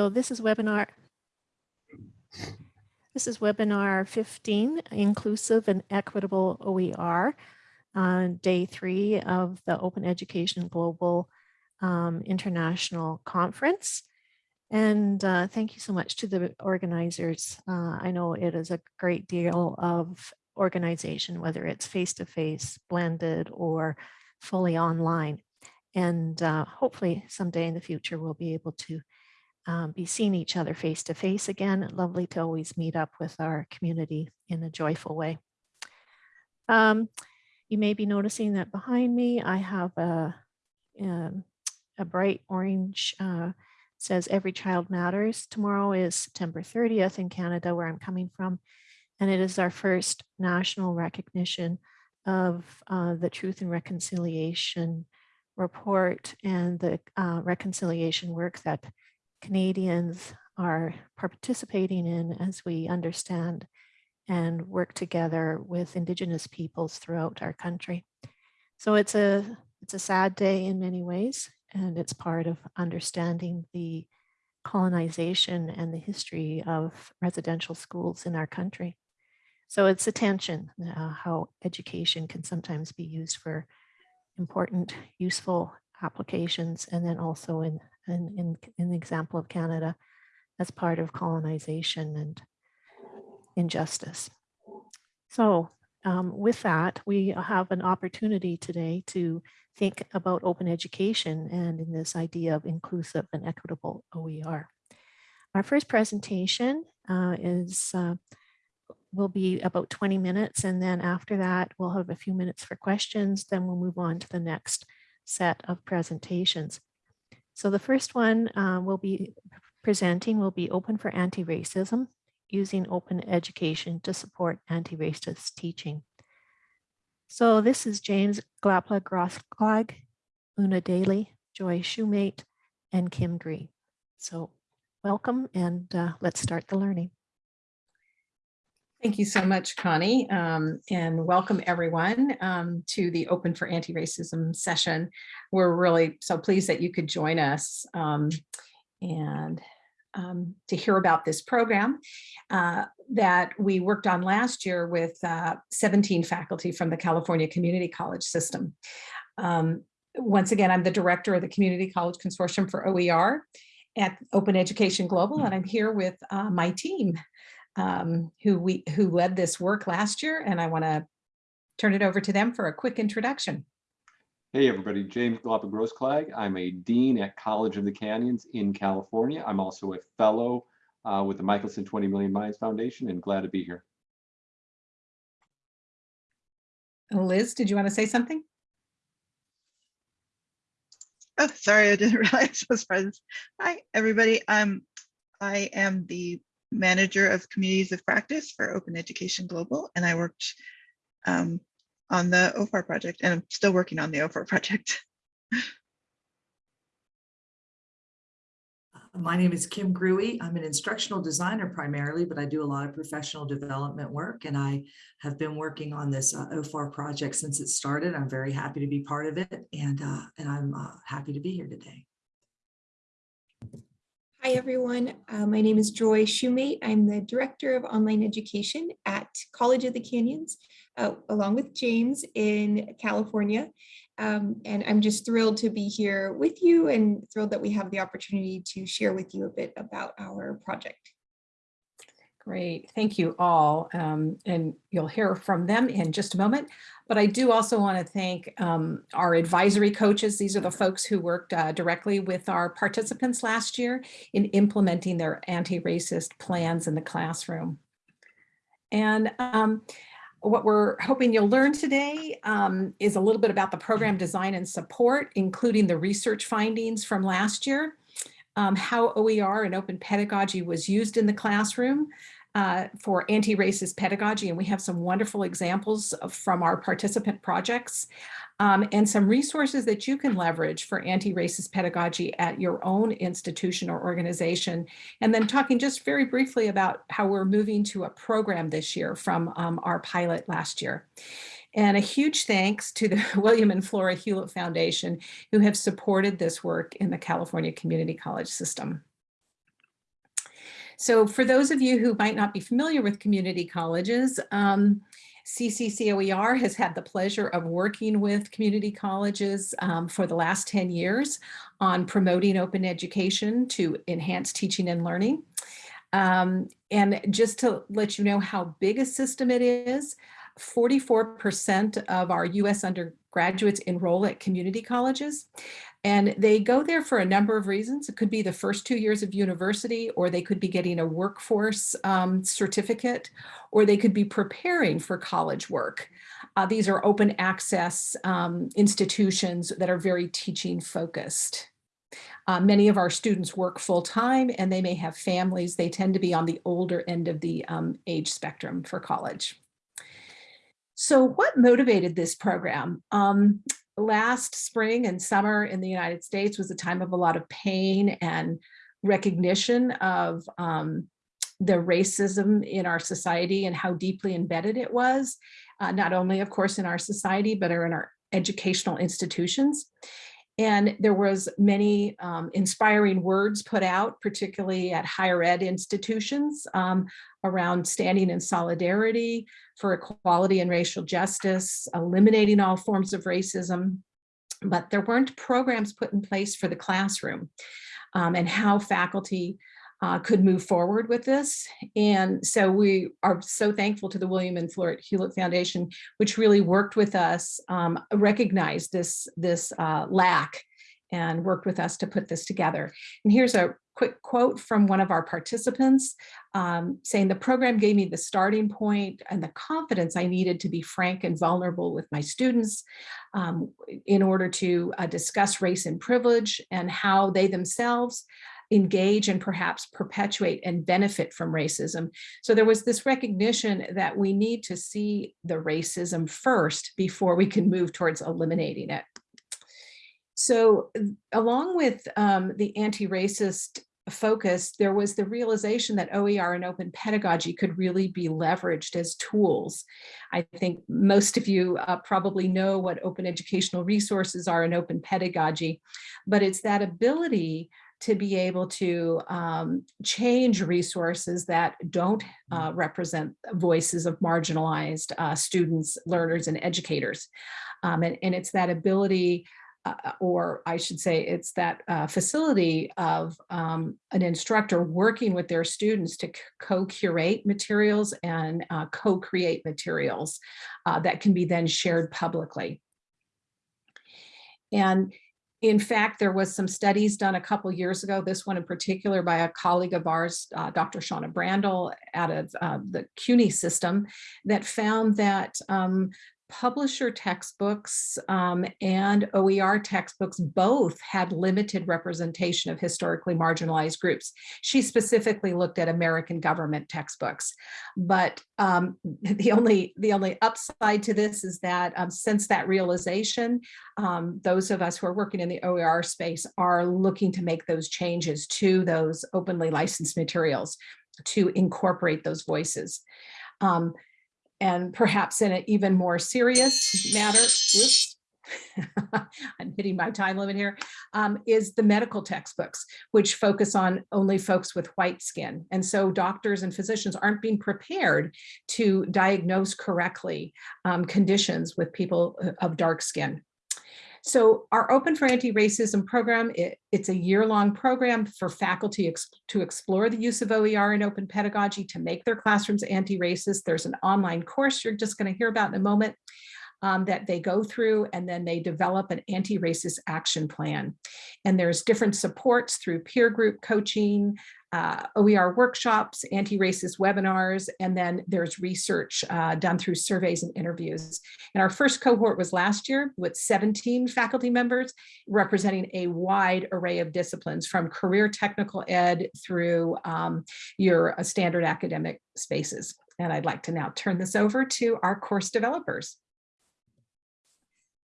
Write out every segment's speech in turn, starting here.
So this is webinar. This is webinar 15, Inclusive and Equitable OER, uh, day three of the Open Education Global um, International Conference. And uh, thank you so much to the organizers. Uh, I know it is a great deal of organization, whether it's face-to-face, -face, blended, or fully online. And uh, hopefully someday in the future, we'll be able to um, be seeing each other face to face again. Lovely to always meet up with our community in a joyful way. Um, you may be noticing that behind me, I have a, um, a bright orange, uh, says every child matters. Tomorrow is September 30th in Canada, where I'm coming from. And it is our first national recognition of uh, the Truth and Reconciliation report and the uh, reconciliation work that Canadians are participating in as we understand and work together with Indigenous peoples throughout our country. So it's a, it's a sad day in many ways, and it's part of understanding the colonization and the history of residential schools in our country. So it's attention, uh, how education can sometimes be used for important, useful applications, and then also in in, in, in the example of Canada as part of colonization and injustice. So um, with that, we have an opportunity today to think about open education and in this idea of inclusive and equitable OER. Our first presentation uh, is uh, will be about 20 minutes and then after that we'll have a few minutes for questions then we'll move on to the next set of presentations. So the first one uh, we'll be presenting will be open for anti-racism, using open education to support anti-racist teaching. So this is James Glapa Grossklag, Una Daly, Joy Shoemate, and Kim Gree. So welcome and uh, let's start the learning. Thank you so much, Connie, um, and welcome everyone um, to the Open for Anti-Racism session. We're really so pleased that you could join us um, and um, to hear about this program uh, that we worked on last year with uh, 17 faculty from the California Community College system. Um, once again, I'm the director of the Community College Consortium for OER at Open Education Global, and I'm here with uh, my team um, who we who led this work last year, and I want to turn it over to them for a quick introduction. Hey everybody, James Glapa Grossklag. I'm a dean at College of the Canyons in California. I'm also a fellow uh, with the Michelson 20 Million Minds Foundation and glad to be here. Liz, did you want to say something? Oh, sorry, I didn't realize I was present. Hi, everybody. Um, I am the manager of communities of practice for Open Education Global, and I worked um, on the OFAR project, and I'm still working on the OFAR project. My name is Kim Gruey. I'm an instructional designer primarily, but I do a lot of professional development work, and I have been working on this uh, OFAR project since it started. I'm very happy to be part of it, and, uh, and I'm uh, happy to be here today. Hi, everyone. Uh, my name is Joy Shoemate. I'm the Director of Online Education at College of the Canyons, uh, along with James in California. Um, and I'm just thrilled to be here with you and thrilled that we have the opportunity to share with you a bit about our project. Great, thank you all. Um, and you'll hear from them in just a moment. But I do also want to thank um, our advisory coaches. These are the folks who worked uh, directly with our participants last year in implementing their anti-racist plans in the classroom. And um, what we're hoping you'll learn today um, is a little bit about the program design and support, including the research findings from last year um, how OER and open pedagogy was used in the classroom uh, for anti-racist pedagogy. And we have some wonderful examples from our participant projects um, and some resources that you can leverage for anti-racist pedagogy at your own institution or organization. And then talking just very briefly about how we're moving to a program this year from um, our pilot last year. And a huge thanks to the William and Flora Hewlett Foundation, who have supported this work in the California Community College system. So for those of you who might not be familiar with community colleges, um, CCCOER has had the pleasure of working with community colleges um, for the last 10 years on promoting open education to enhance teaching and learning. Um, and just to let you know how big a system it is, 44% of our US undergraduates enroll at community colleges. And they go there for a number of reasons. It could be the first two years of university, or they could be getting a workforce um, certificate, or they could be preparing for college work. Uh, these are open access um, institutions that are very teaching focused. Uh, many of our students work full time and they may have families. They tend to be on the older end of the um, age spectrum for college. So what motivated this program? Um, last spring and summer in the United States was a time of a lot of pain and recognition of um, the racism in our society and how deeply embedded it was, uh, not only of course in our society, but in our educational institutions. And there was many um, inspiring words put out, particularly at higher ed institutions um, around standing in solidarity for equality and racial justice, eliminating all forms of racism. But there weren't programs put in place for the classroom um, and how faculty uh, could move forward with this. And so we are so thankful to the William and Flora Hewlett Foundation, which really worked with us, um, recognized this, this uh, lack and worked with us to put this together. And here's a quick quote from one of our participants um, saying the program gave me the starting point and the confidence I needed to be frank and vulnerable with my students um, in order to uh, discuss race and privilege and how they themselves engage and perhaps perpetuate and benefit from racism. So there was this recognition that we need to see the racism first before we can move towards eliminating it. So along with um, the anti-racist focus, there was the realization that OER and open pedagogy could really be leveraged as tools. I think most of you uh, probably know what open educational resources are and open pedagogy, but it's that ability to be able to um, change resources that don't uh, represent voices of marginalized uh, students, learners, and educators. Um, and, and it's that ability uh, or I should say it's that uh, facility of um, an instructor working with their students to co-curate materials and uh, co-create materials uh, that can be then shared publicly. And in fact, there was some studies done a couple years ago, this one in particular by a colleague of ours, uh, Dr. Shawna Brandle out of uh, the CUNY system that found that um, publisher textbooks um, and OER textbooks both had limited representation of historically marginalized groups. She specifically looked at American government textbooks, but um, the only the only upside to this is that um, since that realization, um, those of us who are working in the OER space are looking to make those changes to those openly licensed materials to incorporate those voices. Um, and perhaps in an even more serious matter, whoops, I'm hitting my time limit here, um, is the medical textbooks, which focus on only folks with white skin. And so doctors and physicians aren't being prepared to diagnose correctly um, conditions with people uh, of dark skin. So our Open for Anti-Racism program, it, it's a year-long program for faculty ex to explore the use of OER in open pedagogy to make their classrooms anti-racist. There's an online course you're just going to hear about in a moment um, that they go through and then they develop an anti-racist action plan. And there's different supports through peer group coaching, uh, OER workshops, anti-racist webinars, and then there's research uh, done through surveys and interviews. And our first cohort was last year with 17 faculty members representing a wide array of disciplines from career technical ed through um, your uh, standard academic spaces. And I'd like to now turn this over to our course developers.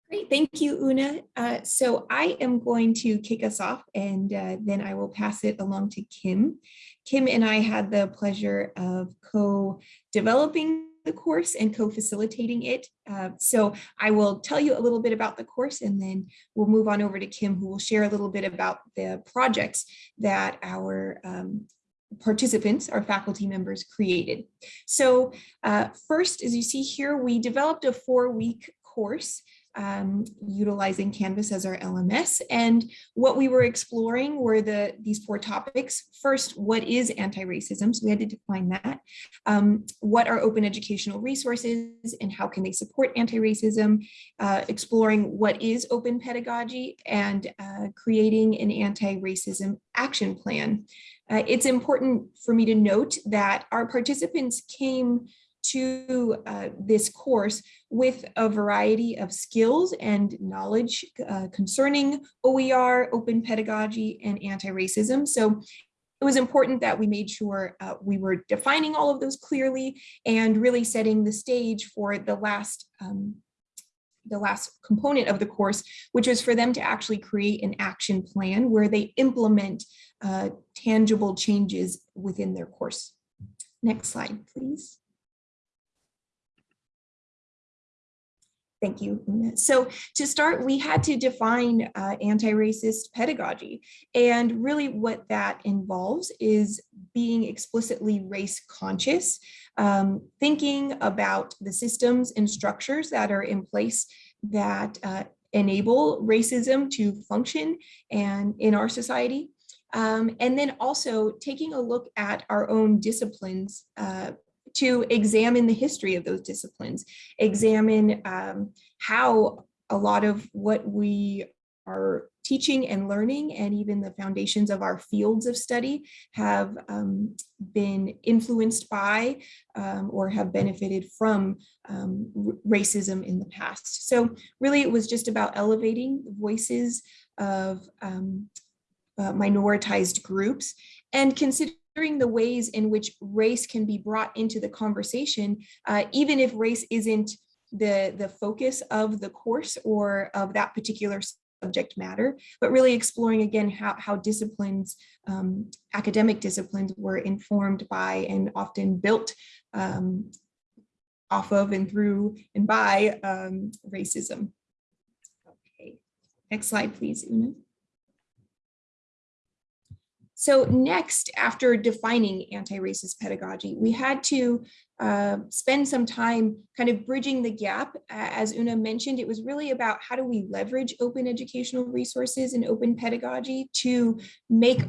Great, thank you, Una. Uh, so I am going to kick us off and uh, then I will pass it along to Kim. Kim and I had the pleasure of co-developing the course and co-facilitating it. Uh, so I will tell you a little bit about the course and then we'll move on over to Kim who will share a little bit about the projects that our um, participants, our faculty members created. So uh, first, as you see here, we developed a four-week course um, utilizing Canvas as our LMS. And what we were exploring were the these four topics. First, what is anti-racism? So we had to define that. Um, what are open educational resources and how can they support anti-racism? Uh, exploring what is open pedagogy and uh, creating an anti-racism action plan. Uh, it's important for me to note that our participants came to uh, this course with a variety of skills and knowledge uh, concerning OER, open pedagogy, and anti-racism. So it was important that we made sure uh, we were defining all of those clearly and really setting the stage for the last um, the last component of the course, which was for them to actually create an action plan where they implement uh, tangible changes within their course. Next slide, please. Thank you. So to start, we had to define uh, anti-racist pedagogy. And really what that involves is being explicitly race conscious, um, thinking about the systems and structures that are in place that uh, enable racism to function and in our society. Um, and then also taking a look at our own disciplines uh, to examine the history of those disciplines, examine um, how a lot of what we are teaching and learning and even the foundations of our fields of study have um, been influenced by um, or have benefited from um, racism in the past. So really it was just about elevating the voices of um, uh, minoritized groups and considering the ways in which race can be brought into the conversation, uh, even if race isn't the, the focus of the course or of that particular subject matter, but really exploring again how, how disciplines, um, academic disciplines were informed by and often built um, off of and through and by um, racism. Okay, next slide, please, Una. So next, after defining anti-racist pedagogy, we had to uh, spend some time kind of bridging the gap. As Una mentioned, it was really about how do we leverage open educational resources and open pedagogy to make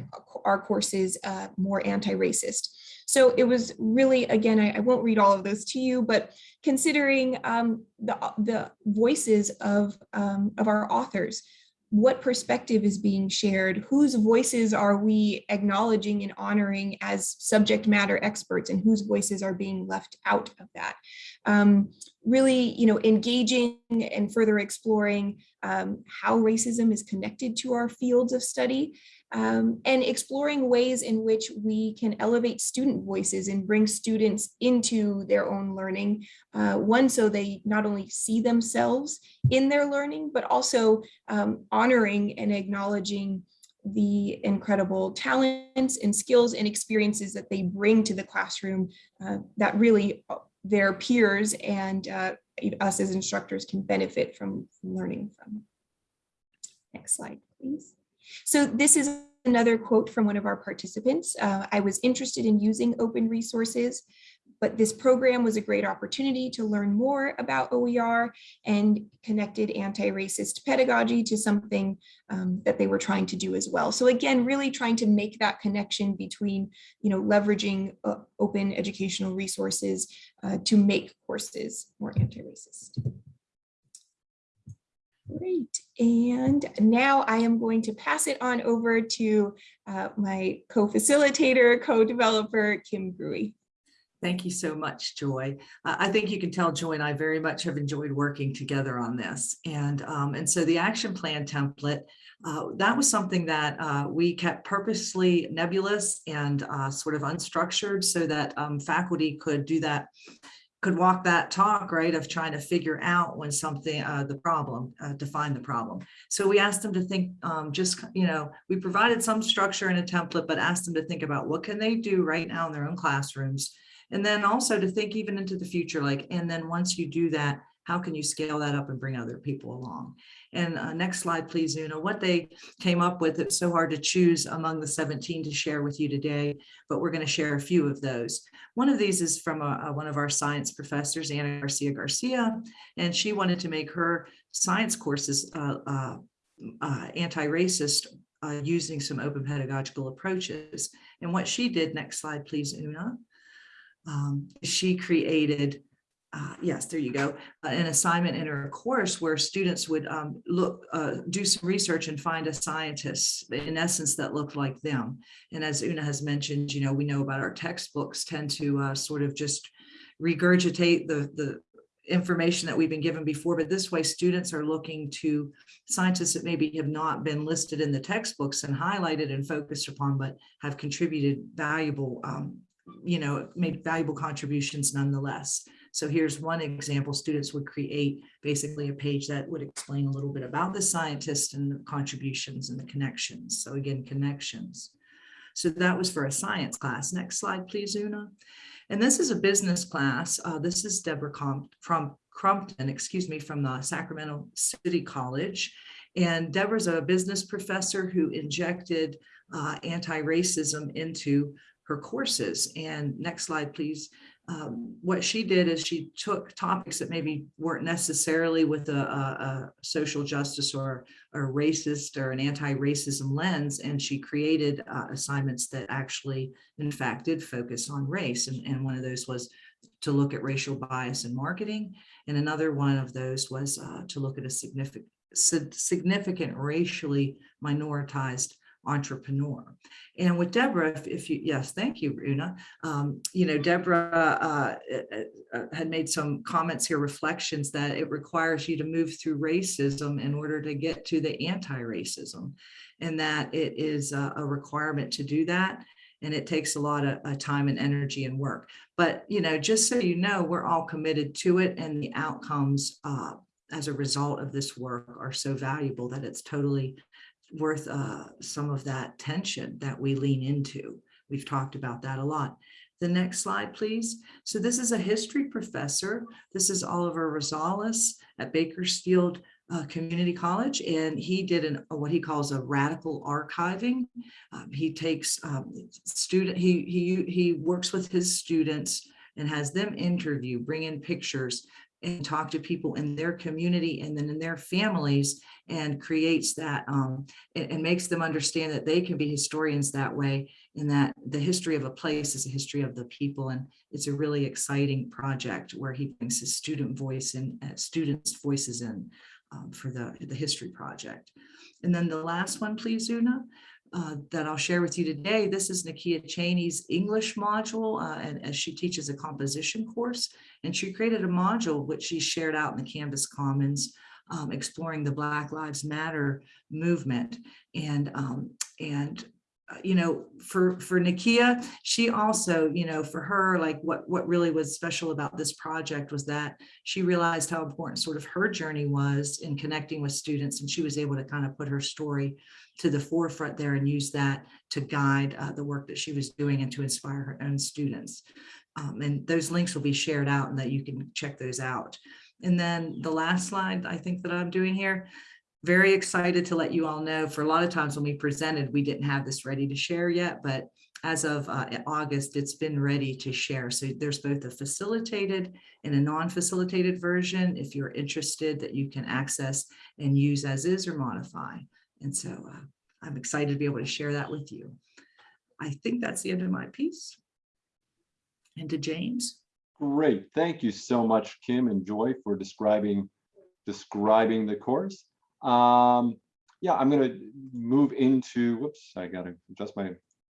our courses uh, more anti-racist. So it was really, again, I, I, won't read all of those to you, but considering um, the, the voices of, um, of our authors, what perspective is being shared, whose voices are we acknowledging and honoring as subject matter experts and whose voices are being left out of that. Um, really, you know, engaging and further exploring um, how racism is connected to our fields of study um, and exploring ways in which we can elevate student voices and bring students into their own learning. Uh, one, so they not only see themselves in their learning, but also um, honoring and acknowledging the incredible talents and skills and experiences that they bring to the classroom uh, that really uh, their peers and uh, us as instructors can benefit from, learning from. Next slide, please. So this is another quote from one of our participants. Uh, I was interested in using open resources, but this program was a great opportunity to learn more about OER and connected anti-racist pedagogy to something um, that they were trying to do as well. So again, really trying to make that connection between, you know, leveraging uh, open educational resources uh, to make courses more anti-racist. Great. And now I am going to pass it on over to uh, my co-facilitator, co-developer, Kim Gruey. Thank you so much, Joy. Uh, I think you can tell Joy and I very much have enjoyed working together on this. And, um, and so the action plan template, uh, that was something that uh, we kept purposely nebulous and uh, sort of unstructured so that um, faculty could do that could walk that talk, right, of trying to figure out when something, uh, the problem, uh, define the problem. So we asked them to think um, just, you know, we provided some structure and a template, but asked them to think about what can they do right now in their own classrooms. And then also to think even into the future, like, and then once you do that, how can you scale that up and bring other people along? And uh, next slide, please, Una. What they came up with, it's so hard to choose among the 17 to share with you today, but we're going to share a few of those. One of these is from a, a- one of our science professors, Anna Garcia Garcia, and she wanted to make her science courses uh, uh, uh, anti-racist uh, using some open pedagogical approaches. And what she did, next slide, please, Una. Um, She created, uh, yes, there you go, uh, an assignment in her course where students would um, look, uh, do some research and find a scientist, in essence, that looked like them. And as Una has mentioned, you know, we know about our textbooks tend to uh, sort of just regurgitate the, the information that we've been given before, but this way students are looking to scientists that maybe have not been listed in the textbooks and highlighted and focused upon, but have contributed valuable, um, you know, made valuable contributions nonetheless. So here's one example, students would create basically a page that would explain a little bit about the scientist and the contributions and the connections. So again, connections. So that was for a science class. Next slide, please, Una. And this is a business class. Uh, this is Deborah Com from Crumpton, excuse me, from the Sacramento City College. And Deborah's a business professor who injected uh, anti-racism into her courses. And next slide, please. Um, what she did is she took topics that maybe weren't necessarily with a, a, a social justice or a racist or an anti-racism lens, and she created uh, assignments that actually, in fact, did focus on race. And, and one of those was to look at racial bias in marketing. And another one of those was uh, to look at a significant, significant racially minoritized entrepreneur. And with Deborah, if, you, yes, thank you, Una. Um, you know, Deborah uh, uh, uh, had made some comments here, reflections that it requires you to move through racism in order to get to the anti-racism and that it is a, a requirement to do that. And it takes a lot of uh, time and energy and work. But, you know, just so you know, we're all committed to it and the outcomes uh, as a result of this work are so valuable that it's totally worth uh, some of that tension that we lean into. We've talked about that a lot. The next slide, please. So this is a history professor. This is Oliver Rosales at Bakersfield uh, Community College, and he did an what he calls a radical archiving. Um, he takes um, student, he he he works with his students and has them interview, bring in pictures, and talk to people in their community and then in their families and creates that um, and, and makes them understand that they can be historians that way and that the history of a place is a history of the people. And it's a really exciting project where he brings his student voice and uh, students' voices in um, for the, the history project. And then the last one, please, Una. Uh, that I'll share with you today. This is Nakia Cheney's English module, uh, and as she teaches a composition course, and she created a module which she shared out in the Canvas Commons, um, exploring the Black Lives Matter movement. And, um, and you know, for, for Nakia, she also, you know, for her, like what, what really was special about this project was that she realized how important sort of her journey was in connecting with students. And she was able to kind of put her story to the forefront there and use that to guide uh, the work that she was doing and to inspire her own students. Um, and those links will be shared out and that you can check those out. And then the last slide I think that I'm doing here, very excited to let you all know for a lot of times when we presented, we didn't have this ready to share yet, but as of uh, August, it's been ready to share. So there's both a facilitated and a non-facilitated version if you're interested that you can access and use as is or modify. And so uh, I'm excited to be able to share that with you. I think that's the end of my piece. And to James. Great. Thank you so much, Kim and Joy, for describing describing the course. Um, yeah, I'm going to move into, whoops, I got to adjust my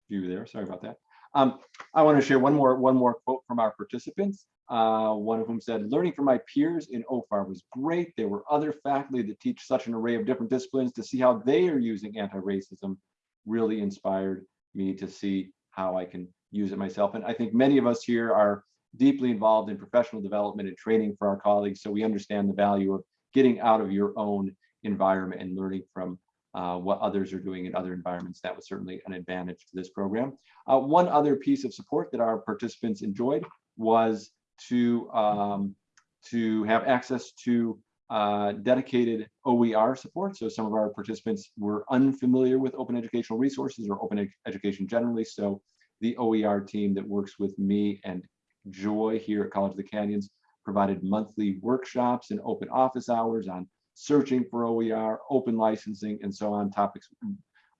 view there. Sorry about that. Um, I want to share one more one more quote from our participants. Uh, one of whom said, learning from my peers in OFAR was great. There were other faculty that teach such an array of different disciplines to see how they are using anti-racism really inspired me to see how I can use it myself. And I think many of us here are deeply involved in professional development and training for our colleagues. So we understand the value of getting out of your own environment and learning from uh, what others are doing in other environments. That was certainly an advantage to this program. Uh, one other piece of support that our participants enjoyed was to um, to have access to uh, dedicated OER support. So some of our participants were unfamiliar with open educational resources or open ed- education generally. So the OER team that works with me and Joy here at College of the Canyons provided monthly workshops and open office hours on searching for OER, open licensing, and so on topics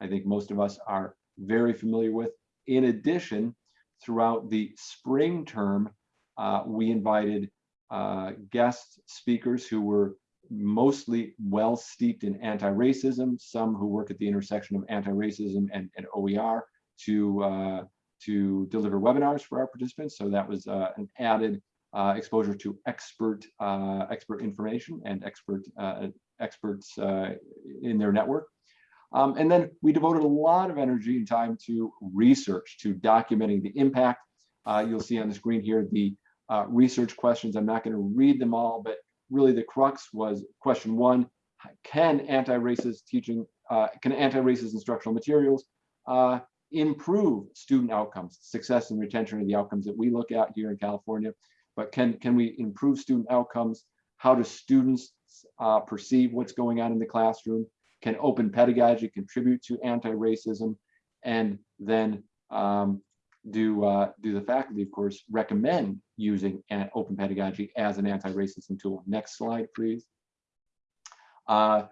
I think most of us are very familiar with. In addition, throughout the spring term, uh, we invited uh, guest speakers who were mostly well steeped in anti-racism, some who work at the intersection of anti-racism and, and OER to, uh, to deliver webinars for our participants. So that was uh, an added uh, exposure to expert uh, expert information and expert uh, experts uh, in their network. Um, and then we devoted a lot of energy and time to research, to documenting the impact. Uh, you'll see on the screen here the uh, research questions. I'm not going to read them all, but really the crux was question one, can anti-racist teaching, can anti-racist instructional materials improve student outcomes, success and retention are the outcomes that we look at here in California, but can, can we improve student outcomes? How do students uh, perceive what's going on in the classroom? Can open pedagogy contribute to anti-racism? And then um, do, uh, do the faculty, of course, recommend using an open pedagogy as an anti-racism tool? Next slide, please. Uh,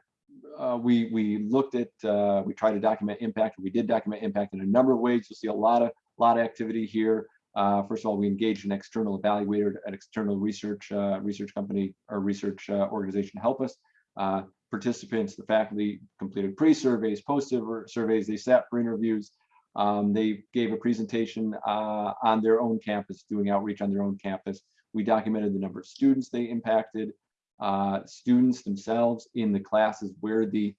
uh, we, we looked at, uh, we tried to document impact. We did document impact in a number of ways. You'll see a lot of, lot of activity here. Uh, first of all, we engaged an external evaluator, an external research uh, research company or research uh, organization to help us. Uh, participants, the faculty completed pre-surveys, post-surveys, they sat for interviews. Um, they gave a presentation uh, on their own campus, doing outreach on their own campus. We documented the number of students they impacted, uh, students themselves in the classes where the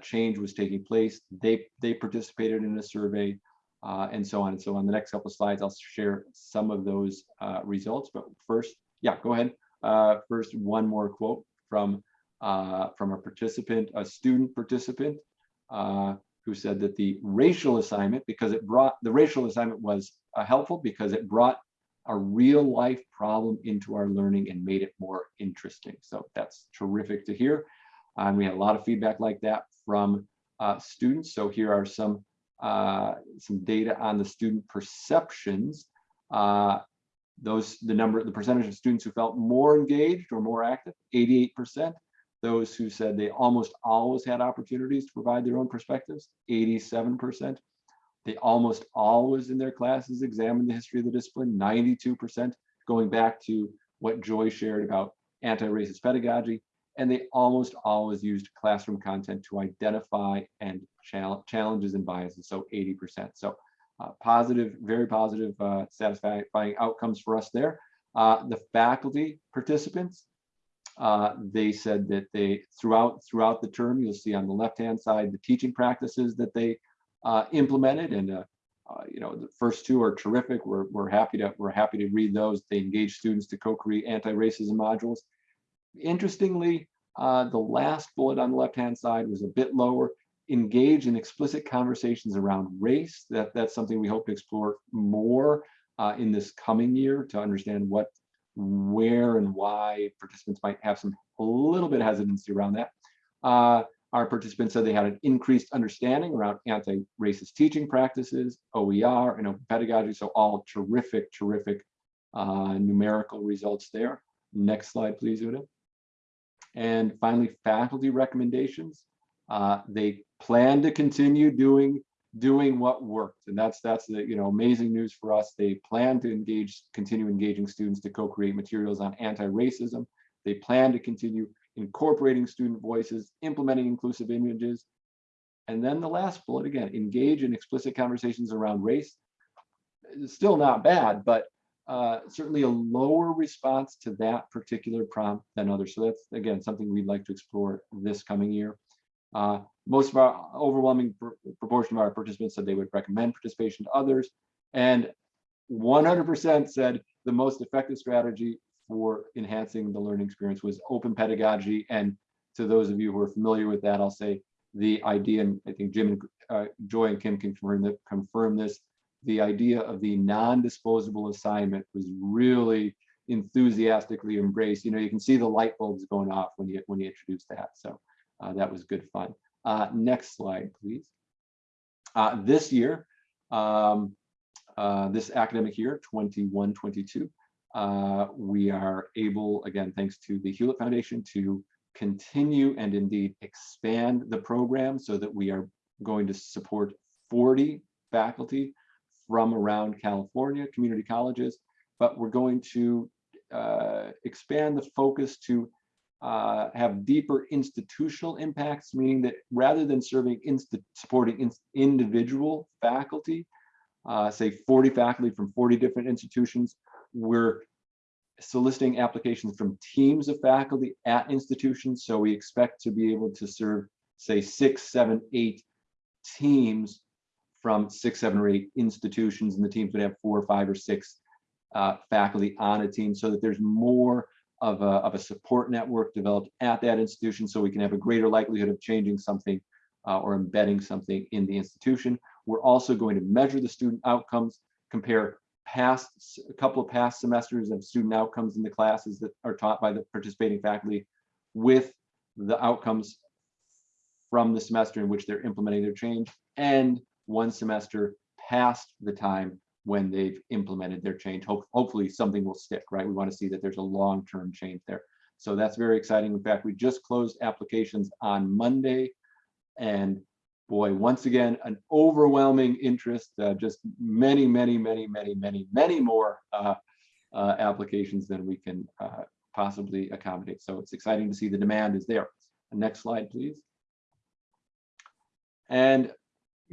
change was taking place. They, they participated in a survey uh, and so on and so on. The next couple of slides, I'll share some of those uh, results. But first, yeah, go ahead. Uh, first, one more quote from uh, from a participant, a student participant, uh, who said that the racial assignment, because it brought, the racial assignment was uh, helpful because it brought a real life problem into our learning and made it more interesting. So that's terrific to hear. And we had a lot of feedback like that from students. So here are some uh, some data on the student perceptions. Uh, those the number, the percentage of students who felt more engaged or more active, 88% those who said they almost always had opportunities to provide their own perspectives, 87%. They almost always in their classes examined the history of the discipline, 92%, going back to what Joy shared about anti-racist pedagogy. And they almost always used classroom content to identify and challenges and biases, so 80%. So uh, positive, very positive, uh, satisfying outcomes for us there. Uh, the faculty participants, uh, they said that they throughout throughout the term, you'll see on the left hand side the teaching practices that they uh, implemented, and uh, you know the first two are terrific. We're we're happy to we're happy to read those. They engage students to co-create anti-racism modules. Interestingly, uh, the last bullet on the left hand side was a bit lower. Engage in explicit conversations around race. That that's something we hope to explore more uh, in this coming year to understand what where and why participants might have some a little bit of hesitancy around that. Uh, our participants said they had an increased understanding around anti-racist teaching practices, OER, and open pedagogy. So all terrific, terrific uh, numerical results there. Next slide, please, Una. And finally, faculty recommendations. Uh, they plan to continue doing doing what worked. And that's that's the you know amazing news for us. They plan to engage continue engaging students to co-create materials on anti-racism. They plan to continue incorporating student voices implementing inclusive images. And then the last bullet again engage in explicit conversations around race. Still not bad but uh, certainly a lower response to that particular prompt than others so that's again something we'd like to explore this coming year uh, most of our overwhelming pr proportion of our participants said they would recommend participation to others. And 100% said the most effective strategy for enhancing the learning experience was open pedagogy. And to those of you who are familiar with that, I'll say the idea, and I think Jim and uh, Joy and Kim can confirm, that, confirm this, the idea of the non-disposable assignment was really enthusiastically embraced. You know, you can see the light bulbs going off when you when you introduce that. So uh, that was good fun. Uh, next slide, please. Uh, this year, um, uh, this academic year, 21-22, uh, we are able, again, thanks to the Hewlett Foundation, to continue and indeed expand the program so that we are going to support 40 faculty from around California community colleges, but we're going to uh, expand the focus to uh, have deeper institutional impacts, meaning that rather than serving inst supporting in individual faculty, uh, say 40 faculty from 40 different institutions, we're soliciting applications from teams of faculty at institutions. So we expect to be able to serve, say, six, seven, eight teams from six, seven, or eight institutions, and the teams would have four, five, or six uh, faculty on a team so that there's more of a, of a support network developed at that institution so we can have a greater likelihood of changing something uh, or embedding something in the institution. We're also going to measure the student outcomes, compare past a couple of past semesters of student outcomes in the classes that are taught by the participating faculty with the outcomes from the semester in which they're implementing their change and one semester past the time when they've implemented their change. Hope, hopefully something will stick, right? We want to see that there's a long-term change there. So that's very exciting. In fact, we just closed applications on Monday and boy, once again, an overwhelming interest, uh, just many, many, many, many, many, many more uh, uh, applications than we can uh, possibly accommodate. So it's exciting to see the demand is there. Next slide, please. And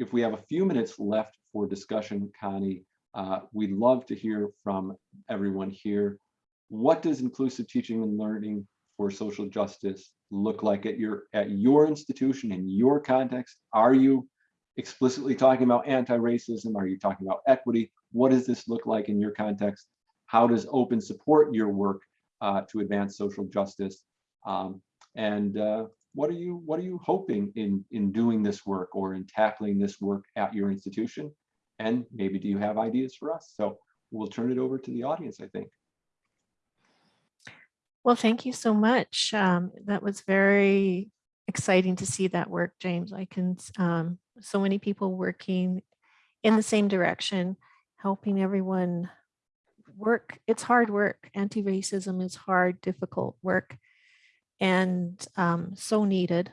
if we have a few minutes left for discussion, Connie, uh, we'd love to hear from everyone here. What does inclusive teaching and learning for social justice look like at your at your institution in your context? Are you explicitly talking about anti-racism? Are you talking about equity? What does this look like in your context? How does open support your work uh, to advance social justice? Um, and uh, what are you what are you hoping in in doing this work or in tackling this work at your institution? And maybe do you have ideas for us? So we'll turn it over to the audience, I think. Well, thank you so much. Um, that was very exciting to see that work, James. I can, um, so many people working in the same direction, helping everyone work. It's hard work. Anti-racism is hard, difficult work and um, so needed.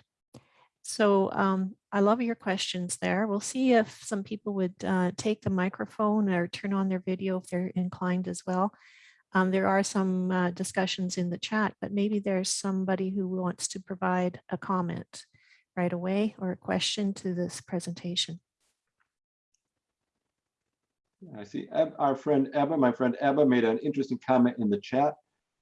So um, I love your questions there. We'll see if some people would uh, take the microphone or turn on their video if they're inclined as well. Um, there are some uh, discussions in the chat, but maybe there's somebody who wants to provide a comment right away or a question to this presentation. I see our friend Ebba, my friend Ebba made an interesting comment in the chat.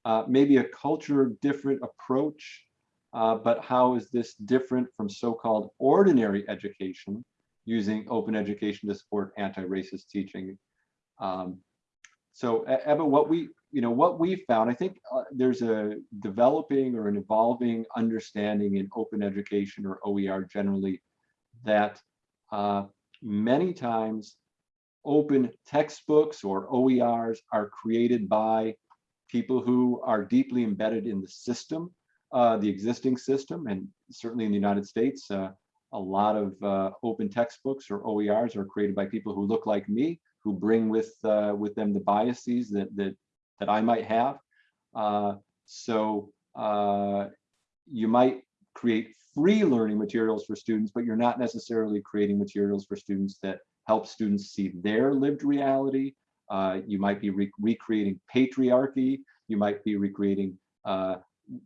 Uh, maybe a culture different approach, uh, but how is this different from so-called ordinary education using open education to support anti-racist teaching? Um, so Ebba, what we, you know, what we found, I think uh, there's a developing or an evolving understanding in open education or OER generally that uh, many times open textbooks or OERs are created by people who are deeply embedded in the system, uh, the existing system, and certainly in the United States, uh, a lot of uh, open textbooks or OERs are created by people who look like me, who bring with uh, with them the biases that that that I might have. Uh, so uh, you might create free learning materials for students, but you're not necessarily creating materials for students that help students see their lived reality uh, you might be re recreating patriarchy. You might be recreating uh,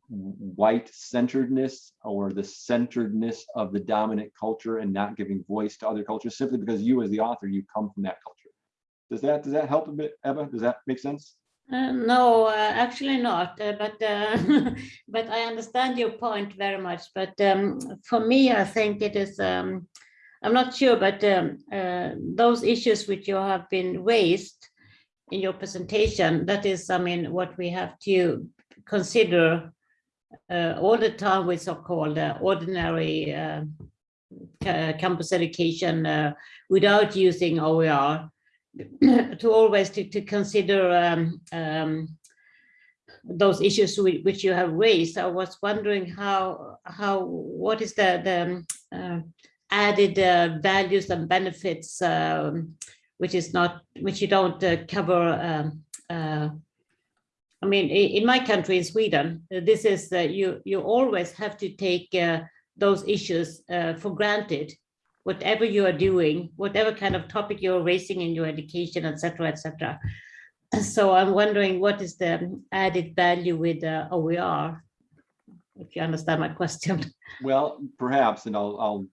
white centeredness or the centeredness of the dominant culture and not giving voice to other cultures simply because you as the author, you come from that culture. Does that does that help a bit, Ebba? Does that make sense? Uh, no, uh, actually not. Uh, but uh, but I understand your point very much. But um, for me, I think it is. Um, I'm not sure, but um, uh, those issues which you have been raised in your presentation, that is, I mean, what we have to consider uh, all the time with so-called uh, ordinary uh, campus education uh, without using OER, to always to, to consider um, um, those issues whi- which you have raised. I was wondering how, how, what is the, the uh, added uh, values and benefits, um, which is not, which you don't uh, cover. um, uh, I mean, in my country, in Sweden, this is that you, you always have to take uh, those issues uh, for granted. Whatever you are doing, whatever kind of topic you're raising in your education, et cetera, et cetera. So I'm wondering what is the added value with OER? If you understand my question. Well, perhaps, and I'll, I'll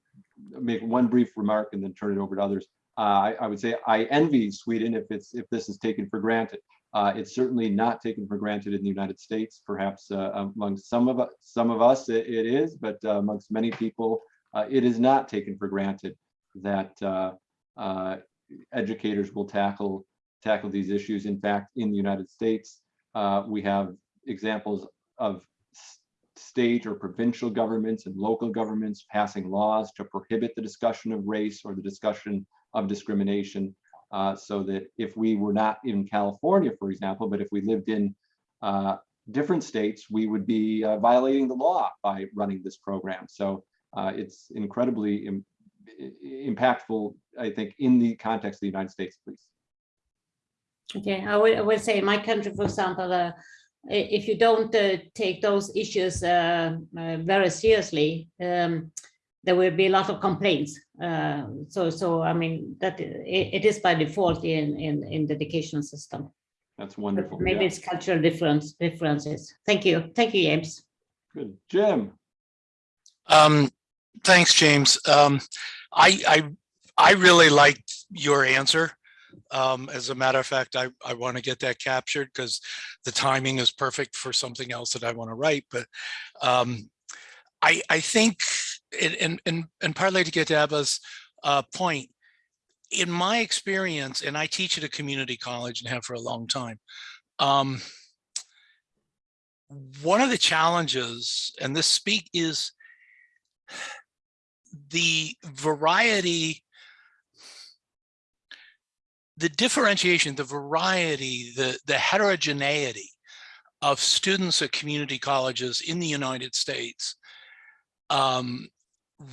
make one brief remark and then turn it over to others. Uh, I, I would say I envy Sweden if it's, if this is taken for granted. Uh, it's certainly not taken for granted in the United States. Perhaps uh, among some of us, some of us it, it is, but uh, amongst many people, uh, it is not taken for granted that uh, educators will tackle tackle these issues. In fact, in the United States, we have examples of state or provincial governments and local governments passing laws to prohibit the discussion of race or the discussion of discrimination. uh, so that if we were not in California, for example, but if we lived in uh, different states, we would be uh, violating the law by running this program. So uh, it's incredibly im- impactful, I think, in the context of the United States, please. Okay, I would, I would say in my country, for example, if you don't uh, take those issues uh, uh, very seriously, um, there will be a lot of complaints. Uh, So, so I mean, that i- it is by default in, in, in the education system. That's But wonderful. Maybe yeah. it's cultural difference, differences. Thank you. Thank you, James. Good. Jim, Um, thanks, James. Um, I, I, I really liked your answer. Um, as a matter of fact, I, I want to get that captured because the timing is perfect for something else that I want to write. But um, I, I think, and, and, and, partly to get to Ebba's uh, point, in my experience, and I teach at a community college and have for a long time, um, one of the challenges, and this speak is the variety, the differentiation, the variety, the, the heterogeneity of students at community colleges in the United States um,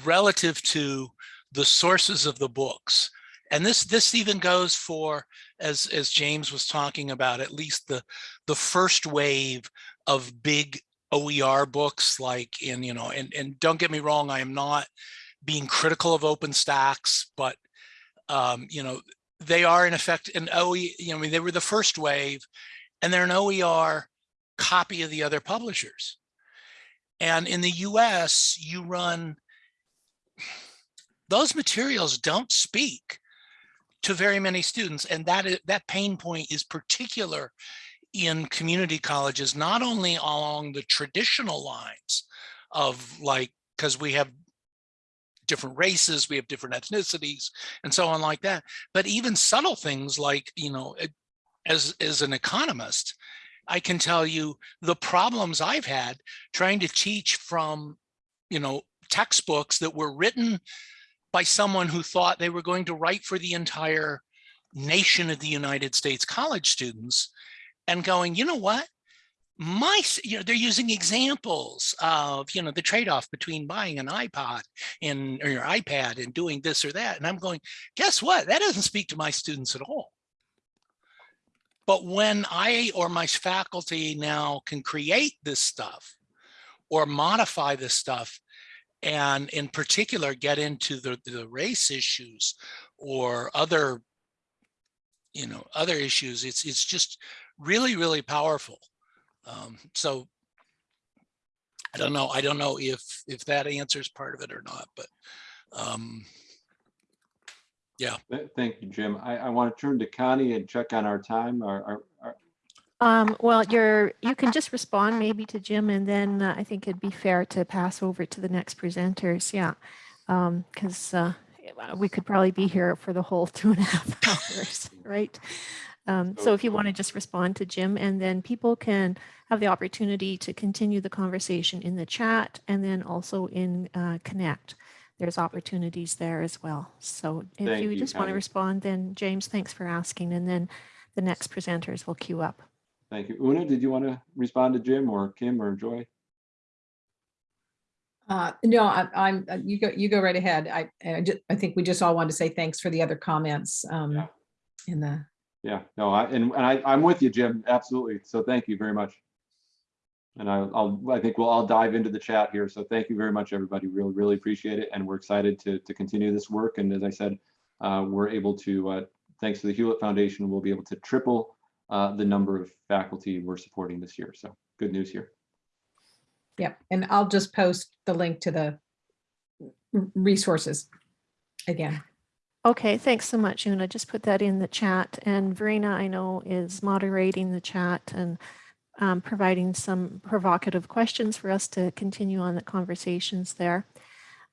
relative to the sources of the books. And this, this even goes for, as, as James was talking about, at least the, the first wave of big OER books like in, you know, and, and don't get me wrong, I am not being critical of OpenStax, but um, you know, they are in effect an OE, you know, I mean, they were the first wave and they're an OER copy of the other publishers. And in the US, you run, those materials don't speak to very many students. And that, is, that pain point is particular in community colleges, not only along the traditional lines of like, because we have different races, we have different ethnicities and so on like that, but even subtle things like, you know, eh, as, as an economist, I can tell you the problems I've had trying to teach from, you know, textbooks that were written by someone who thought they were going to write for the entire nation of the United States college students and going, you know what? My, you know, they're using examples of, you know, the trade-off between buying an iPod and or your iPad and doing this or that. And I'm going, guess what? That doesn't speak to my students at all. But when I or my faculty now can create this stuff or modify this stuff and in particular get into the, the race issues or other, you know, other issues, it's, it's just really, really powerful. Um, so I don't know. I don't know if, if that answers part of it or not, but um, th- thank you, Jim. I, I want to turn to Connie and check on our time. Our, our, our- Um, well, you're, you can just respond maybe to Jim and then uh, I think it'd be fair to pass over to the next presenters. Yeah. Um, cause, uh, we could probably be here for the whole two and a half hours, right? Um, so if you want to just respond to Jim and then people can have the opportunity to continue the conversation in the chat and then also in, uh, Connect. There's opportunities there as well. So if Thank you you, just want to respond, then James, thanks for asking. And then the next presenters will queue up. Thank you. Una, did you want to respond to Jim or Kim or Joy? Uh, no, I, I'm, uh, you go, you go right ahead. I, I just, I think we just all want to say thanks for the other comments, um, Yeah. in the, Yeah, no, I, and, and I, I'm with you, Jim, absolutely. So thank you very much. And I, I'll, I think we'll all dive into the chat here. So thank you very much, everybody. Really, really appreciate it. And we're excited to, to continue this work. And as I said, uh, we're able to, uh, thanks to the Hewlett Foundation, we'll be able to triple uh, the number of faculty we're supporting this year. So good news here. yeah, and I'll just post the link to the resources again. Okay, thanks so much, Una. Just put that in the chat. And Verena, I know, is moderating the chat and um, providing some provocative questions for us to continue on the conversations there.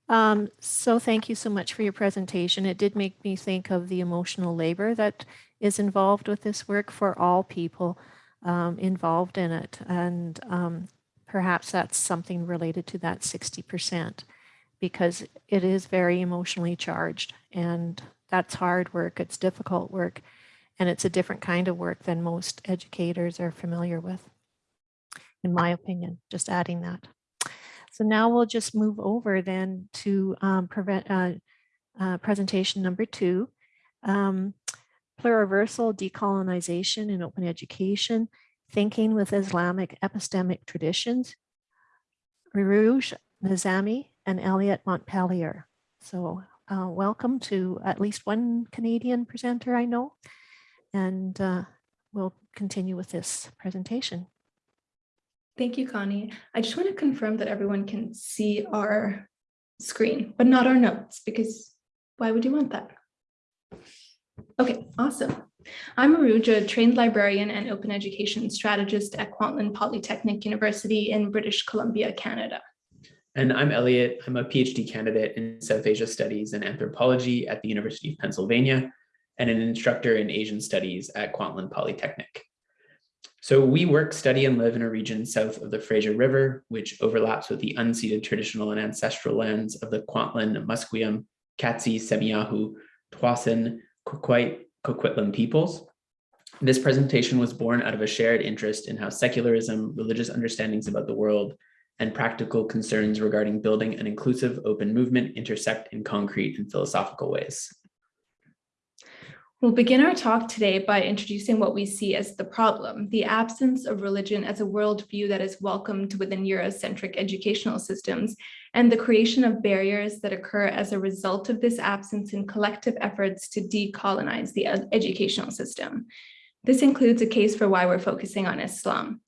Um, so thank you so much for your presentation. It did make me think of the emotional labor that is involved with this work for all people um, involved in it. And um, perhaps that's something related to that 60% because it is very emotionally charged and that's hard work. It's difficult work and it's a different kind of work than most educators are familiar with, in my opinion, just adding that. So now we'll just move over then to um, prevent, uh, uh, presentation number two, um, pluriversal decolonization in open education, thinking with Islamic epistemic traditions, Urooj Nizami and Elliot Montpellier. So uh, welcome to at least one Canadian presenter I know, and uh, we'll continue with this presentation. Thank you, Connie. I just want to confirm that everyone can see our screen, but not our notes, because why would you want that? Okay, awesome. I'm Urooj, a trained librarian and open education strategist at Kwantlen Polytechnic University in British Columbia, Canada. And I'm Elliot. I'm a PhD candidate in South Asia Studies and Anthropology at the University of Pennsylvania and an instructor in Asian Studies at Kwantlen Polytechnic. So we work, study, and live in a region south of the Fraser River, which overlaps with the unceded traditional and ancestral lands of the Kwantlen, Musqueam, Katzie, Semiahmoo, Tsawwassen, Qayqayt, Coquitlam peoples. This presentation was born out of a shared interest in how secularism, religious understandings about the world, and practical concerns regarding building an inclusive open movement intersect in concrete and philosophical ways. We'll begin our talk today by introducing what we see as the problem, the absence of religion as a worldview that is welcomed within Eurocentric educational systems, and the creation of barriers that occur as a result of this absence in collective efforts to decolonize the educational system. This includes a case for why we're focusing on Islam.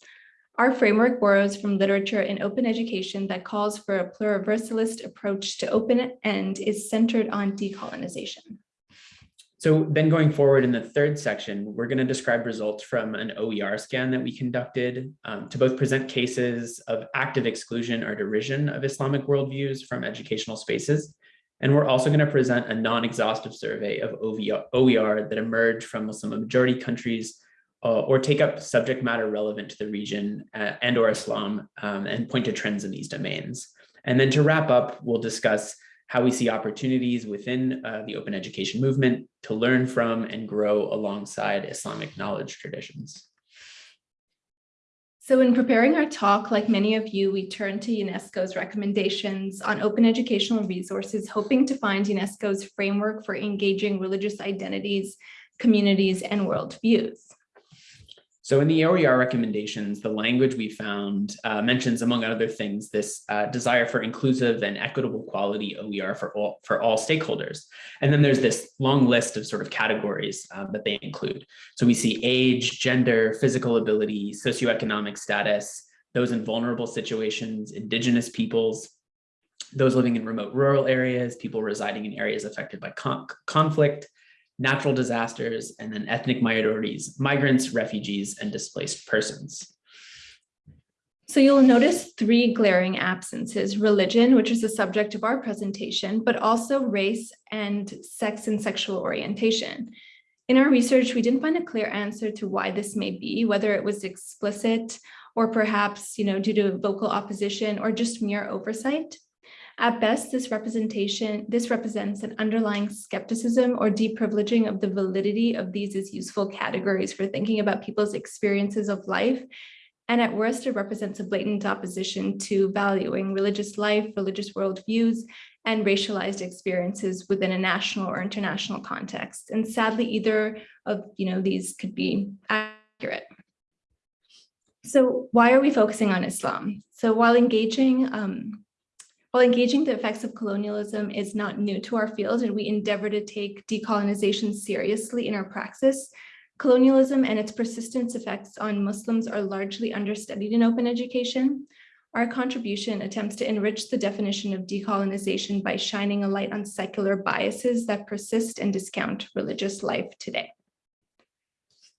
Our framework borrows from literature in open education that calls for a pluriversalist approach to open and is centered on decolonization. So then going forward in the third section, we're going to describe results from an OER scan that we conducted um, to both present cases of active exclusion or derision of Islamic worldviews from educational spaces. And we're also going to present a non-exhaustive survey of OVR, OER that emerged from Muslim majority countries uh, or take up subject matter relevant to the region uh, and or Islam um, and point to trends in these domains. And then to wrap up, we'll discuss how we see opportunities within uh, the open education movement to learn from and grow alongside Islamic knowledge traditions. So in preparing our talk, like many of you, we turned to UNESCO's recommendations on open educational resources, hoping to find UNESCO's framework for engaging religious identities, communities, and worldviews. So in the OER recommendations, the language we found uh, mentions, among other things, this uh, desire for inclusive and equitable quality OER for all, for all stakeholders. And then there's this long list of sort of categories uh, that they include. So we see age, gender, physical ability, socioeconomic status, those in vulnerable situations, indigenous peoples, those living in remote rural areas, people residing in areas affected by con conflict, natural disasters, and then ethnic minorities, migrants, refugees, and displaced persons. So you'll notice three glaring absences, religion, which is the subject of our presentation, but also race and sex and sexual orientation. In our research, we didn't find a clear answer to why this may be, whether it was explicit or perhaps you know, due to vocal opposition or just mere oversight. At best, this representation, this represents an underlying skepticism or deprivileging of the validity of these as useful categories for thinking about people's experiences of life. And at worst, it represents a blatant opposition to valuing religious life, religious worldviews, and racialized experiences within a national or international context. And sadly, either of you know these could be accurate. So why are we focusing on Islam? So while engaging, um, while engaging the effects of colonialism is not new to our field and we endeavor to take decolonization seriously in our praxis, colonialism and its persistent effects on Muslims are largely understudied in open education. Our contribution attempts to enrich the definition of decolonization by shining a light on secular biases that persist and discount religious life today.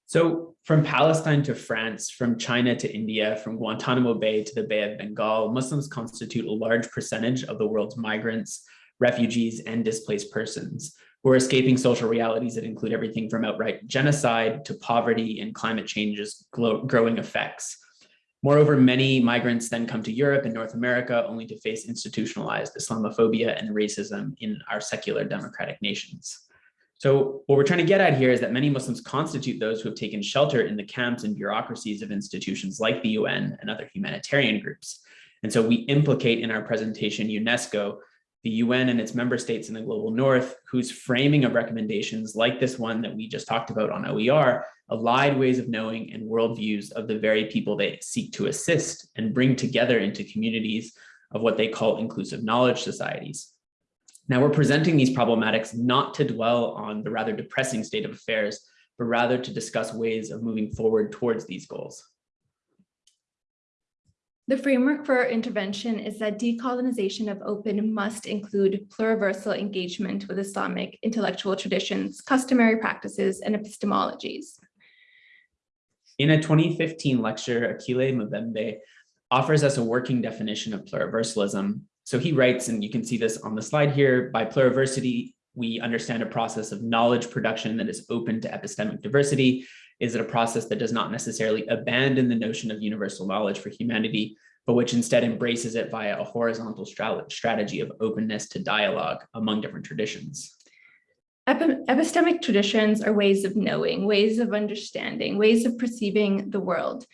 So from Palestine to France, from China to India, from Guantanamo Bay to the Bay of Bengal, Muslims constitute a large percentage of the world's migrants, refugees, and displaced persons who are escaping social realities that include everything from outright genocide to poverty and climate change's growing effects. Moreover, many migrants then come to Europe and North America only to face institutionalized Islamophobia and racism in our secular democratic nations. So what we're trying to get at here is that many Muslims constitute those who have taken shelter in the camps and bureaucracies of institutions like the UN and other humanitarian groups. And so we implicate in our presentation UNESCO, the UN and its member states in the global north, whose framing of recommendations like this one that we just talked about on OER, allied ways of knowing and worldviews of the very people they seek to assist and bring together into communities of what they call inclusive knowledge societies. Now we're presenting these problematics not to dwell on the rather depressing state of affairs, but rather to discuss ways of moving forward towards these goals. The framework for our intervention is that decolonization of open must include pluriversal engagement with Islamic intellectual traditions, customary practices, and epistemologies. In a 2015 lecture, Achille Mbembe offers us a working definition of pluriversalism so he writes, and you can see this on the slide here, by pluriversity, we understand a process of knowledge production that is open to epistemic diversity. Is it a process that does not necessarily abandon the notion of universal knowledge for humanity, but which instead embraces it via a horizontal strategy of openness to dialogue among different traditions? Epistemic traditions are ways of knowing, ways of understanding, ways of perceiving the world.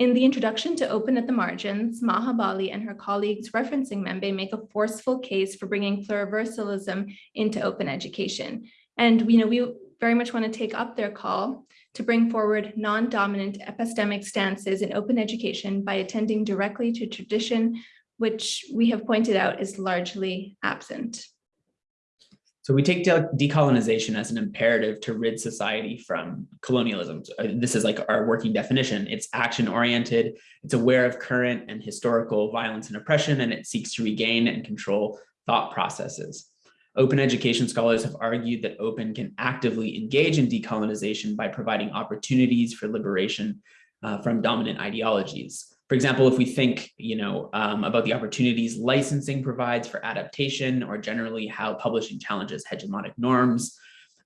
In the introduction to Open at the Margins, Maha Bali and her colleagues referencing Mbembe make a forceful case for bringing pluriversalism into open education. And you know, we very much want to take up their call to bring forward non-dominant epistemic stances in open education by attending directly to tradition, which we have pointed out is largely absent. So we take de decolonization as an imperative to rid society from colonialism. Uh, this is like our working definition. It's action oriented, it's aware of current and historical violence and oppression, and it seeks to regain and control thought processes. Open education scholars have argued that open can actively engage in decolonization by providing opportunities for liberation uh, from dominant ideologies. For example, if we think, you know, um, about the opportunities licensing provides for adaptation or generally how publishing challenges hegemonic norms.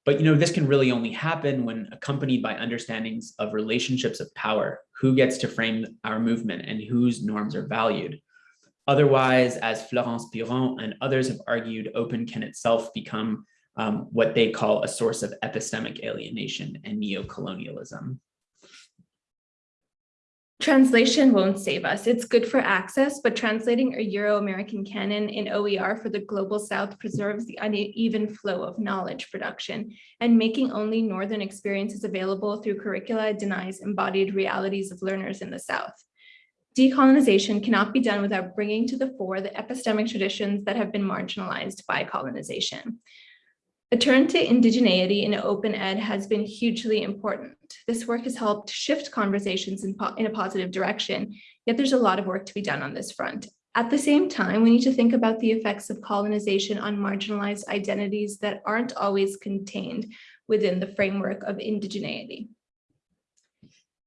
But, you know, this can really only happen when accompanied by understandings of relationships of power, who gets to frame our movement and whose norms are valued. Otherwise, as Florence Piron and others have argued, open can itself become um, what they call a source of epistemic alienation and neocolonialism. Translation won't save us. It's good for access, but translating a Euro-American canon in OER for the Global South preserves the uneven flow of knowledge production, and making only Northern experiences available through curricula denies embodied realities of learners in the South. Decolonization cannot be done without bringing to the fore the epistemic traditions that have been marginalized by colonization. A turn to indigeneity in open ed has been hugely important. This work has helped shift conversations in, in, a positive direction, yet there's a lot of work to be done on this front. At the same time, we need to think about the effects of colonization on marginalized identities that aren't always contained within the framework of indigeneity.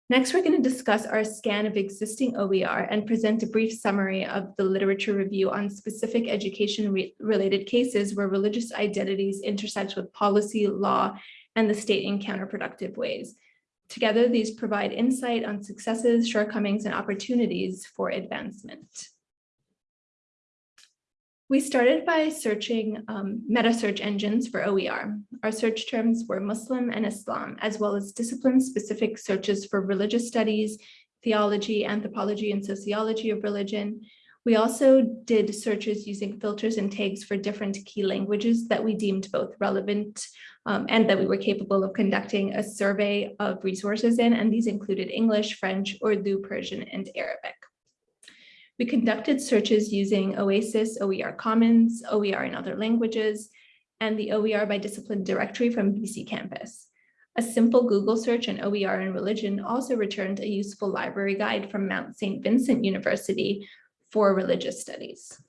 Next, we're going to discuss our scan of existing OER and present a brief summary of the literature review on specific education-related cases where religious identities intersect with policy, law, and the state in counterproductive ways. Together, these provide insight on successes, shortcomings, and opportunities for advancement. We started by searching um, meta search engines for OER. Our search terms were Muslim and Islam, as well as discipline-specific searches for religious studies, theology, anthropology, and sociology of religion. We also did searches using filters and tags for different key languages that we deemed both relevant um, and that we were capable of conducting a survey of resources in, and these included English, French, Urdu, Persian, and Arabic. We conducted searches using OASIS, OER Commons, OER in other languages, and the OER by discipline directory from BC Campus. A simple Google search on OER and religion also returned a useful library guide from Mount St. Vincent University for religious studies.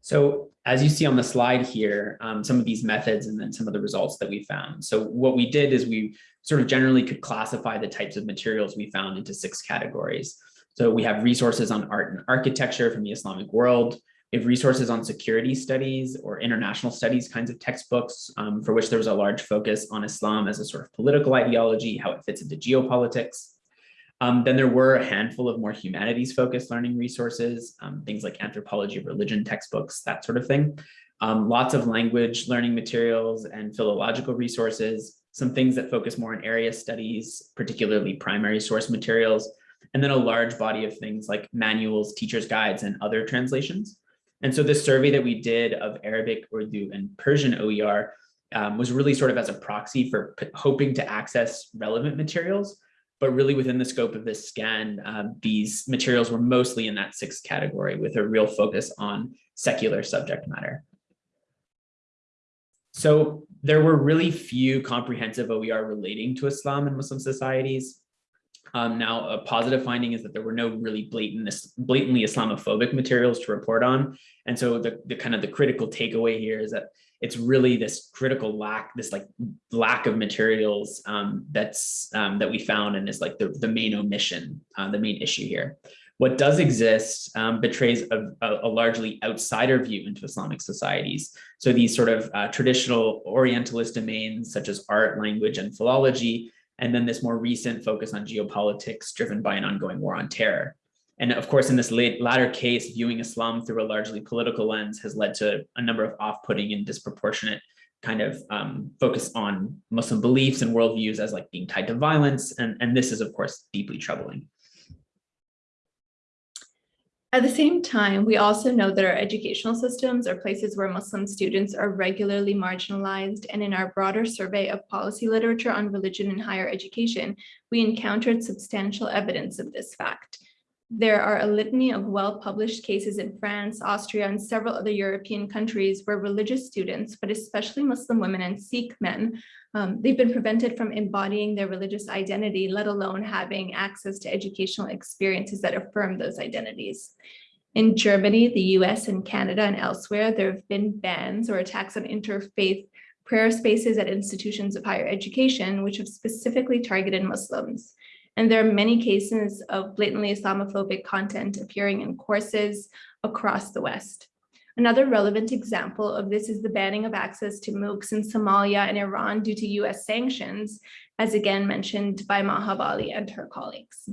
So as you see on the slide here, um, some of these methods and then some of the results that we found. So what we did is we sort of generally could classify the types of materials we found into six categories. So we have resources on art and architecture from the Islamic world. We have resources on security studies or international studies kinds of textbooks um, for which there was a large focus on Islam as a sort of political ideology, how it fits into geopolitics. Um, then there were a handful of more humanities focused learning resources, um, things like anthropology of religion textbooks, that sort of thing. Um, lots of language learning materials and philological resources, some things that focus more on area studies, particularly primary source materials, and then a large body of things like manuals, teacher's guides, and other translations. And so this survey that we did of Arabic, Urdu, and Persian OER um, was really sort of as a proxy for hoping to access relevant materials, but really within the scope of this scan, um, these materials were mostly in that sixth category with a real focus on secular subject matter. So there were really few comprehensive OER relating to Islam and Muslim societies. Um, now, a positive finding is that there were no really blatant, blatantly Islamophobic materials to report on. And so the, the kind of the critical takeaway here is that it's really this critical lack, this like lack of materials um, that's um, that we found and is like the, the main omission, uh, the main issue here. What does exist um, betrays a, a, largely outsider view into Islamic societies. So these sort of uh, traditional Orientalist domains such as art, language, and philology and then this more recent focus on geopolitics driven by an ongoing war on terror. And of course, in this late, latter case, viewing Islam through a largely political lens has led to a number of off-putting and disproportionate kind of um, focus on Muslim beliefs and worldviews as like being tied to violence. And, and this is, of course, deeply troubling. At the same time, we also know that our educational systems are places where Muslim students are regularly marginalized. And in our broader survey of policy literature on religion in higher education, we encountered substantial evidence of this fact. There are a litany of well-published cases in France, Austria, and several other European countries where religious students, but especially Muslim women and Sikh men, um, they've been prevented from embodying their religious identity, let alone having access to educational experiences that affirm those identities. In Germany, the US and Canada and elsewhere, there have been bans or attacks on interfaith prayer spaces at institutions of higher education, which have specifically targeted Muslims. And there are many cases of blatantly Islamophobic content appearing in courses across the West. Another relevant example of this is the banning of access to MOOCs in Somalia and Iran due to US sanctions, as again mentioned by Maha Bali and her colleagues.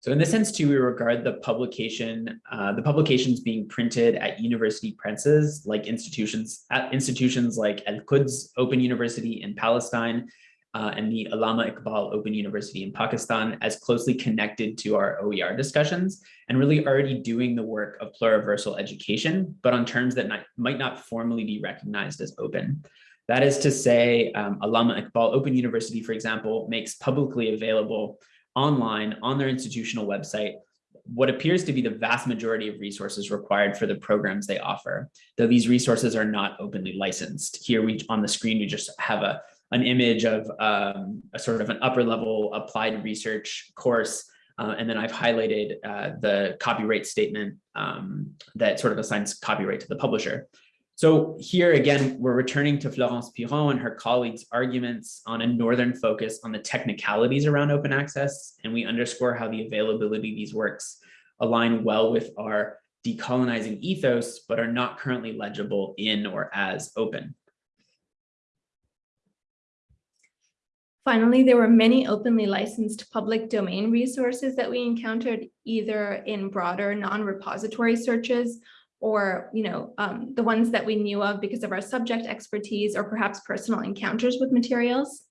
So in this sense too, we regard the publication, uh, the publications being printed at university presses, like institutions, at institutions like Al-Quds Open University in Palestine, uh, and the Allama Iqbal Open University in Pakistan as closely connected to our OER discussions and really already doing the work of pluriversal education, but on terms that not, might not formally be recognized as open. That is to say, um, Iqbal Open University, for example, makes publicly available online on their institutional website what appears to be the vast majority of resources required for the programs they offer, though these resources are not openly licensed. Here we on the screen, we just have a an image of um, a sort of an upper level applied research course. Uh, and then I've highlighted uh, the copyright statement um, that sort of assigns copyright to the publisher. So here again, we're returning to Florence Piron and her colleagues' arguments on a northern focus on the technicalities around open access. And we underscore how the availability of these works align well with our decolonizing ethos, but are not currently legible in or as open. Finally, there were many openly licensed public domain resources that we encountered either in broader non-repository searches or you know, um, the ones that we knew of because of our subject expertise or perhaps personal encounters with materials.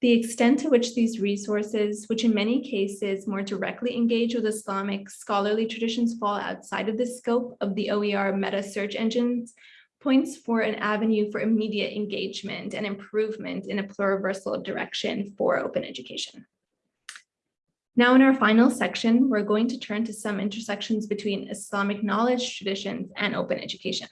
The extent to which these resources, which in many cases more directly engage with Islamic scholarly traditions fall outside of the scope of the OER meta search engines, points for an avenue for immediate engagement and improvement in a pluriversal direction for open education. Now in our final section, we're going to turn to some intersections between Islamic knowledge traditions and open education.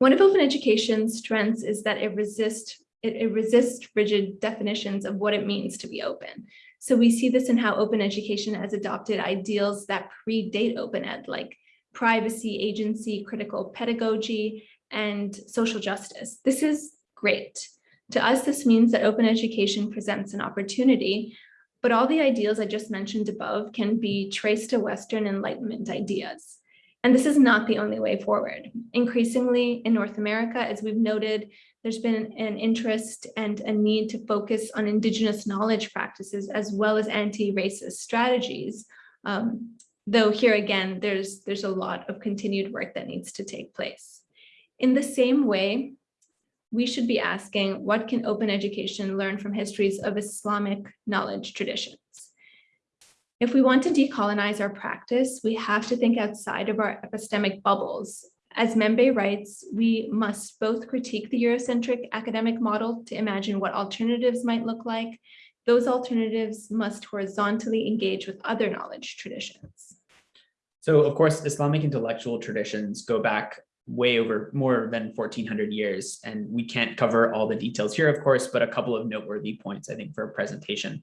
One of open education's strengths is that it resists it, it resists rigid definitions of what it means to be open. So we see this in how open education has adopted ideals that predate open ed, like privacy, agency, critical pedagogy, and social justice. This is great. To us, this means that open education presents an opportunity, but all the ideals I just mentioned above can be traced to Western Enlightenment ideas. And this is not the only way forward. Increasingly in North America, as we've noted, there's been an interest and a need to focus on indigenous knowledge practices as well as anti-racist strategies. Um, though here again, there's, there's a lot of continued work that needs to take place. In the same way, we should be asking what can open education learn from histories of Islamic knowledge traditions? If we want to decolonize our practice, we have to think outside of our epistemic bubbles as Mbembe writes, we must both critique the Eurocentric academic model to imagine what alternatives might look like. Those alternatives must horizontally engage with other knowledge traditions. So of course, Islamic intellectual traditions go back way over more than 1400 years, and we can't cover all the details here, of course, but a couple of noteworthy points, I think, for a presentation.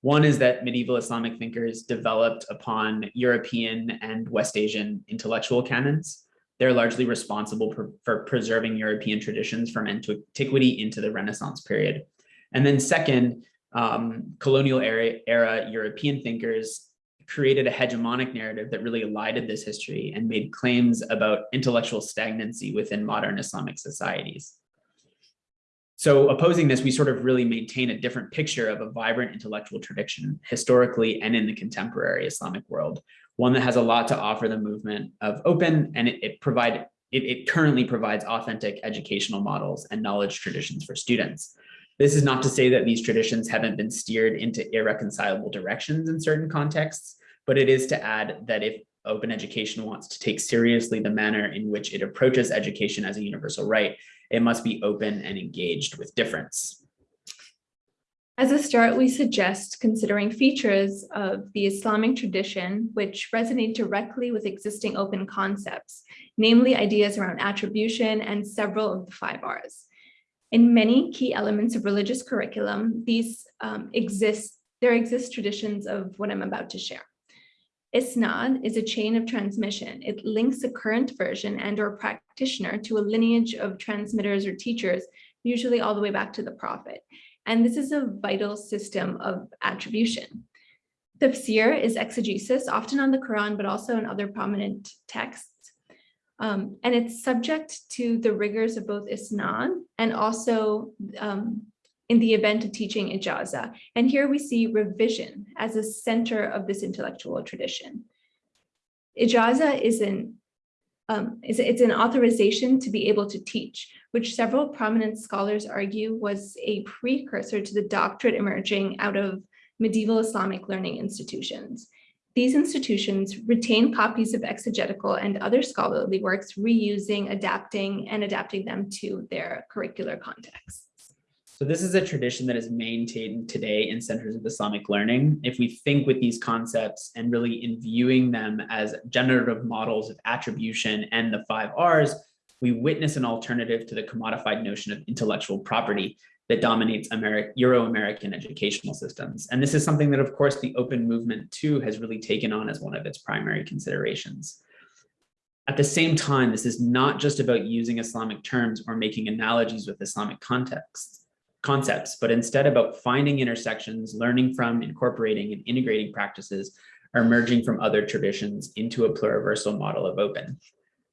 One is that medieval Islamic thinkers developed upon European and West Asian intellectual canons. They're largely responsible for, for preserving European traditions from antiquity into the Renaissance period. And then second, um, colonial era, era European thinkers created a hegemonic narrative that really elided this history and made claims about intellectual stagnancy within modern Islamic societies. So opposing this, we sort of really maintain a different picture of a vibrant intellectual tradition historically and in the contemporary Islamic world, one that has a lot to offer the movement of open and it, it provide it, it currently provides authentic educational models and knowledge traditions for students. This is not to say that these traditions haven't been steered into irreconcilable directions in certain contexts, but it is to add that if open education wants to take seriously the manner in which it approaches education as a universal right, it must be open and engaged with difference. As a start, we suggest considering features of the Islamic tradition which resonate directly with existing open concepts, namely ideas around attribution and several of the five R's. In many key elements of religious curriculum, these um, exist, there exist traditions of what I'm about to share. Isnad is a chain of transmission. It links a current version and or practitioner to a lineage of transmitters or teachers, usually all the way back to the prophet. And this is a vital system of attribution. Tafsir is exegesis, often on the Quran, but also in other prominent texts. Um, and it's subject to the rigors of both isnad and also um, in the event of teaching ijaza. And here we see revision as a center of this intellectual tradition. Ijaza is an um, is, it's an authorization to be able to teach, which several prominent scholars argue was a precursor to the doctorate emerging out of medieval Islamic learning institutions. These institutions retain copies of exegetical and other scholarly works, reusing, adapting, and adapting them to their curricular context. So this is a tradition that is maintained today in centers of Islamic learning. If we think with these concepts and really in viewing them as generative models of attribution and the five R's, we witness an alternative to the commodified notion of intellectual property that dominates Euro-American educational systems. And this is something that, of course, the open movement too has really taken on as one of its primary considerations. At the same time, this is not just about using Islamic terms or making analogies with Islamic contexts concepts, but instead about finding intersections, learning from, incorporating, and integrating practices are emerging from other traditions into a pluriversal model of open.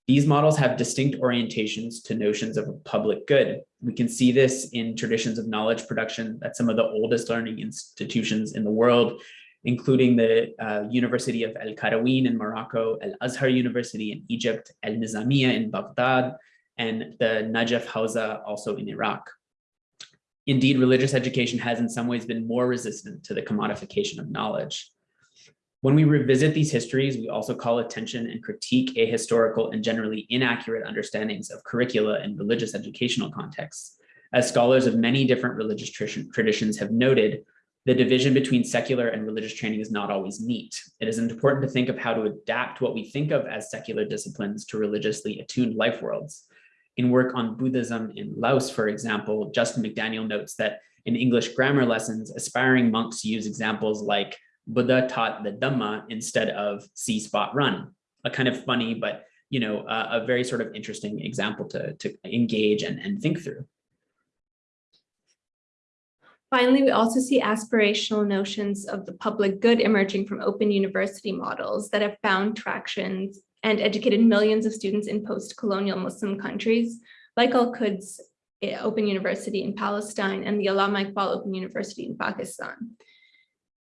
These models have distinct orientations to notions of public good. We can see this in traditions of knowledge production at some of the oldest learning institutions in the world, including the uh, University of El Qarawiyyin in Morocco, Al Azhar University in Egypt, Al Nizamiya in Baghdad, and the Najaf Hawza also in Iraq. Indeed, religious education has in some ways been more resistant to the commodification of knowledge. When we revisit these histories, we also call attention and critique ahistorical and generally inaccurate understandings of curricula in religious educational contexts. As scholars of many different religious traditions have noted, the division between secular and religious training is not always neat. It is important to think of how to adapt what we think of as secular disciplines to religiously attuned life worlds. In work on Buddhism in Laos, for example, Justin McDaniel notes that in English grammar lessons, aspiring monks use examples like Buddha taught the Dhamma instead of see spot run, a kind of funny, but you know, a, a very sort of interesting example to, to engage and, and think through. Finally, we also see aspirational notions of the public good emerging from open university models that have found traction and educated millions of students in post-colonial Muslim countries, like Al-Quds eh, Open University in Palestine and the Allama Iqbal Open University in Pakistan.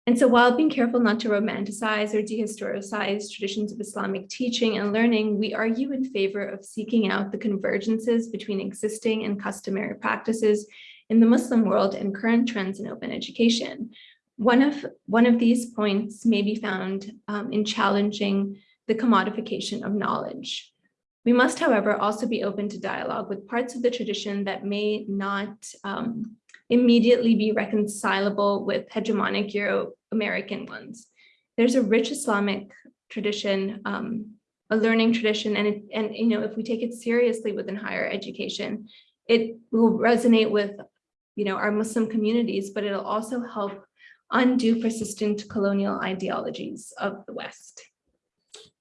And so while being careful not to romanticize or dehistoricize traditions of Islamic teaching and learning, we argue in favor of seeking out the convergences between existing and customary practices in the Muslim world and current trends in open education. One of, one of these points may be found um, in challenging the commodification of knowledge. We must, however, also be open to dialogue with parts of the tradition that may not um, immediately be reconcilable with hegemonic Euro-American ones. There's a rich Islamic tradition, um, a learning tradition, and, it, and you know, if we take it seriously within higher education, it will resonate with you know, our Muslim communities, but it'll also help undo persistent colonial ideologies of the West.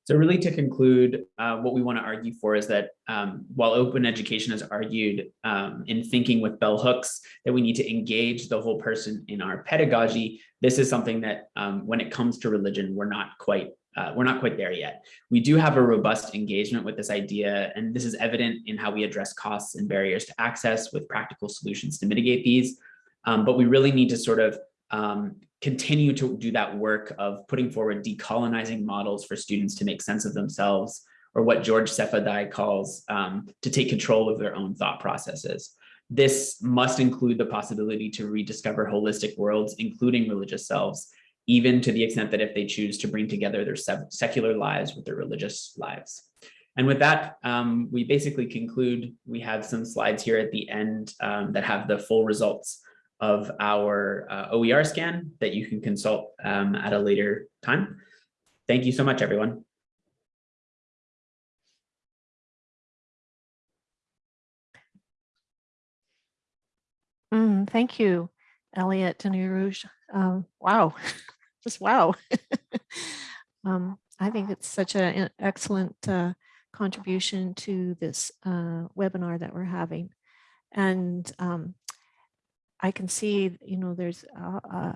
So really to conclude, uh, what we want to argue for is that um, while open education has argued um, in thinking with bell hooks that we need to engage the whole person in our pedagogy, this is something that um, when it comes to religion, we're not quite uh, we're not quite there yet. We do have a robust engagement with this idea, and this is evident in how we address costs and barriers to access with practical solutions to mitigate these. Um, but we really need to sort of um, continue to do that work of putting forward decolonizing models for students to make sense of themselves, or what George Sefa Dei calls um, to take control of their own thought processes. This must include the possibility to rediscover holistic worlds, including religious selves, even to the extent that if they choose to bring together their secular lives with their religious lives. And with that, um, we basically conclude, we have some slides here at the end um, that have the full results of our uh, OER scan that you can consult um, at a later time. Thank you so much, everyone. Mm, thank you, Elliot and Rouge. Um, wow, just wow. um, I think it's such an excellent uh, contribution to this uh, webinar that we're having. And um, I can see, you know, there's uh, uh,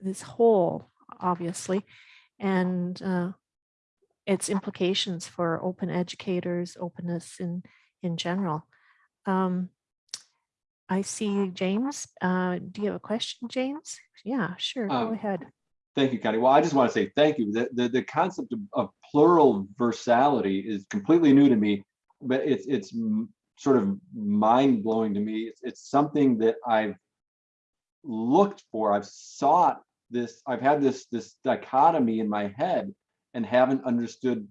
this hole, obviously, and uh, its implications for open educators, openness in, in general. Um, I see James. Uh, do you have a question, James? Yeah, sure. Um, Go ahead. Thank you, Connie. Well, I just want to say thank you. The, the, the concept of, of plural versality is completely new to me, but it's, it's sort of mind blowing to me. It's, it's something that I've looked for. I've sought this. I've had this, this dichotomy in my head and haven't understood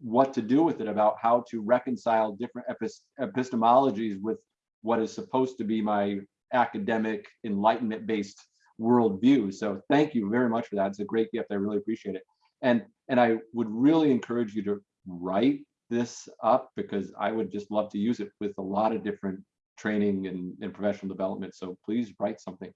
what to do with it about how to reconcile different epistemologies with what is supposed to be my academic enlightenment based worldview. So thank you very much for that. It's a great gift. I really appreciate it. And and I would really encourage you to write this up because I would just love to use it with a lot of different training and, and professional development. So please write something.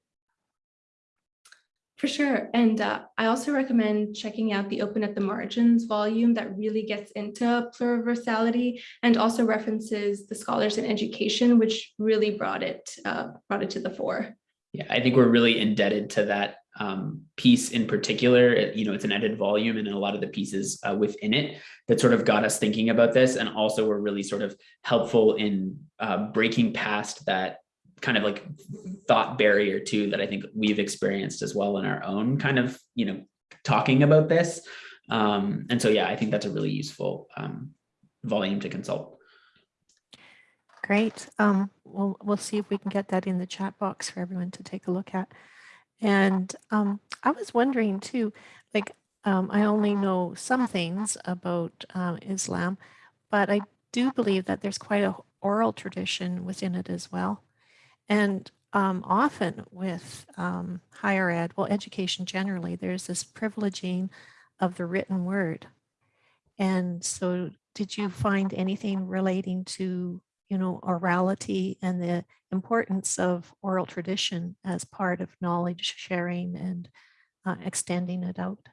For sure. And uh, I also recommend checking out the Open at the Margins volume that really gets into pluriversality and also references the scholars in education, which really brought it uh, brought it to the fore. Yeah, I think we're really indebted to that um, piece in particular, you know, it's an edited volume and a lot of the pieces uh, within it that sort of got us thinking about this and also were really sort of helpful in uh, breaking past that kind of like thought barrier too that I think we've experienced as well in our own kind of, you know, talking about this. Um, and so, yeah, I think that's a really useful um, volume to consult. Great. Um, we'll, we'll see if we can get that in the chat box for everyone to take a look at. And um, I was wondering too, like, um, I only know some things about um, Islam, but I do believe that there's quite a oral tradition within it as well. And um, often with um, higher ed, well, education generally, there's this privileging of the written word. And so did you find anything relating to, you know, orality and the importance of oral tradition as part of knowledge sharing and uh, extending it out?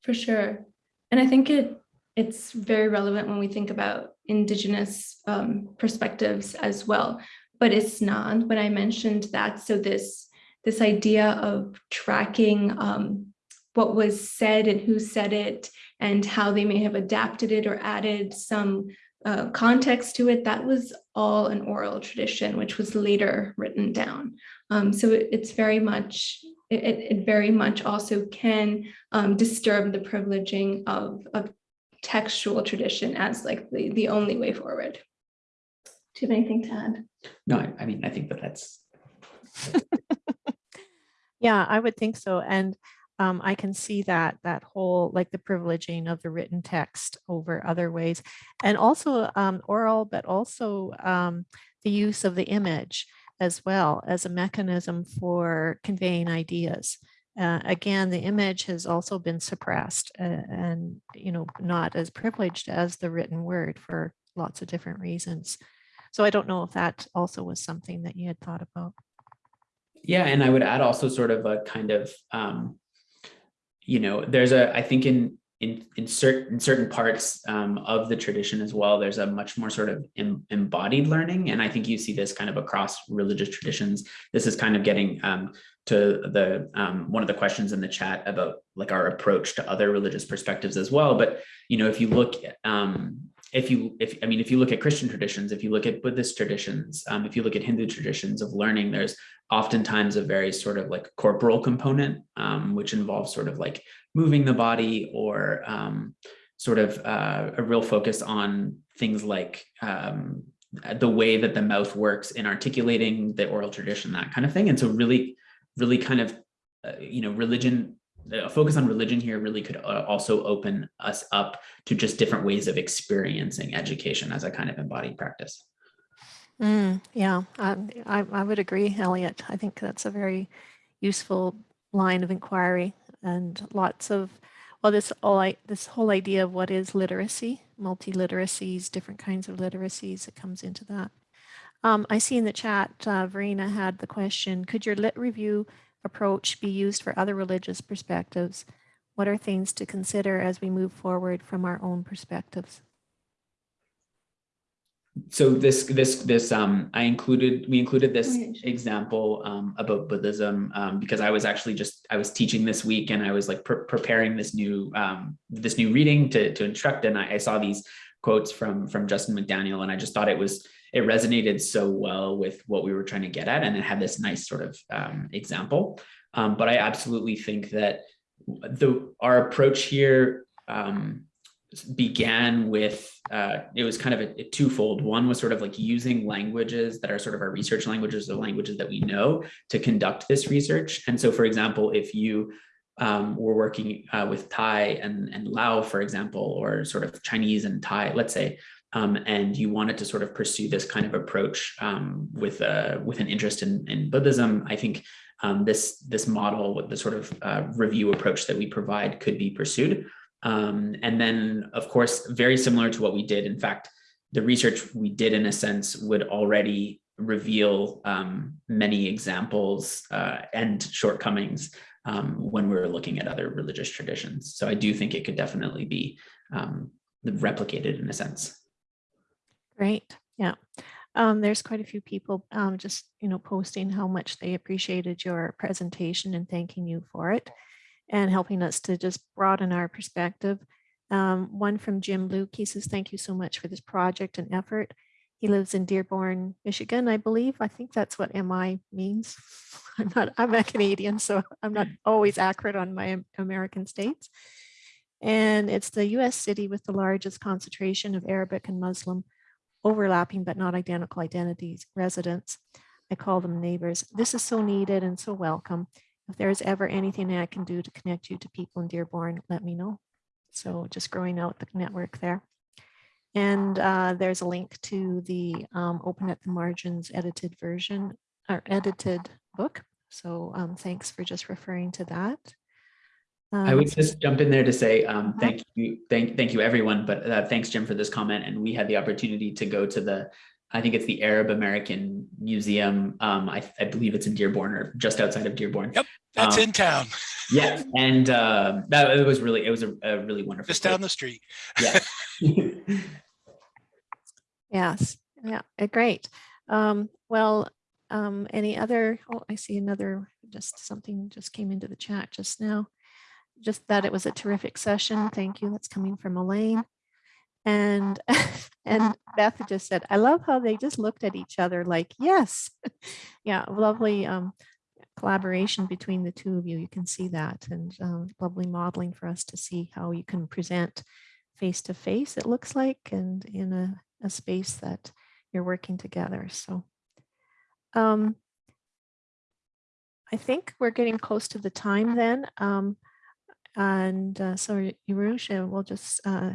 For sure. And I think it it's very relevant when we think about indigenous um, perspectives as well. But it's not when I mentioned that. So this this idea of tracking um, what was said and who said it and how they may have adapted it or added some uh, context to it, that was all an oral tradition, which was later written down. Um, so it, it's very much, it, it very much also can um, disturb the privileging of, of textual tradition as like the, the only way forward. Do you have anything to add? No, I, I mean, I think that that's Yeah, I would think so. And um, I can see that that whole like the privileging of the written text over other ways, and also um, oral, but also um, the use of the image as well as a mechanism for conveying ideas. Uh, again, the image has also been suppressed uh, and you know not as privileged as the written word for lots of different reasons. So I don't know if that also was something that you had thought about. Yeah, and I would add also sort of a kind of, um, you know, there's a, I think in in in certain in certain parts um, of the tradition as well, there's a much more sort of em, embodied learning, and I think you see this kind of across religious traditions. This is kind of getting um, to the um, one of the questions in the chat about like our approach to other religious perspectives as well. But you know, if you look at um, if you if i mean if you look at christian traditions if you look at buddhist traditions um, if you look at hindu traditions of learning there's oftentimes a very sort of like corporal component um, which involves sort of like moving the body or um, sort of uh, a real focus on things like um, the way that the mouth works in articulating the oral tradition that kind of thing and so really really kind of uh, you know religion a focus on religion here really could uh, also open us up to just different ways of experiencing education as a kind of embodied practice. Mm, yeah, I, I, I would agree, Elliot. I think that's a very useful line of inquiry and lots of, well, this all I, this whole idea of what is literacy, multi-literacies, different kinds of literacies, it comes into that. Um, I see in the chat, uh, Verena had the question, could your lit review approach be used for other religious perspectives? What are things to consider as we move forward from our own perspectives? So this this this um I included we included this example um about Buddhism um because I was actually just I was teaching this week and I was like pre preparing this new um this new reading to to instruct. And I, I saw these quotes from from Justin McDaniel and I just thought it was it resonated so well with what we were trying to get at and it had this nice sort of um, example. Um, but I absolutely think that the our approach here um, began with uh, it was kind of a, a, twofold. One was sort of like using languages that are sort of our research languages, the languages that we know to conduct this research. And so, for example, if you um, were working uh, with Thai and, and Lao, for example, or sort of Chinese and Thai, let's say, um, and you wanted to sort of pursue this kind of approach um, with a, with an interest in, in Buddhism, I think um, this this model with the sort of uh, review approach that we provide could be pursued. Um, and then, of course, very similar to what we did. In fact, the research we did, in a sense, would already reveal um, many examples uh, and shortcomings um, when we were looking at other religious traditions. So I do think it could definitely be um, replicated in a sense. Great. Yeah. Um, there's quite a few people um, just, you know, posting how much they appreciated your presentation and thanking you for it and helping us to just broaden our perspective. Um, one from Jim Luke, he says, thank you so much for this project and effort. He lives in Dearborn, Michigan, I believe. I think that's what MI means. I'm not, I'm a Canadian, so I'm not always accurate on my American states. And it's the US city with the largest concentration of Arabic and Muslim overlapping but not identical identities residents. I call them neighbors. This is so needed and so welcome. If there is ever anything I can do to connect you to people in Dearborn, let me know. So just growing out the network there. And uh, there's a link to the um, Open at the Margins edited version or edited book. So um, thanks for just referring to that. I Um, would just jump in there to say um, Uh-huh. thank you, thank, thank you, everyone. But uh, thanks, Jim, for this comment. And we had the opportunity to go to the, I think it's the Arab American Museum. Um, I, I believe it's in Dearborn or just outside of Dearborn. Yep, That's Um, in town, Yeah, and uh, that it was really, it was a, a really wonderful. just place. down the street. Yeah. Yes, yeah, uh, great. Um, well, um, any other, oh, I see another, just something just came into the chat just now. Just that it was a terrific session. Thank you. That's coming from Elaine. And, and Beth just said, I love how they just looked at each other like, yes. Yeah, lovely um, collaboration between the two of you. You can see that and um, lovely modeling for us to see how you can present face to face, it looks like, and in a, a space that you're working together. So um, I think we're getting close to the time then. Um, and uh, so Yerusha, we'll just uh,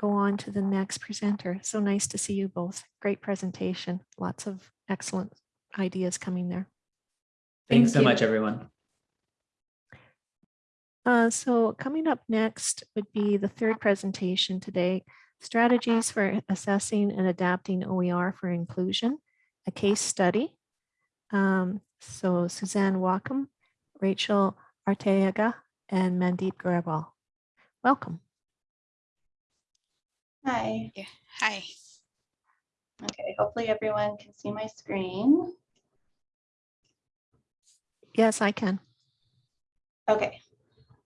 go on to the next presenter. So nice to see you both. Great presentation. Lots of excellent ideas coming there. Thanks Thank so you. much, everyone. Uh, so coming up next would be the third presentation today, strategies for assessing and adapting OER for inclusion, a case study. Um, so Suzanne Wakim, Rachel Arteaga, and Mandeep Grewal. Welcome. Hi. Yeah, hi. Okay, hopefully everyone can see my screen. Yes, I can. Okay.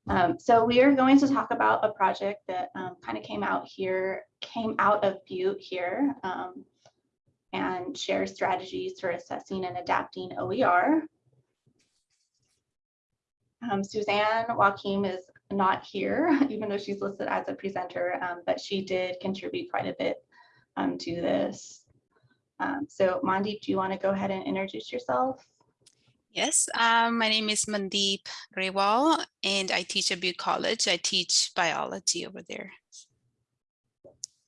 Um, so we are going to talk about a project that um, kind of came out here, came out of Butte here, um, and share strategies for assessing and adapting OER. Um, Suzanne Wakim is not here, even though she's listed as a presenter, um, but she did contribute quite a bit um, to this. Um, so Mandeep, do you want to go ahead and introduce yourself? Yes, um, my name is Mandeep Grewal and I teach at Butte College. I teach biology over there.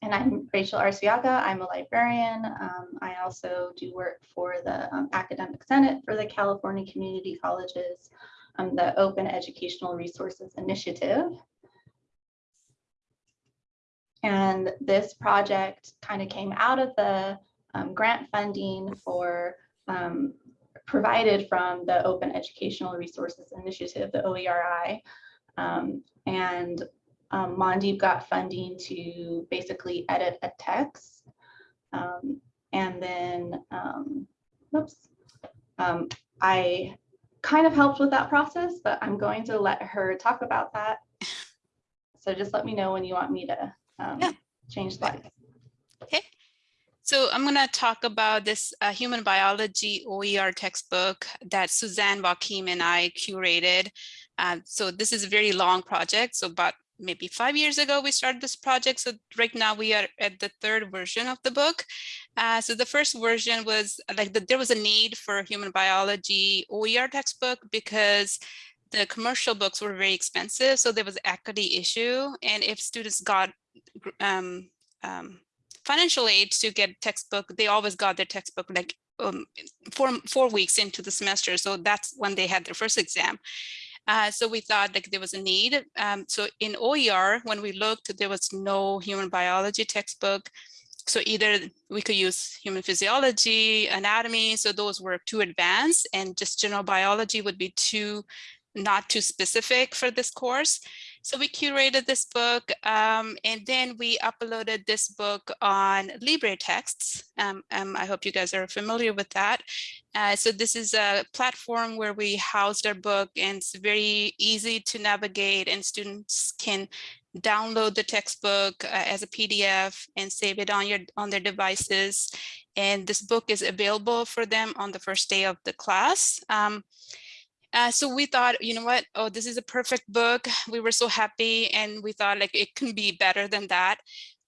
And I'm Rachel Arteaga. I'm a librarian. Um, I also do work for the um, Academic Senate for the California Community Colleges, um, the Open Educational Resources Initiative. And this project kind of came out of the um, grant funding for um, provided from the Open Educational Resources Initiative, the OERI. Um, and um, Mandeep got funding to basically edit a text. Um, and then, um, whoops, um, I kind of helped with that process, but I'm going to let her talk about that. So just let me know when you want me to um, Yeah. change slides. Okay. So I'm going to talk about this uh, human biology OER textbook that Suzanne Wakim and I curated. Uh, so this is a very long project. So about maybe five years ago, we started this project. So right now we are at the third version of the book. Uh, so the first version was like the, there was a need for a human biology OER textbook because the commercial books were very expensive. So there was equity issue. And if students got um, um, financial aid to get textbook, they always got their textbook like um, four, four weeks into the semester. So that's when they had their first exam. Uh, so we thought like there was a need. Um, so in OER, when we looked, there was no human biology textbook. So either we could use human physiology, anatomy, so those were too advanced and just general biology would be too not too specific for this course. So we curated this book um, and then we uploaded this book on LibreTexts. Um, um, I hope you guys are familiar with that. Uh, so this is a platform where we housed our book and it's very easy to navigate and students can download the textbook uh, as a PDF and save it on your on their devices. And this book is available for them on the first day of the class. Um, uh, so we thought, you know what, oh, this is a perfect book. We were so happy and we thought like it can be better than that.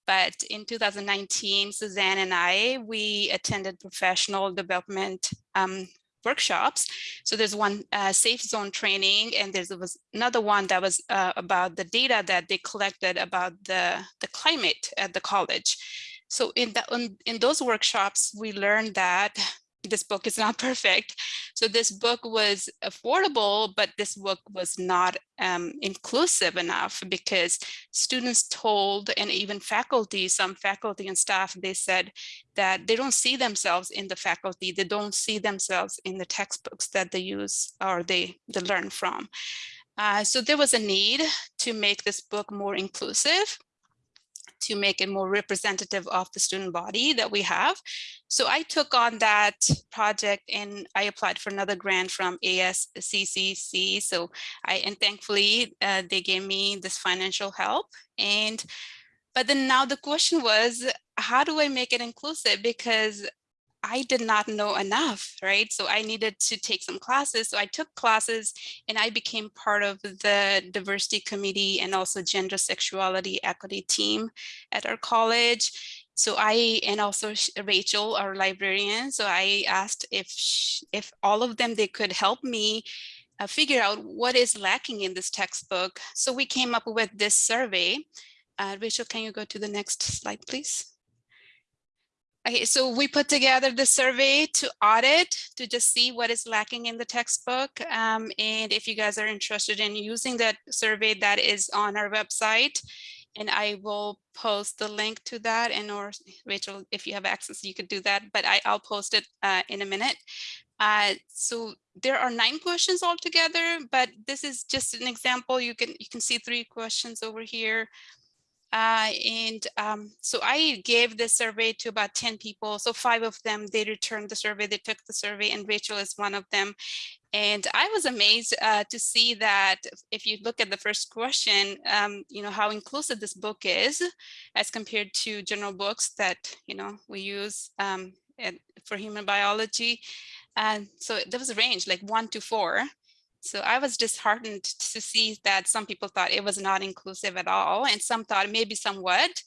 But in 2019, Suzanne and I, we attended professional development um, workshops. So there's one uh, safe zone training and there was another one that was uh, about the data that they collected about the, the climate at the college. So in, the, in, in those workshops, we learned that this book is not perfect. So this book was affordable, but this book was not um, inclusive enough because students told, and even faculty, some faculty and staff, they said that they don't see themselves in the faculty. They don't see themselves in the textbooks that they use or they, they learn from. Uh, so there was a need to make this book more inclusive to make it more representative of the student body that we have. So I took on that project and I applied for another grant from ASCCC. So I, and thankfully uh, they gave me this financial help. And, but then now the question was, how do I make it inclusive? Because I did not know enough, right? So I needed to take some classes. So I took classes and I became part of the diversity committee and also gender sexuality equity team at our college. So I, and also Rachel, our librarian. So I asked if, if all of them, they could help me uh, figure out what is lacking in this textbook. So we came up with this survey. Uh, Rachel, can you go to the next slide, please? Okay, so we put together the survey to audit to just see what is lacking in the textbook. Um, and if you guys are interested in using that survey that is on our website, and I will post the link to that and or Rachel, if you have access, you could do that, but I, I'll post it uh, in a minute. Uh, so there are nine questions altogether, but this is just an example. You can you can see three questions over here. Uh, and um, so I gave this survey to about 10 people. So five of them, they returned the survey, they took the survey and Rachel is one of them. And I was amazed uh, to see that if you look at the first question, um, you know, how inclusive this book is as compared to general books that, you know, we use um, for human biology. And so there was a range like one to four. So I was disheartened to see that some people thought it was not inclusive at all, and some thought maybe somewhat.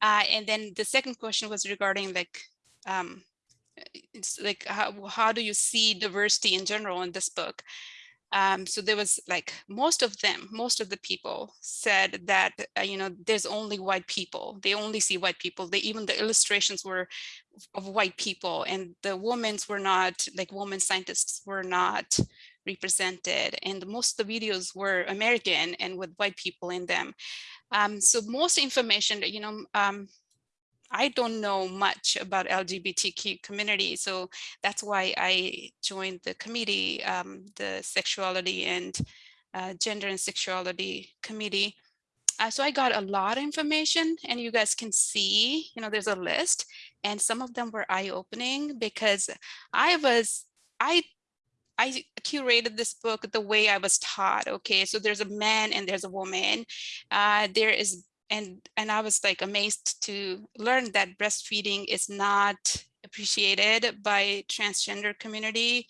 Uh, and then the second question was regarding like, um, it's like how, how do you see diversity in general in this book? Um, so there was like most of them, most of the people said that, uh, you know, there's only white people. They only see white people. They even the illustrations were of white people and the women's were not like women scientists were not represented and most of the videos were American and with white people in them. Um, so most information, you know, um, I don't know much about LGBTQ community, so that's why I joined the committee, um, the sexuality and uh, gender and sexuality committee. Uh, so I got a lot of information and you guys can see, you know, there's a list and some of them were eye-opening because I was, I I curated this book the way I was taught. Okay, so there's a man and there's a woman. Uh, there is, and and I was like amazed to learn that breastfeeding is not appreciated by transgender community.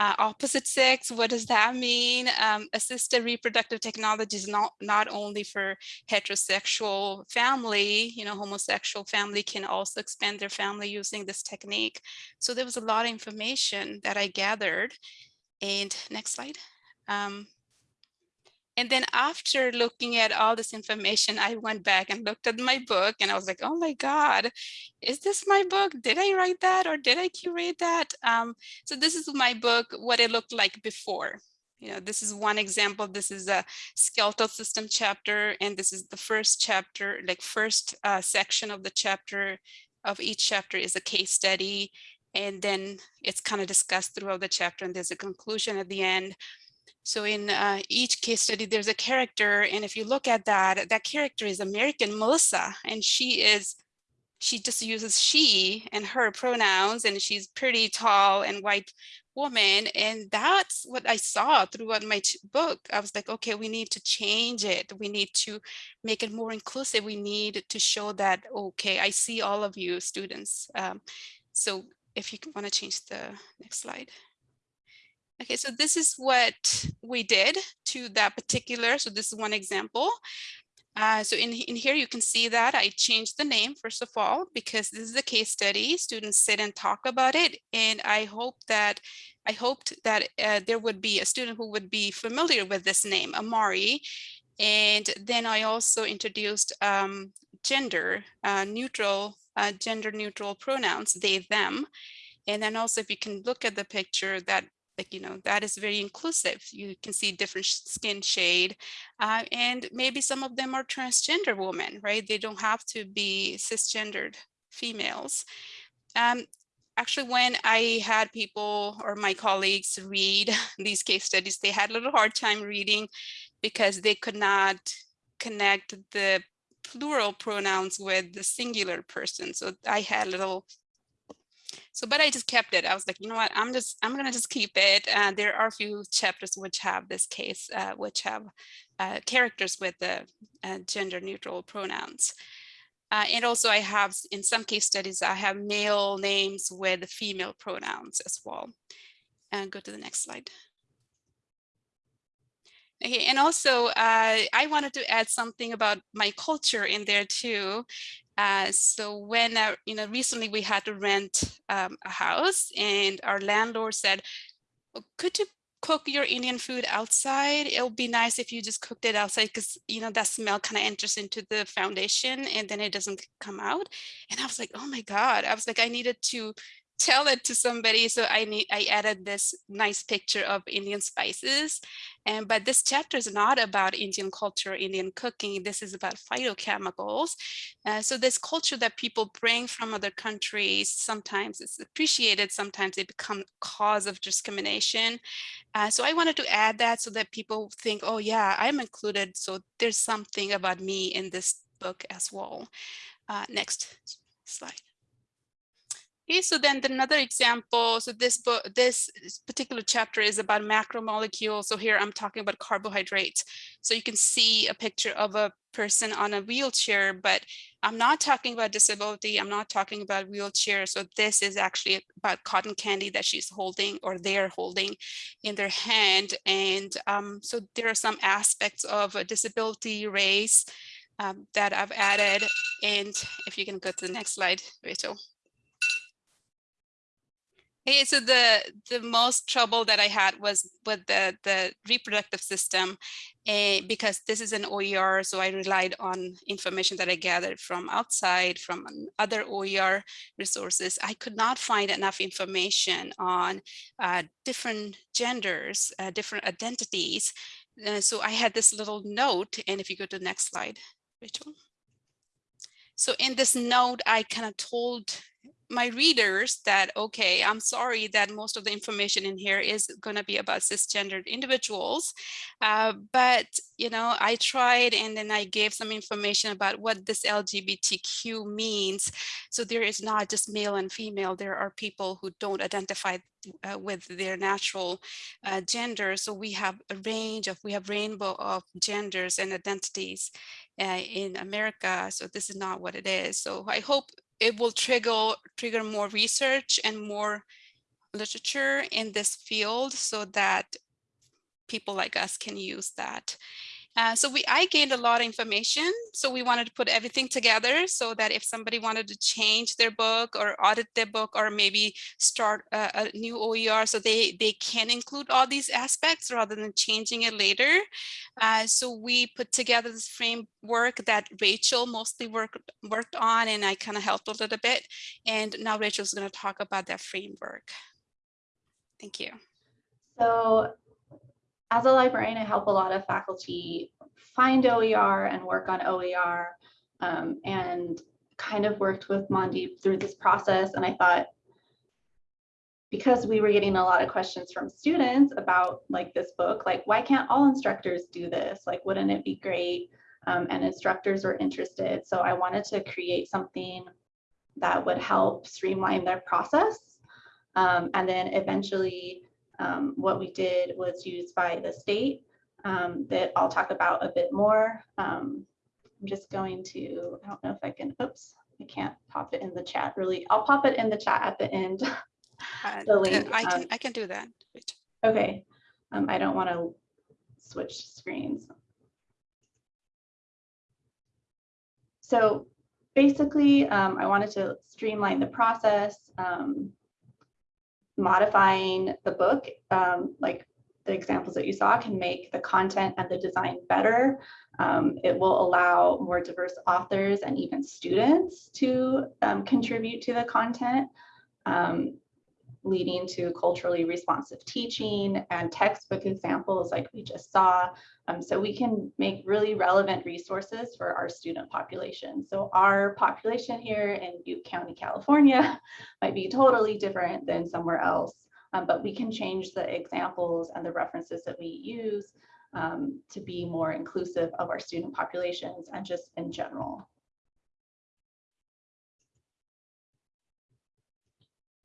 Uh, opposite sex, what does that mean? Um, assisted reproductive technology is not, not only for heterosexual family, you know, homosexual family can also expand their family using this technique. So there was a lot of information that I gathered. And next slide. Um, and then after looking at all this information, I went back and looked at my book and I was like, oh my God, is this my book? Did I write that or did I curate that? Um, so this is my book, what it looked like before. You know, this is one example. This is a skeletal system chapter, and this is the first chapter, like first uh, section of the chapter of each chapter is a case study. And then it's kind of discussed throughout the chapter and there's a conclusion at the end. So in uh, each case study, there's a character. And if you look at that, that character is American Melissa, and she is, she just uses she and her pronouns, and she's pretty tall and white woman. And that's what I saw throughout my book. I was like, okay, we need to change it. We need to make it more inclusive. We need to show that, okay, I see all of you students. Um, so if you want to change the next slide. Okay, so this is what we did to that particular, so this is one example. Uh, so in, in here, you can see that I changed the name, first of all, because this is a case study. Students sit and talk about it. And I hope that I hoped that uh, there would be a student who would be familiar with this name, Amari. And then I also introduced um, gender uh, neutral, uh, gender neutral pronouns, they, them. And then also if you can look at the picture that like, you know, that is very inclusive. You can see different skin shade uh, and maybe some of them are transgender women, right? They don't have to be cisgendered females. Um, actually, when I had people or my colleagues read these case studies, they had a little hard time reading because they could not connect the plural pronouns with the singular person. So I had a little so, but I just kept it. I was like, you know what, I'm just, I'm going to just keep it. Uh, there are a few chapters which have this case, uh, which have uh, characters with the uh, gender neutral pronouns. Uh, and also I have, in some case studies, I have male names with female pronouns as well. And go to the next slide. Okay, and also uh, I wanted to add something about my culture in there too. Uh, so when, uh, you know, recently we had to rent um, a house and our landlord said, "Oh, could you cook your Indian food outside? It would be nice if you just cooked it outside because, you know, that smell kind of enters into the foundation and then it doesn't come out. And I was like, oh my God, I was like, I needed to tell it to somebody. So I need I added this nice picture of Indian spices. And but this chapter is not about Indian culture, Indian cooking. This is about phytochemicals. Uh, so this culture that people bring from other countries, sometimes it's appreciated, sometimes it become cause of discrimination. Uh, so I wanted to add that so that people think, oh yeah, I'm included. So there's something about me in this book as well. Uh, next slide. Okay, so then another example, so this book, this particular chapter is about macromolecules. So here I'm talking about carbohydrates. So you can see a picture of a person on a wheelchair, but I'm not talking about disability. I'm not talking about wheelchair. So this is actually about cotton candy that she's holding or they're holding in their hand. And um, so there are some aspects of a disability, race um, that I've added. And if you can go to the next slide, Rachel. Okay, so the the most trouble that I had was with the the reproductive system, uh, because this is an OER, so I relied on information that I gathered from outside, from other OER resources. I could not find enough information on uh, different genders, uh, different identities. So I had this little note, and if you go to the next slide, Rachel. So in this note, I kind of told my readers that, okay, I'm sorry that most of the information in here is going to be about cisgendered individuals. Uh, but, you know, I tried and then I gave some information about what this LGBTQ means. So there is not just male and female. There are people who don't identify uh, with their natural uh, gender. So we have a range of, we have rainbow of genders and identities uh, in America. So this is not what it is. So I hope it will trigger trigger more research and more literature in this field so that people like us can use that. Uh, so we, I gained a lot of information. So we wanted to put everything together so that if somebody wanted to change their book or audit their book or maybe start a, a new OER so they, they can include all these aspects rather than changing it later. Uh, so we put together this framework that Rachel mostly worked, worked on and I kind of helped a little bit. And now Rachel's going to talk about that framework. Thank you. So as a librarian, I help a lot of faculty find OER and work on OER um, and kind of worked with Mandeep through this process. And I thought because we were getting a lot of questions from students about like this book, like why can't all instructors do this? Like, wouldn't it be great? Um, and instructors were interested. So I wanted to create something that would help streamline their process. Um, and then eventually um, what we did was used by the state um, that I'll talk about a bit more. Um, I'm just going to, I don't know if I can, oops, I can't pop it in the chat really. I'll pop it in the chat at the end. Uh, the link. I can um, I can do that. Wait. Okay, um, I don't want to switch screens. So basically, um, I wanted to streamline the process, um, modifying the book, um, like the examples that you saw can make the content and the design better. Um, it will allow more diverse authors and even students to um, contribute to the content. Um, leading to culturally responsive teaching and textbook examples like we just saw. Um, so we can make really relevant resources for our student population. So our population here in Butte County, California might be totally different than somewhere else, um, but we can change the examples and the references that we use um, to be more inclusive of our student populations and just in general.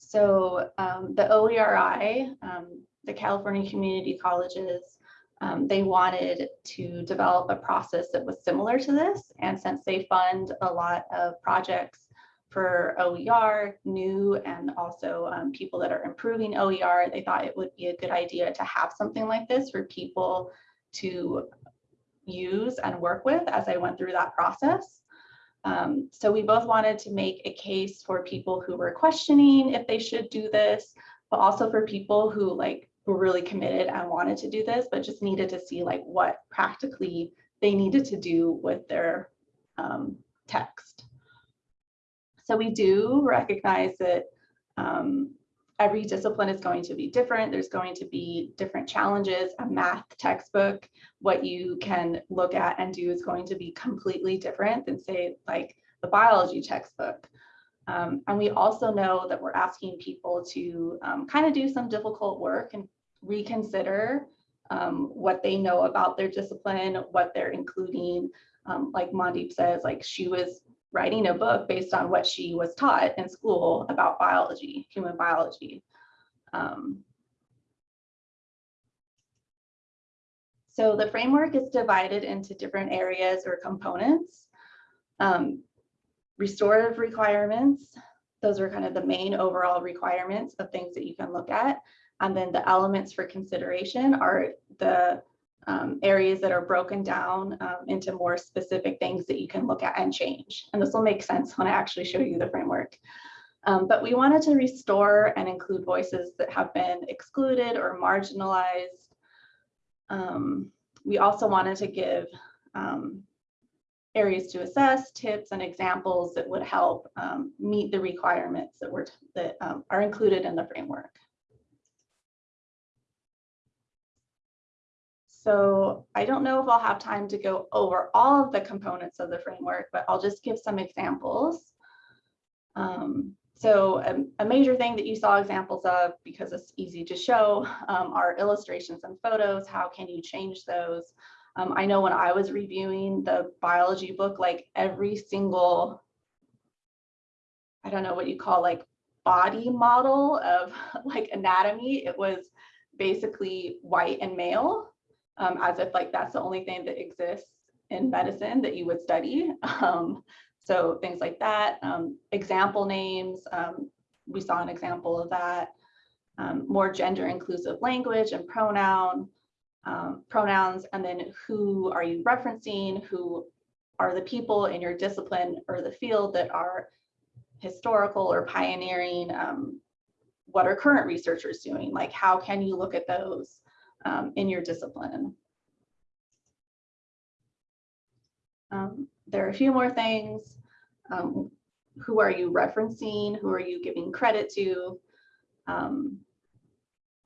So um, the OERI, um, the California Community Colleges, um, they wanted to develop a process that was similar to this. And since they fund a lot of projects for OER, new and also um, people that are improving OER, they thought it would be a good idea to have something like this for people to use and work with as I went through that process. Um, so we both wanted to make a case for people who were questioning if they should do this, but also for people who like were really committed and wanted to do this, but just needed to see like what practically they needed to do with their um, text. So we do recognize that um, every discipline is going to be different. There's going to be different challenges. A math textbook, what you can look at and do is going to be completely different than say like the biology textbook. Um, and we also know that we're asking people to um, kind of do some difficult work and reconsider um, what they know about their discipline, what they're including. Um, like Mandeep says, like she was writing a book based on what she was taught in school about biology, human biology. Um, so the framework is divided into different areas or components. Um, restorative requirements, those are kind of the main overall requirements of things that you can look at. And then the elements for consideration are the um, areas that are broken down um, into more specific things that you can look at and change. And this will make sense when I actually show you the framework. Um, but we wanted to restore and include voices that have been excluded or marginalized. Um, we also wanted to give um, areas to assess, tips and examples that would help um, meet the requirements that, were that are included in the framework. So I don't know if I'll have time to go over all of the components of the framework, but I'll just give some examples. Um, so a, a, major thing that you saw examples of, because it's easy to show, um, are illustrations and photos. How can you change those? Um, I know when I was reviewing the biology book, like every single, I don't know what you call like body model of like anatomy, it was basically white and male um, as if like that's the only thing that exists in medicine that you would study. Um, so things like that, um, example names, um, we saw an example of that, um, more gender inclusive language and pronoun, um, pronouns, and then who are you referencing, who are the people in your discipline or the field that are historical or pioneering, what are current researchers doing, like how can you look at those? Um, in your discipline. Um, there are a few more things. Um, who are you referencing? Who are you giving credit to? Um,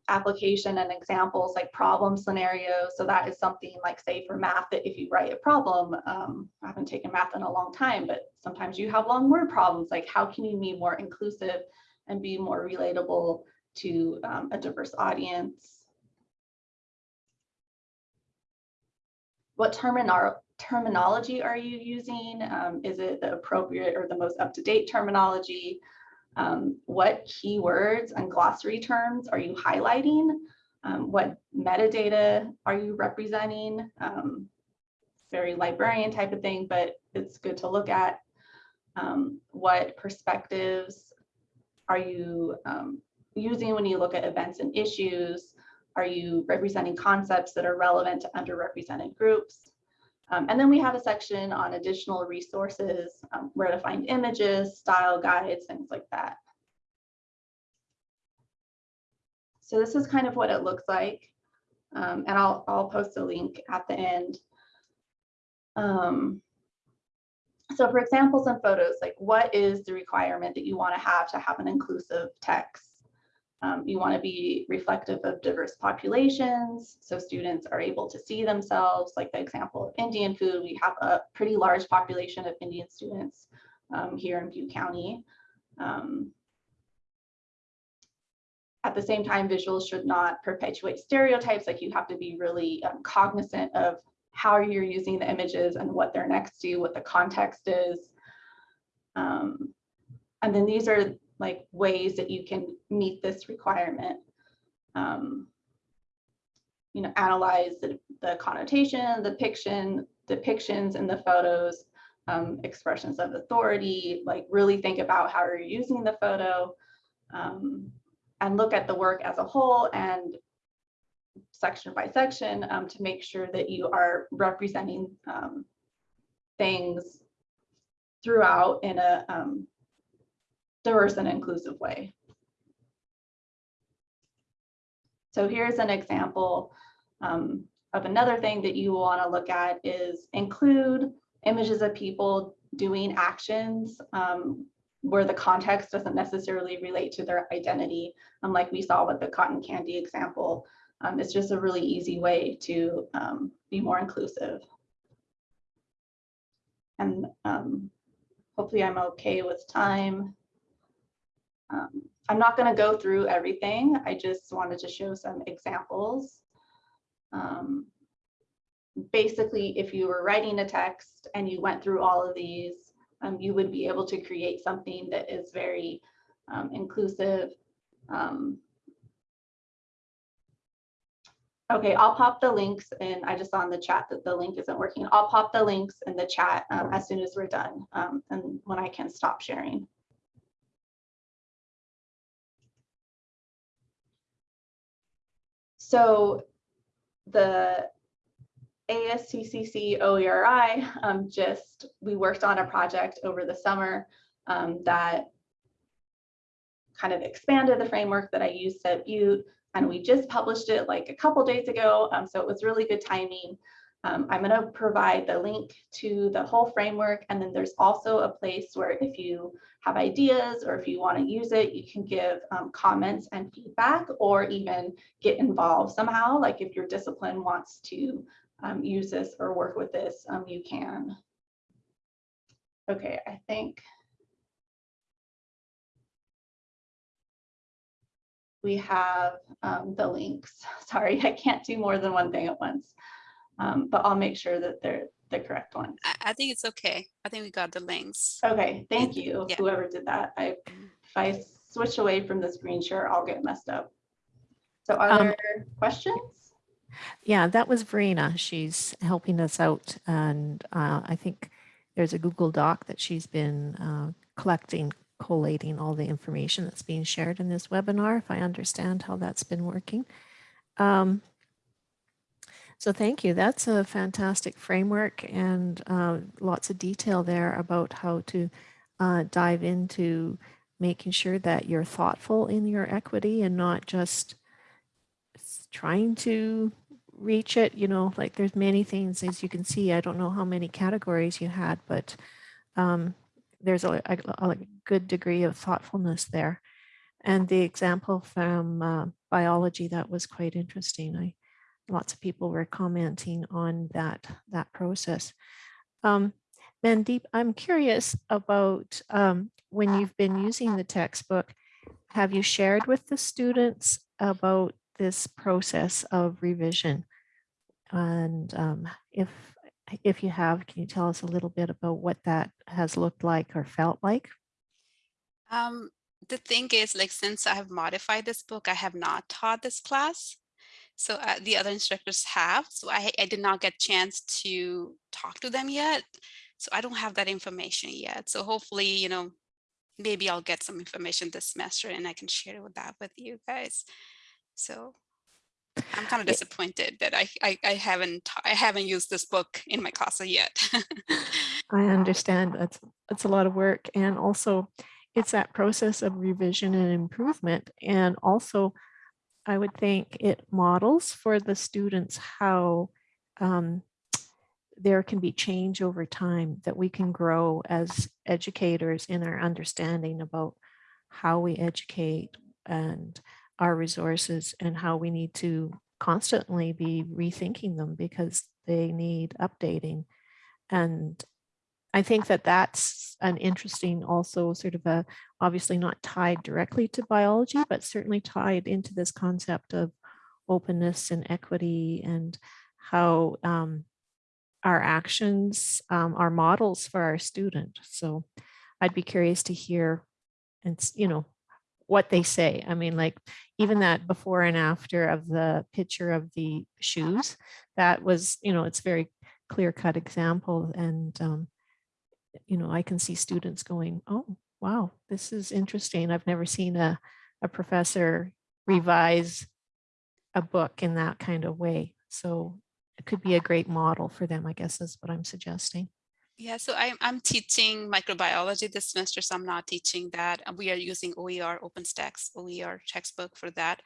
application and examples like problem scenarios. So that is something like say for math that if you write a problem, um, I haven't taken math in a long time, but sometimes you have long word problems. Like how can you be more inclusive and be more relatable to um, a diverse audience. What terminal terminology are you using? Um, is it the appropriate or the most up-to-date terminology? Um, what keywords and glossary terms are you highlighting? Um, what metadata are you representing? Um, very librarian type of thing, but it's good to look at. Um, what perspectives are you um, using when you look at events and issues? Are you representing concepts that are relevant to underrepresented groups? Um, and then we have a section on additional resources, um, where to find images, style guides, things like that. So this is kind of what it looks like. Um, and I'll, I'll post a link at the end. Um, so for examples and photos, like what is the requirement that you want to have to have an inclusive text? Um, you want to be reflective of diverse populations, so students are able to see themselves, like the example of Indian food. We have a pretty large population of Indian students um, here in Butte County. Um, at the same time, visuals should not perpetuate stereotypes, like you have to be really um, cognizant of how you're using the images and what they're next to, what the context is. Um, and then these are like ways that you can meet this requirement. Um, you know, analyze the, the connotation, the depiction, depictions in the photos, um, expressions of authority, like really think about how you're using the photo um, and look at the work as a whole and section by section um, to make sure that you are representing um, things throughout in a um, diverse and inclusive way. So here's an example um, of another thing that you will want to look at is include images of people doing actions um, where the context doesn't necessarily relate to their identity. Um, like we saw with the cotton candy example, um, it's just a really easy way to um, be more inclusive. And um, hopefully I'm okay with time. Um, I'm not going to go through everything. I just wanted to show some examples. Um, basically, if you were writing a text and you went through all of these, um, you would be able to create something that is very um, inclusive. Um, okay, I'll pop the links and I just saw in the chat that the link isn't working. I'll pop the links in the chat um, as soon as we're done and when I can stop sharing. So the ASCCC OERI, um, just, we worked on a project over the summer um, that kind of expanded the framework that I used at Butte, and we just published it like a couple days ago, um, so it was really good timing. Um, I'm going to provide the link to the whole framework, and then there's also a place where if you have ideas or if you want to use it, you can give um, comments and feedback or even get involved somehow. Like if your discipline wants to um, use this or work with this, um, you can. Okay, I think we have um, the links. Sorry, I can't do more than one thing at once um, but I'll make sure that they're the correct ones. I, I think it's okay. I think we got the links. Okay, thank you, Yeah. whoever did that. I, if I switch away from the screen share, I'll get messed up. So are Um, there questions? Yeah, that was Verena. She's helping us out. And uh, I think there's a Google Doc that she's been uh, collecting, collating all the information that's being shared in this webinar, if I understand how that's been working. Um, so thank you. That's a fantastic framework and uh, lots of detail there about how to uh, dive into making sure that you're thoughtful in your equity and not just trying to reach it. You know, like there's many things, as you can see, I don't know how many categories you had, but um, there's a, a, a good degree of thoughtfulness there. And the example from uh, biology, that was quite interesting. I lots of people were commenting on that that process. Um, Mandeep, I'm curious about um, when you've been using the textbook, have you shared with the students about this process of revision? And um, if if you have, can you tell us a little bit about what that has looked like or felt like? Um, the thing is, like, since I have modified this book, I have not taught this class. So uh, the other instructors have, so I, I did not get chance to talk to them yet. So I don't have that information yet. So hopefully, you know, maybe I'll get some information this semester and I can share with that with you guys. So I'm kind of disappointed that I, I, I haven't, I haven't used this book in my class yet. I understand that's that's a lot of work and also it's that process of revision and improvement and also I would think it models for the students how um, there can be change over time that we can grow as educators in our understanding about how we educate and our resources and how we need to constantly be rethinking them because they need updating. And I think that that's an interesting also sort of a, obviously not tied directly to biology, but certainly tied into this concept of openness and equity and how um, our actions um, are models for our student. So I'd be curious to hear and, you know, what they say. I mean, like even that before and after of the picture of the shoes, that was, you know, it's very clear cut example and um, you know, I can see students going, oh, wow, this is interesting. I've never seen a, a professor revise a book in that kind of way. So it could be a great model for them, I guess is what I'm suggesting. Yeah, so I'm, I'm teaching microbiology this semester, so I'm not teaching that. We are using OER, OpenStax, OER textbook for that.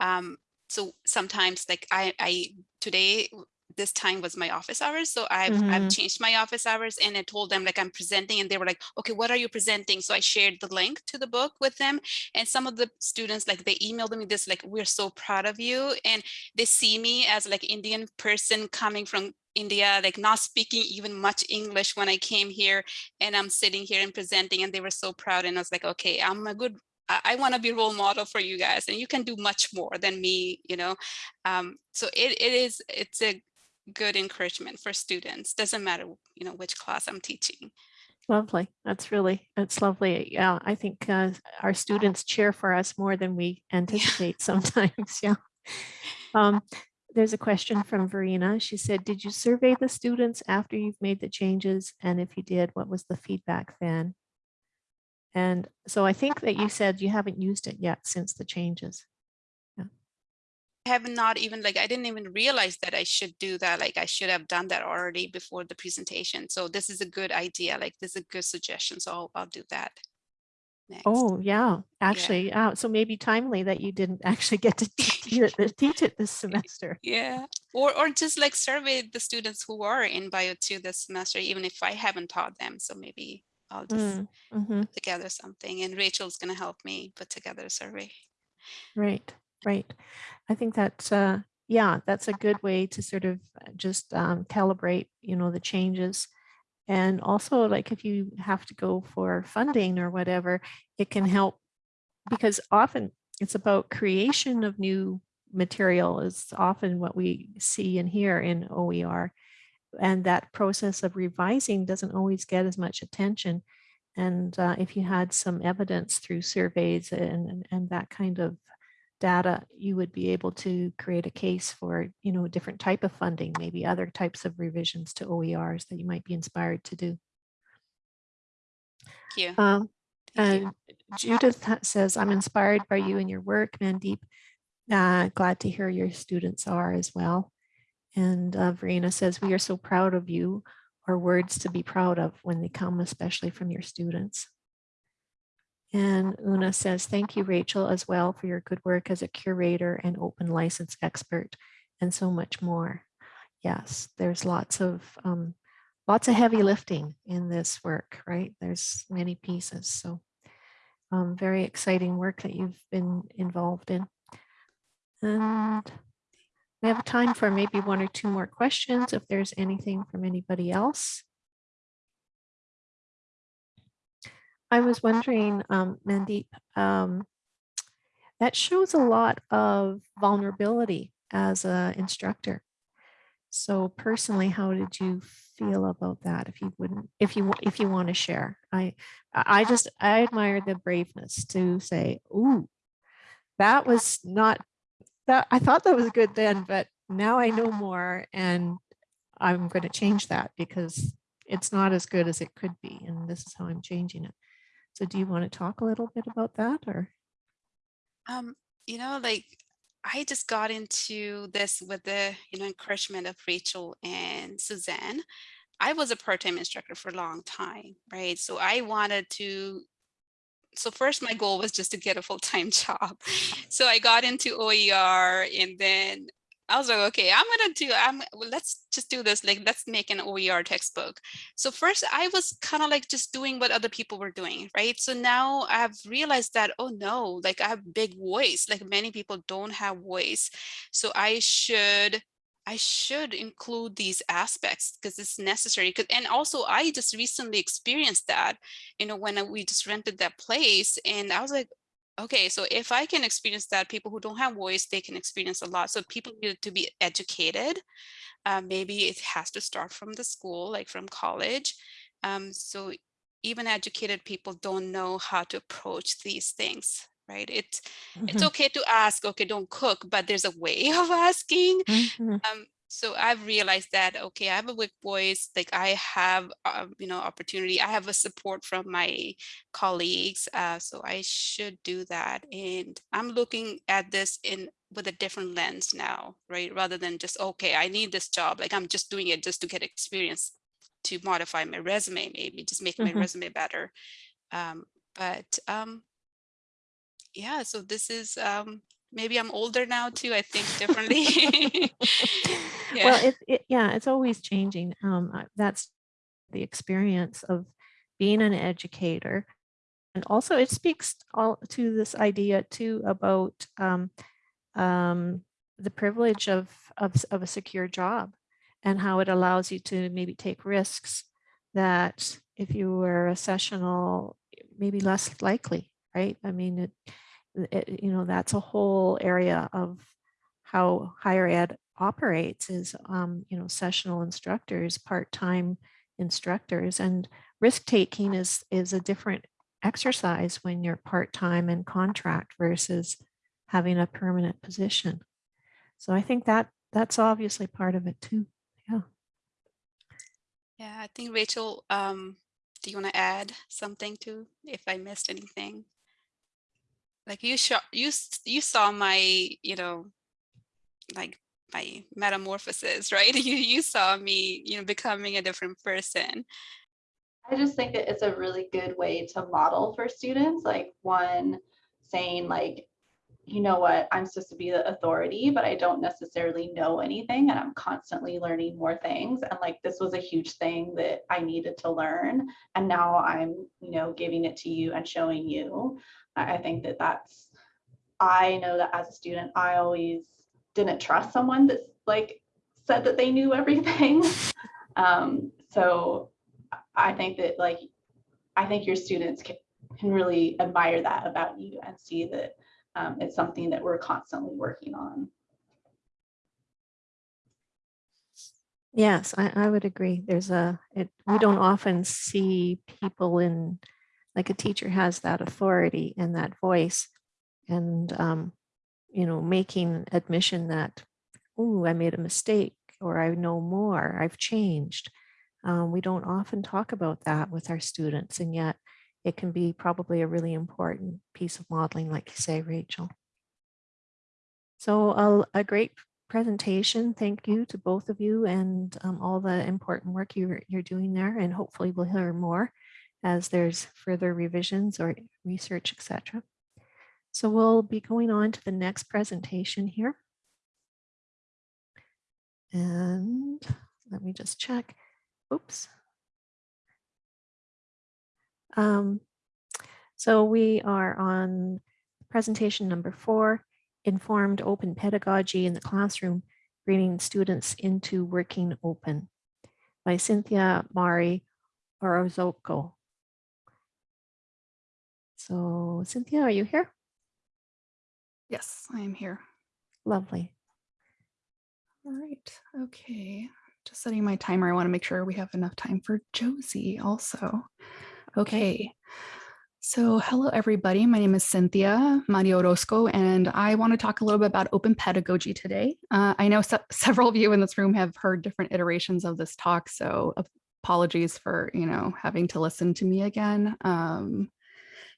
Um, so sometimes like I, I, today, this time was my office hours. So I've, I've Mhm. changed my office hours and I told them like I'm presenting and they were like, okay, what are you presenting? So I shared the link to the book with them. And some of the students, like they emailed me this, like, we're so proud of you. And they see me as like Indian person coming from India, like not speaking even much English when I came here and I'm sitting here and presenting and they were so proud. And I was like, okay, I'm a good, I, I want to be role model for you guys and you can do much more than me, you know? Um, so it, it is, it's a good encouragement for students. Doesn't matter, you know, which class I'm teaching. Lovely. That's really, that's lovely. Yeah, I think uh, our students cheer for us more than we anticipate sometimes. Yeah. Um, there's a question from Verena. She said, did you survey the students after you've made the changes? And if you did, what was the feedback then? And so I think that you said you haven't used it yet since the changes. I have not even like I didn't even realize that I should do that. Like I should have done that already before the presentation. So this is a good idea. Like this is a good suggestion. So I'll, I'll do that. Next. Oh, yeah, actually, uh, so maybe timely that you didn't actually get to teach it, teach it this semester. Yeah, or or just like survey the students who are in bio two this semester, even if I haven't taught them. So maybe I'll just Mm, mhm. put together something and Rachel's gonna help me put together a survey. Right, right. I think that, uh, yeah, that's a good way to sort of uh, just um, calibrate, you know, the changes. And also like if you have to go for funding or whatever, it can help because often it's about creation of new material is often what we see and hear in OER. And that process of revising doesn't always get as much attention. And uh, if you had some evidence through surveys and, and, and that kind of data, you would be able to create a case for, you know, a different type of funding, maybe other types of revisions to OERs that you might be inspired to do. Thank you. Um, Thank you. and Judith says, I'm inspired by you and your work, Mandeep. Uh, glad to hear your students are as well. And uh, Verena says, we are so proud of you, or words to be proud of when they come, especially from your students. And Una says, thank you, Rachel, as well for your good work as a curator and open license expert and so much more. Yes, there's lots of um, lots of heavy lifting in this work, right? There's many pieces. So um, very exciting work that you've been involved in. And we have time for maybe one or two more questions if there's anything from anybody else. I was wondering, um, Mandeep, um, that shows a lot of vulnerability as a instructor. So personally, how did you feel about that? If you wouldn't, if you, if you want to share, I, I just, I admire the braveness to say, ooh, that was not, that, I thought that was good then, but now I know more and I'm going to change that because it's not as good as it could be. And this is how I'm changing it. So do you want to talk a little bit about that or? Um, you know, like I just got into this with the, you know, encouragement of Rachel and Suzanne. I was a part-time instructor for a long time, right? So I wanted to, so first my goal was just to get a full-time job. So I got into OER and then I was like, okay, I'm gonna do, I'm, well, let's just do this. Like, let's make an OER textbook. So first I was kind of like just doing what other people were doing, right? So now I've realized that, oh no, like I have big voice, like many people don't have voice. So I should, I should include these aspects because it's necessary. And also I just recently experienced that, you know, when we just rented that place and I was like, okay, so if I can experience that, people who don't have voice, they can experience a lot. So people need to be educated. Uh, maybe it has to start from the school, like from college. Um, so even educated people don't know how to approach these things, right? It, It's Mhm, okay to ask, okay, don't cook, but there's a way of asking. mhm, Um, so I've realized that, okay, I have a weak voice, like I have, uh, you know, opportunity, I have a support from my colleagues, uh, so I should do that. And I'm looking at this in with a different lens now, right? Rather than just, okay, I need this job, like I'm just doing it just to get experience to modify my resume, maybe just make my Mhm. resume better. Um, but um, yeah, so this is, um, maybe I'm older now too, I think differently. Well, Yeah. it, it, yeah, it's always changing. Um, that's the experience of being an educator. And also it speaks all to this idea too about um, um, the privilege of, of, of a secure job and how it allows you to maybe take risks that if you were a sessional, maybe less likely, right? I mean, it, it, you know, that's a whole area of how higher ed operates is, um, you know, sessional instructors, part-time instructors, and risk-taking is is a different exercise when you're part-time and contract versus having a permanent position. So I think that that's obviously part of it too. Yeah. Yeah, I think Rachel, um, do you want to add something to if I missed anything? Like you saw, you you saw my, you know, like my metamorphosis, right? You you saw me, you know, becoming a different person. I just think that it's a really good way to model for students, like one saying like, you know what, I'm supposed to be the authority, but I don't necessarily know anything and I'm constantly learning more things. And like this was a huge thing that I needed to learn. And now I'm, you know, giving it to you and showing you. I think that that's, I know that as a student, I always didn't trust someone that's like said that they knew everything. Um, so I think that like, I think your students can, can really admire that about you and see that um, it's something that we're constantly working on. Yes, I, I would agree. There's a, it, we don't often see people in, like a teacher has that authority and that voice and, um, you know, making admission that, oh, I made a mistake or I know more, I've changed. Um, we don't often talk about that with our students and yet it can be probably a really important piece of modeling, like you say, Rachel. So a, a great presentation. Thank you to both of you and um, all the important work you're, you're doing there. And hopefully we'll hear more as there's further revisions or research, etc. So we'll be going on to the next presentation here. And let me just check. Oops. Um, so we are on presentation number four, informed open pedagogy in the classroom, bringing students into working open by Cynthia Mari Orozco. So Cynthia, are you here? Yes, I am here. Lovely. All right. Okay. Just setting my timer. I want to make sure we have enough time for Josie also. Okay. So hello, everybody. My name is Cynthia Mari Orozco, and I want to talk a little bit about open pedagogy today. Uh, I know se several of you in this room have heard different iterations of this talk, so apologies for, you know, having to listen to me again. Um,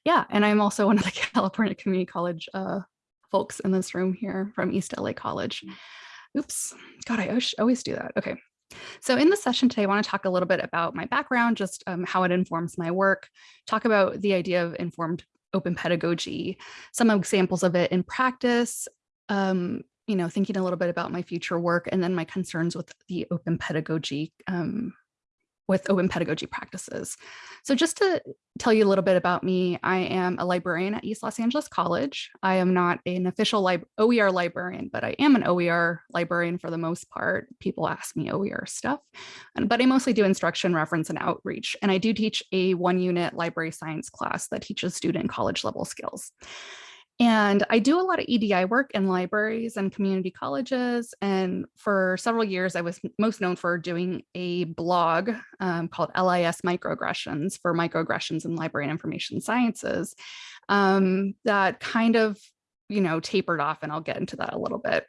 yeah, and I'm also one of the California Community College uh, folks in this room here from East LA College. Oops, God, I always- do that. Okay. So in the session today, I want to talk a little bit about my background, just um, how it informs my work, talk about the idea of informed open pedagogy, some examples of it in practice, um, you know, thinking a little bit about my future work, and then my concerns with the open pedagogy um, with open pedagogy practices. So just to tell you a little bit about me, I am a librarian at East Los Angeles College. I am not an official lib OER librarian, but I am an OER librarian for the most part. People ask me OER stuff, but I mostly do instruction, reference, and outreach. And I do teach a one unit library science class that teaches student college level skills. And I do a lot of EDI work in libraries and community colleges. And for several years, I was most known for doing a blog um, called LIS Microaggressions for microaggressions in library and information sciences um, that kind of, you know, tapered off. And I'll get into that a little bit.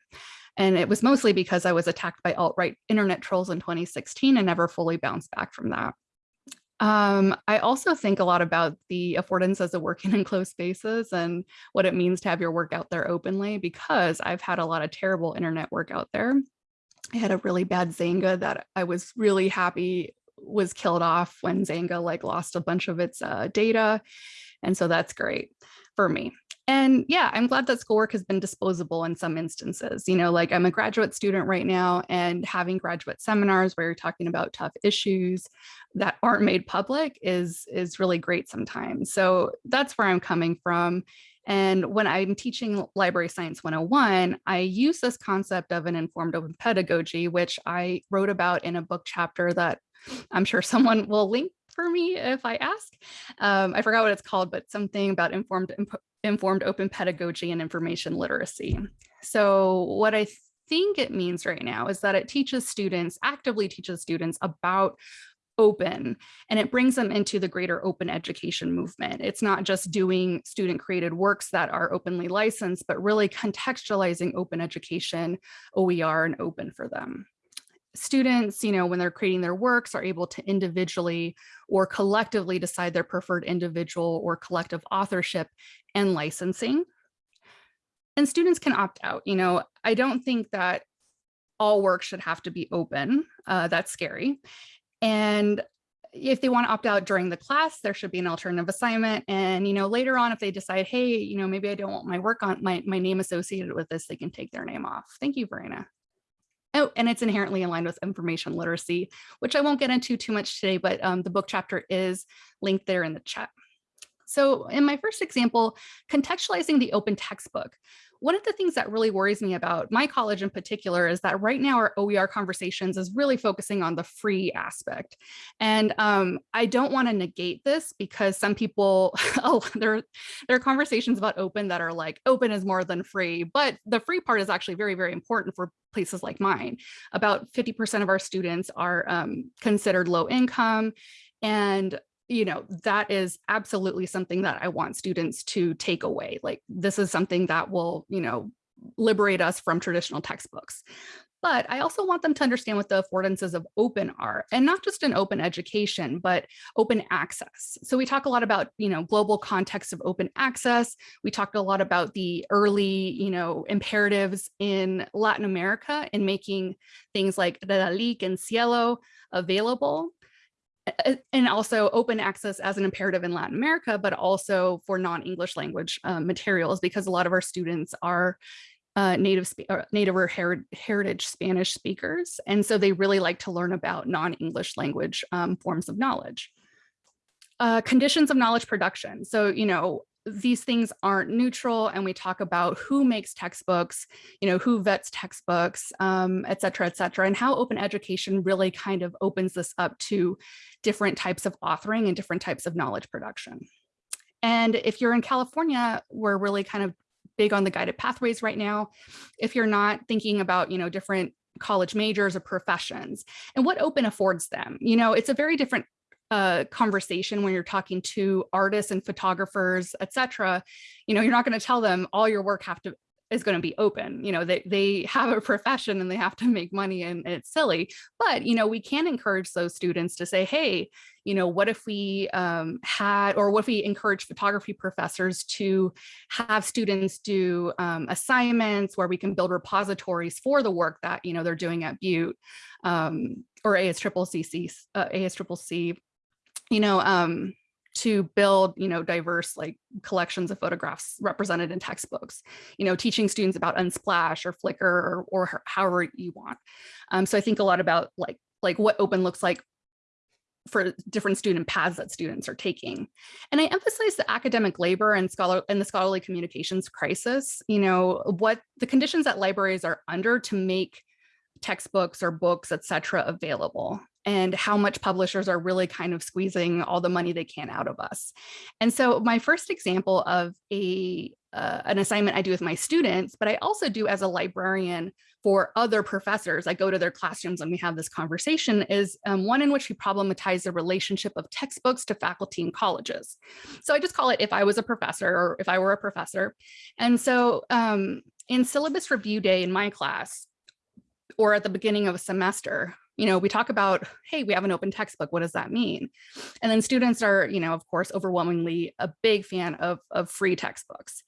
And it was mostly because I was attacked by alt-right internet trolls in 2016 and never fully bounced back from that. Um, I also think a lot about the affordances of working in closed spaces and what it means to have your work out there openly, because I've had a lot of terrible internet work out there. I had a really bad Xanga that I was really happy was killed off when Xanga like lost a bunch of its uh, data. And so that's great for me. And yeah, I'm glad that schoolwork has been disposable in some instances. You know, like I'm a graduate student right now and having graduate seminars where you're talking about tough issues that aren't made public is, is really great sometimes. So that's where I'm coming from. And when I'm teaching Library Science 101, I use this concept of an informed open pedagogy, which I wrote about in a book chapter that I'm sure someone will link for me if I ask. Um, I forgot what it's called, but something about informed informed open pedagogy and information literacy. So what I think it means right now is that it teaches students, actively teaches students about open and it brings them into the greater open education movement. It's not just doing student created works that are openly licensed, but really contextualizing open education, OER and open for them students, you know, when they're creating their works are able to individually or collectively decide their preferred individual or collective authorship and licensing. And students can opt out. You know, I don't think that all work should have to be open. Uh, that's scary. And if they want to opt out during the class, there should be an alternative assignment. And, you know, later on, if they decide, hey, you know, maybe I don't want my work on my, my name associated with this, they can take their name off. Thank you, Verena. Oh, and it's inherently aligned with information literacy, which I won't get into too much today, but um, the book chapter is linked there in the chat. So in my first example, contextualizing the open textbook. One of the things that really worries me about my college in particular is that right now our OER conversations is really focusing on the free aspect. And um, I don't want to negate this because some people, oh, there, there are conversations about open that are like open is more than free, but the free part is actually very, very important for places like mine. About 50% of our students are um, considered low income and you know, that is absolutely something that I want students to take away. Like this is something that will, you know, liberate us from traditional textbooks. But I also want them to understand what the affordances of open are, and not just in open education, but open access. So we talk a lot about, you know, global context of open access. We talked a lot about the early, you know, imperatives in Latin America in making things like the Redalyc and SciELO available and also open access as an imperative in Latin America, but also for non-English language uh, materials, because a lot of our students are uh, native, or native or her heritage Spanish speakers. And so they really like to learn about non-English language um, forms of knowledge. Uh, conditions of knowledge production. So, you know, these things aren't neutral and we talk about who makes textbooks, you know, who vets textbooks, um, et cetera, et cetera, and how open education really kind of opens this up to different types of authoring and different types of knowledge production. And if you're in California, we're really kind of big on the guided pathways right now. If you're not thinking about, you know, different college majors or professions and what open affords them, you know, it's a very different uh, conversation when you're talking to artists and photographers, etc., you know, you're not going to tell them all your work have to is going to be open. You know, they, they have a profession and they have to make money and, it's silly. But, you know, we can encourage those students to say, hey, you know, what if we um, had, or what if we encourage photography professors to have students do um, assignments where we can build repositories for the work that, you know, they're doing at Butte um, or ASCCC, uh, ASCCC, you know, um, to build, you know, diverse like collections of photographs represented in textbooks, you know, teaching students about Unsplash or Flickr or, or however you want. Um, so I think a lot about like, like what open looks like for different student paths that students are taking. And I emphasize the academic labor and scholar and the scholarly communications crisis, you know, what the conditions that libraries are under to make textbooks or books, et cetera, available and how much publishers are really kind of squeezing all the money they can out of us. And so my first example of a uh, an assignment I do with my students, but I also do as a librarian for other professors. I go to their classrooms and we have this conversation is um, one in which we problematize the relationship of textbooks to faculty and colleges. So I just call it if I was a professor or if I were a professor. And so um, in syllabus review day in my class, or at the beginning of a semester, you know, we talk about, hey, we have an open textbook. What does that mean? And then students are, you know, of course, overwhelmingly a big fan of, of free textbooks.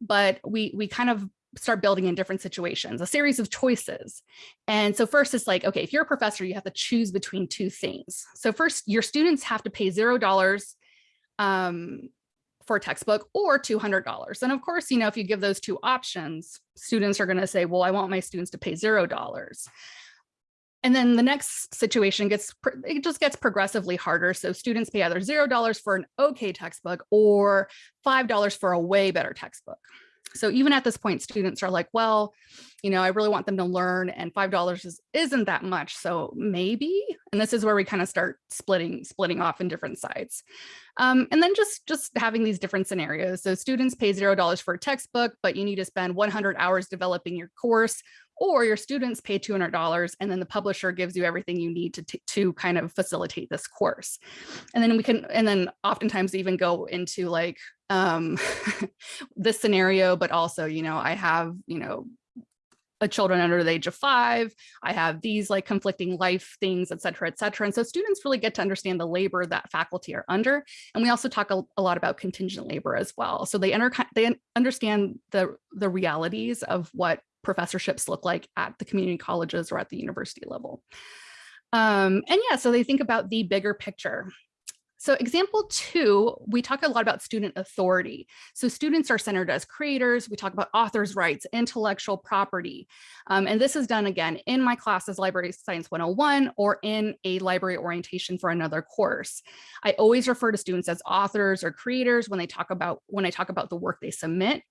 But we, we kind of start building in different situations, a series of choices. And so first it's like, okay, if you're a professor, you have to choose between two things. So first your students have to pay $0 um, for a textbook or $200. And of course, you know, if you give those two options, students are gonna say, well, I want my students to pay $0. And then the next situation gets, it just gets progressively harder. So students pay either $0 for an okay textbook or $5 for a way better textbook. So even at this point, students are like, well, you know, I really want them to learn and $5 is, isn't that much. So maybe, and this is where we kind of start splitting, splitting off in different sides. Um, and then just, just having these different scenarios. So students pay $0 for a textbook, but you need to spend 100 hours developing your course or your students pay $200 and then the publisher gives you everything you need to, to kind of facilitate this course. And then we can, and then oftentimes even go into like um, this scenario, but also, you know, I have, you know, a children under the age of five, I have these like conflicting life things, et cetera, et cetera. And so students really get to understand the labor that faculty are under. And we also talk a, a lot about contingent labor as well. So they, enter, they understand the, the realities of what professorships look like at the community colleges or at the university level. Um, and yeah, so they think about the bigger picture. So example two, we talk a lot about student authority. So students are centered as creators. We talk about authors' rights, intellectual property. Um, and this is done again in my classes, Library Science 101, or in a library orientation for another course. I always refer to students as authors or creators when they talk about when I talk about the work they submit.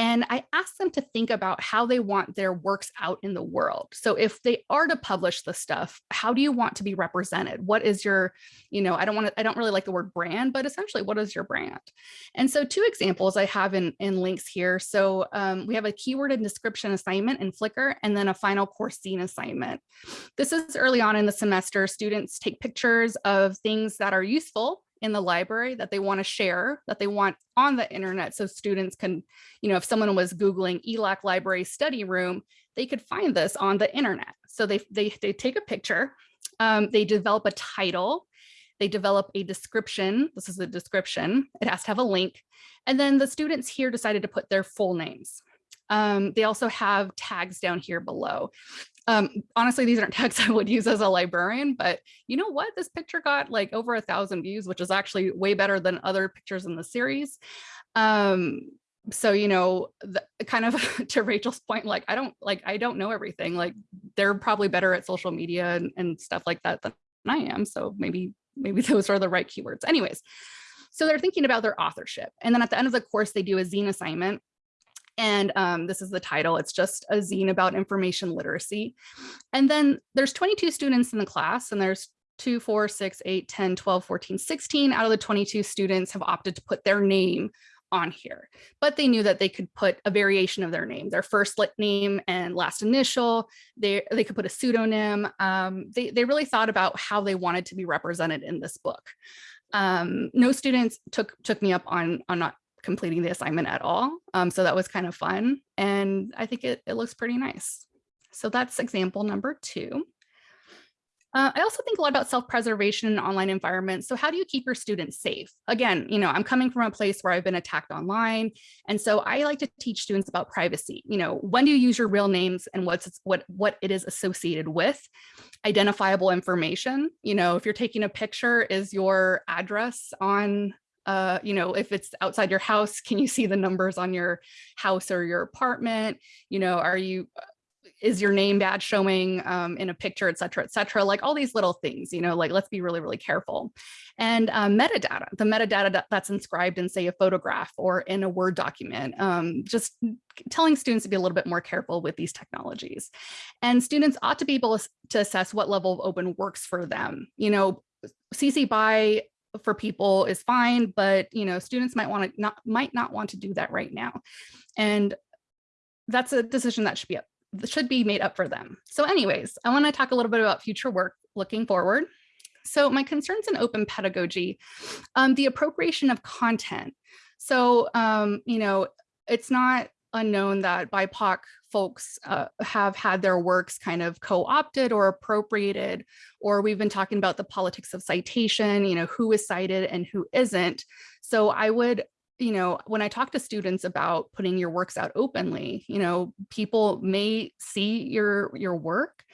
And I asked them to think about how they want their works out in the world. So if they are to publish the stuff, how do you want to be represented? What is your, you know, I don't want to, I don't really like the word brand, but essentially what is your brand? And so two examples I have in, in links here. So um, we have a keyword and description assignment in Flickr and then a final course zine assignment. This is early on in the semester. Students take pictures of things that are useful in the library that they want to share, that they want on the internet so students can, you know, if someone was Googling ELAC library study room, they could find this on the internet. So they, they, they take a picture, um, they develop a title, they develop a description. This is a description. It has to have a link. And then the students here decided to put their full names. Um, they also have tags down here below. Um, honestly, these aren't texts I would use as a librarian, but you know what? This picture got like over a thousand views, which is actually way better than other pictures in the series. Um, so, you know, the, kind of to Rachel's point, like, I don't like, I don't know everything. Like they're probably better at social media and, and stuff like that than I am. So maybe, maybe those are the right keywords. Anyways, so they're thinking about their authorship. And then at the end of the course, they do a zine assignment and um, this is the title. It's just a zine about information literacy. And then there's 22 students in the class and there's 2, 4, 6, 8, 10, 12, 14, 16 out of the 22 students have opted to put their name on here, but they knew that they could put a variation of their name, their first name and last initial. They, they could put a pseudonym. Um, they, they really thought about how they wanted to be represented in this book. Um, no students took, took me up on, on not completing the assignment at all. Um, so that was kind of fun. And I think it, it looks pretty nice. So that's example number two. Uh, I also think a lot about self-preservation in online environments. So how do you keep your students safe? Again, you know, I'm coming from a place where I've been attacked online. And so I like to teach students about privacy. You know, when do you use your real names and what's what, what it is associated with? Identifiable information. You know, if you're taking a picture, is your address on uh, you know, if it's outside your house, can you see the numbers on your house or your apartment? You know, are you, is your name badge showing um, in a picture, et cetera, et cetera, like all these little things, you know, like let's be really, really careful. And um, metadata, the metadata that's inscribed in say a photograph or in a Word document, um, just telling students to be a little bit more careful with these technologies. And students ought to be able to assess what level of open works for them. You know, CC BY for people is fine, but you know, students might want to not might not want to do that right now. And that's a decision that should be up, should be made up for them. So anyways, I want to talk a little bit about future work looking forward. So my concerns in open pedagogy, um, the appropriation of content. So, um, you know, it's not unknown that BIPOC folks uh, have had their works kind of co-opted or appropriated, or we've been talking about the politics of citation, you know, who is cited and who isn't. So I would, you know, when I talk to students about putting your works out openly, you know, people may see your, your work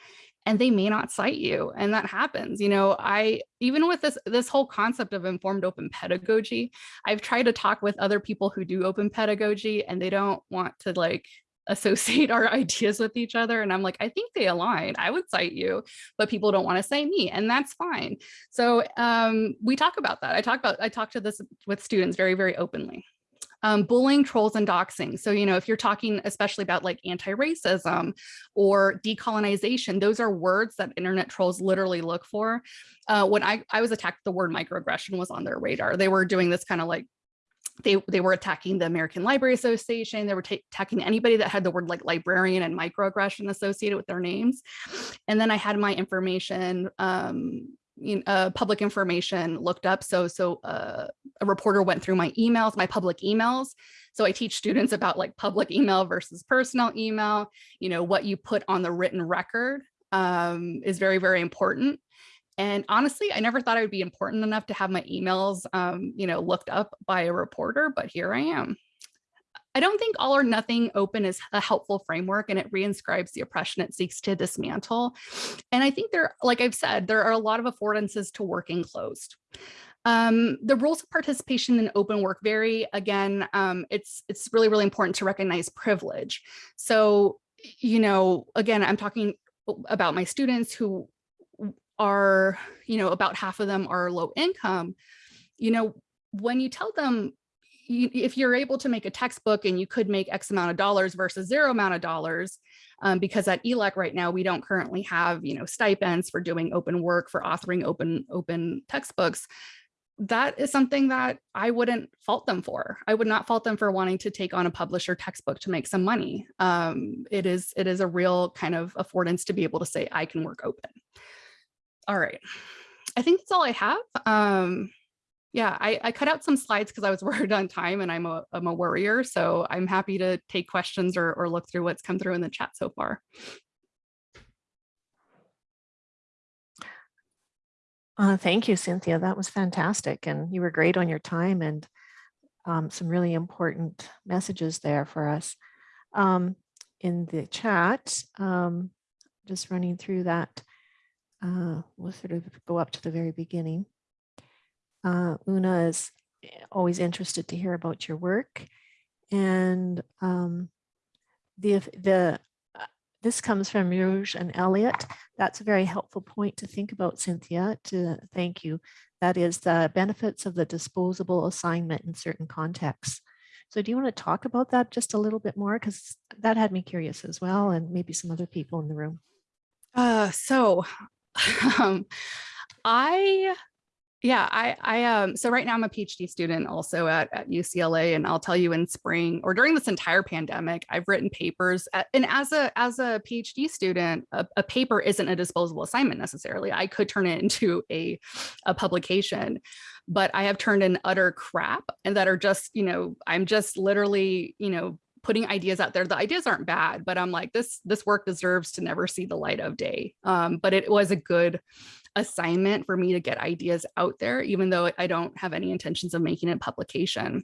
and they may not cite you and that happens you know i even with this this whole concept of informed open pedagogy i've tried to talk with other people who do open pedagogy and they don't want to like associate our ideas with each other and i'm like i think they align i would cite you but people don't want to say me and that's fine so um, we talk about that i talk about i talk to this with students very very openly um, bullying, trolls, and doxing. So, you know, if you're talking especially about like anti-racism or decolonization, those are words that internet trolls literally look for. Uh, when I, I was attacked, the word microaggression was on their radar. They were doing this kind of like they, they were attacking the American Library Association. They were attacking anybody that had the word like librarian and microaggression associated with their names. And then I had my information um, you know, uh, public information looked up. So, so uh, a reporter went through my emails, my public emails. So I teach students about like public email versus personal email, you know, what you put on the written record um, is very, very important. And honestly, I never thought it would be important enough to have my emails, um, you know, looked up by a reporter, but here I am. I don't think all or nothing open is a helpful framework and it reinscribes the oppression it seeks to dismantle. And I think there, like I've said, there are a lot of affordances to working closed. Um, the rules of participation in open work vary. Again, um, it's, it's really, really important to recognize privilege. So, you know, again, I'm talking about my students who are, you know, about half of them are low income. You know, when you tell them you, if you're able to make a textbook and you could make X amount of dollars versus zero amount of dollars, um, because at ELAC right now, we don't currently have, you know, stipends for doing open work, for authoring open, open textbooks, that is something that I wouldn't fault them for. I would not fault them for wanting to take on a publisher textbook to make some money. Um, it is it is a real kind of affordance to be able to say I can work open. All right, I think that's all I have. Um, yeah, I, I cut out some slides because I was worried on time and I'm a, I'm a worrier. So I'm happy to take questions or, or look through what's come through in the chat so far. Uh, thank you, Cynthia. That was fantastic. And you were great on your time and um, some really important messages there for us. Um, in the chat, um, just running through that, uh, we'll sort of go up to the very beginning. Uh, Una is eh, always interested to hear about your work. And um, the, the, uh, this comes from Rouge and Elliot. That's a very helpful point to think about, Cynthia, to thank you. That is the benefits of the disposable assignment in certain contexts. So do you want to talk about that just a little bit more? Because that had me curious as well, and maybe some other people in the room. Uh, so um, I Yeah, I, I, um, so right now I'm a PhD student also at, at UCLA, and I'll tell you in spring or during this entire pandemic, I've written papers. At, and as a as a PhD student, a, a paper isn't a disposable assignment necessarily. I could turn it into a, a publication, but I have turned in utter crap and that are just, you know, I'm just literally, you know, putting ideas out there. The ideas aren't bad, but I'm like, this this work deserves to never see the light of day. Um, but it was a good assignment for me to get ideas out there, even though I don't have any intentions of making it publication.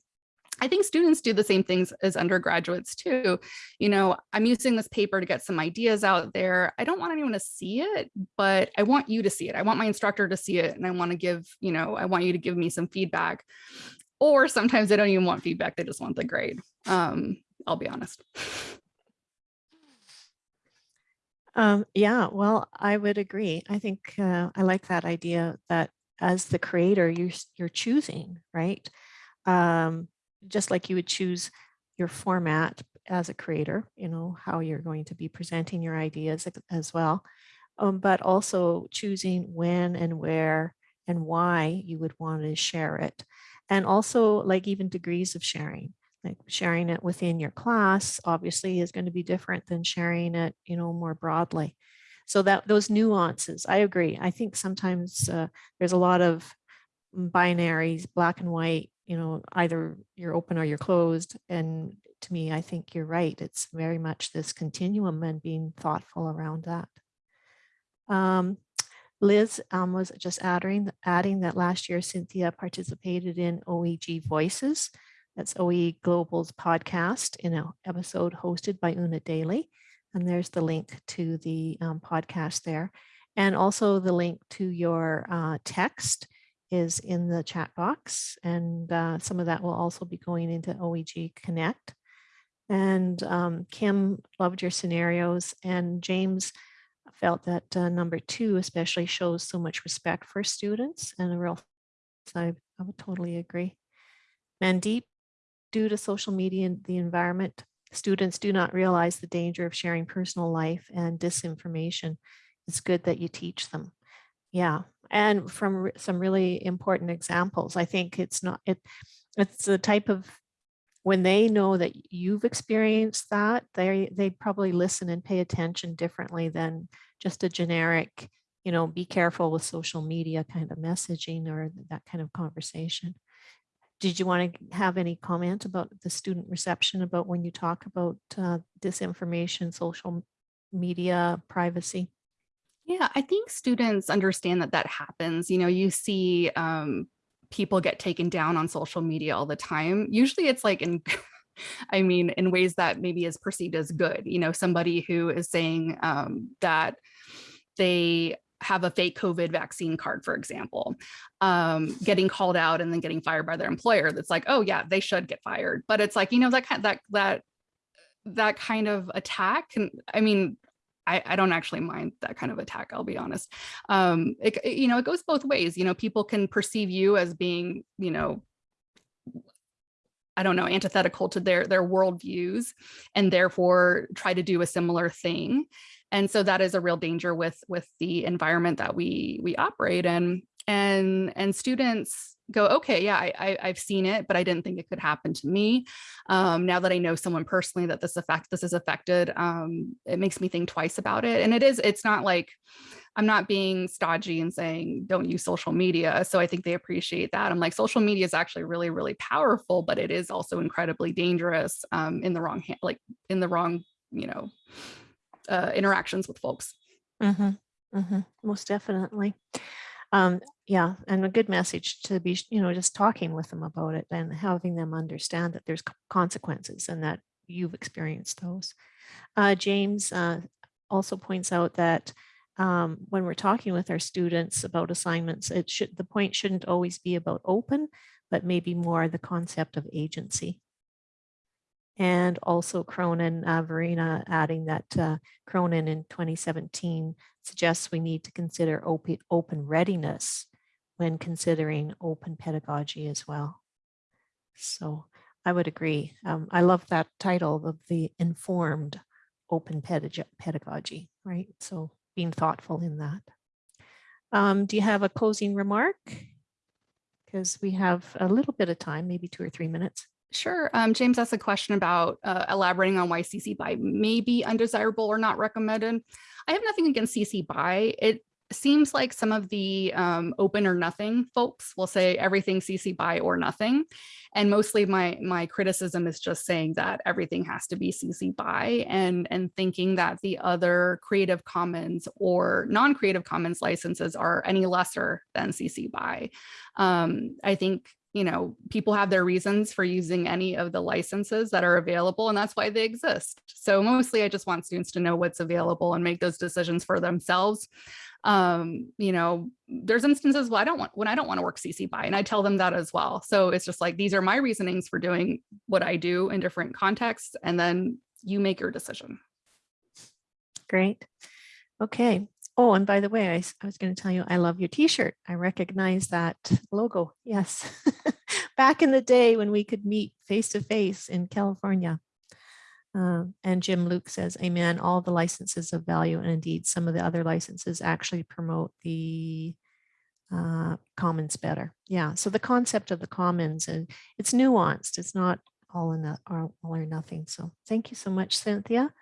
I think students do the same things as undergraduates too. You know, I'm using this paper to get some ideas out there. I don't want anyone to see it, but I want you to see it. I want my instructor to see it and I want to give, you know, I want you to give me some feedback. Or sometimes they don't even want feedback, they just want the grade. Um, I'll be honest. Um, yeah, well, I would agree. I think uh, I like that idea that as the creator, you, you're choosing, right? Um, just like you would choose your format as a creator, you know, how you're going to be presenting your ideas as well, um, but also choosing when and where and why you would want to share it. And also like even degrees of sharing like sharing it within your class obviously is going to be different than sharing it you know more broadly. So that those nuances i agree. I think sometimes uh, there's a lot of binaries black and white you know either you're open or you're closed and to me i think you're right. It's very much this continuum and being thoughtful around that. Um, Liz um, was just adding, adding that last year Cynthia participated in OEG Voices, that's OE Global's podcast in an episode hosted by Una Daly. And there's the link to the um, podcast there. And also the link to your uh, text is in the chat box. And uh, some of that will also be going into OEG Connect. And um, Kim loved your scenarios and James felt that uh, number two especially shows so much respect for students and a real, I, I would totally agree. Mandeep due to social media and the environment, students do not realize the danger of sharing personal life and disinformation. It's good that you teach them. Yeah, and from some really important examples, I think it's not, it, it's the type of, when they know that you've experienced that, they, they probably listen and pay attention differently than just a generic, you know, be careful with social media kind of messaging or that kind of conversation did you want to have any comment about the student reception about when you talk about uh, disinformation, social media, privacy? Yeah, I think students understand that that happens. You know, you see um, people get taken down on social media all the time. Usually it's like in, I mean, in ways that maybe is perceived as good, you know, somebody who is saying um, that they have a fake COVID vaccine card, for example, um, getting called out and then getting fired by their employer. That's like, oh yeah, they should get fired. But it's like, you know, that kind that that that kind of attack. I mean, I, I don't actually mind that kind of attack, I'll be honest. Um, it, you know, it goes both ways. You know, people can perceive you as being, you know, I don't know, antithetical to their their worldviews and therefore try to do a similar thing. And so that is a real danger with with the environment that we we operate in. And and students go, okay, yeah, I, I have seen it, but I didn't think it could happen to me. Um, now that I know someone personally that this affect this is affected, um, it makes me think twice about it. And it is, it's not like I'm not being stodgy and saying don't use social media. So I think they appreciate that. I'm like social media is actually really, really powerful, but it is also incredibly dangerous um, in the wrong hand, like in the wrong, you know, uh, interactions with folks. Mm -hmm, mm -hmm, most definitely. Um, yeah, and a good message to be, you know, just talking with them about it and having them understand that there's consequences and that you've experienced those. Uh, James uh, also points out that um, when we're talking with our students about assignments, it should the point shouldn't always be about open, but maybe more the concept of agency and also Cronin, uh, Verena adding that uh, Cronin in 2017 suggests we need to consider open, open readiness when considering open pedagogy as well. So I would agree. Um, I love that title of the informed open pedagogy, right? So being thoughtful in that. Um, do you have a closing remark? because we have a little bit of time, maybe two or three minutes. Sure. Um, James asked a question about uh, elaborating on why CC BY may be undesirable or not recommended. I have nothing against CC BY. It seems like some of the um, open or nothing folks will say everything CC BY or nothing. And mostly my my criticism is just saying that everything has to be CC BY and, and thinking that the other Creative Commons or non-Creative Commons licenses are any lesser than CC BY. Um, I think you know, people have their reasons for using any of the licenses that are available, and that's why they exist. So mostly I just want students to know what's available and make those decisions for themselves. Um, you know, there's instances where I don't want when I don't want to work CC BY, and I tell them that as well. So it's just like these are my reasonings for doing what I do in different contexts, and then you make your decision. Great. Okay. Oh, and by the way, I was going to tell you, I love your t-shirt. I recognize that logo. Yes. Back in the day when we could meet face to face in California. Um, and Jim Luke says, amen, all the licenses of value. And indeed, some of the other licenses actually promote the uh, commons better. Yeah. So the concept of the commons and it's nuanced. It's not all in the all, all or nothing. So thank you so much, Cynthia.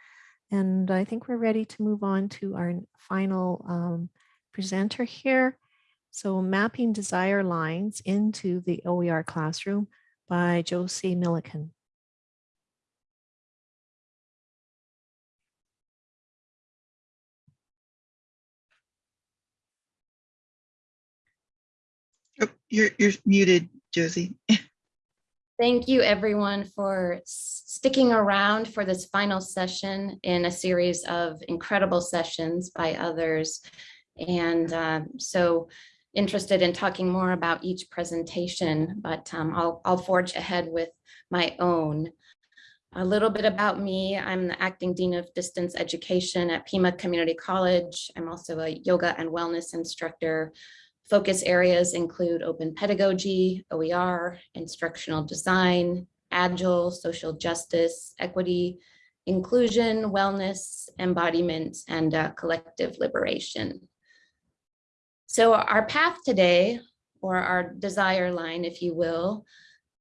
And I think we're ready to move on to our final um, presenter here. So mapping desire lines into the OER classroom by Josie Milliken. Oh, You're, you're muted, Josie. Thank you everyone for sticking around for this final session in a series of incredible sessions by others. And um, so interested in talking more about each presentation, but um, I'll, I'll forge ahead with my own. A little bit about me, I'm the acting dean of distance education at Pima Community College. I'm also a yoga and wellness instructor Focus areas include open pedagogy, OER, instructional design, agile, social justice, equity, inclusion, wellness, embodiment, and uh, collective liberation. So our path today, or our desire line, if you will,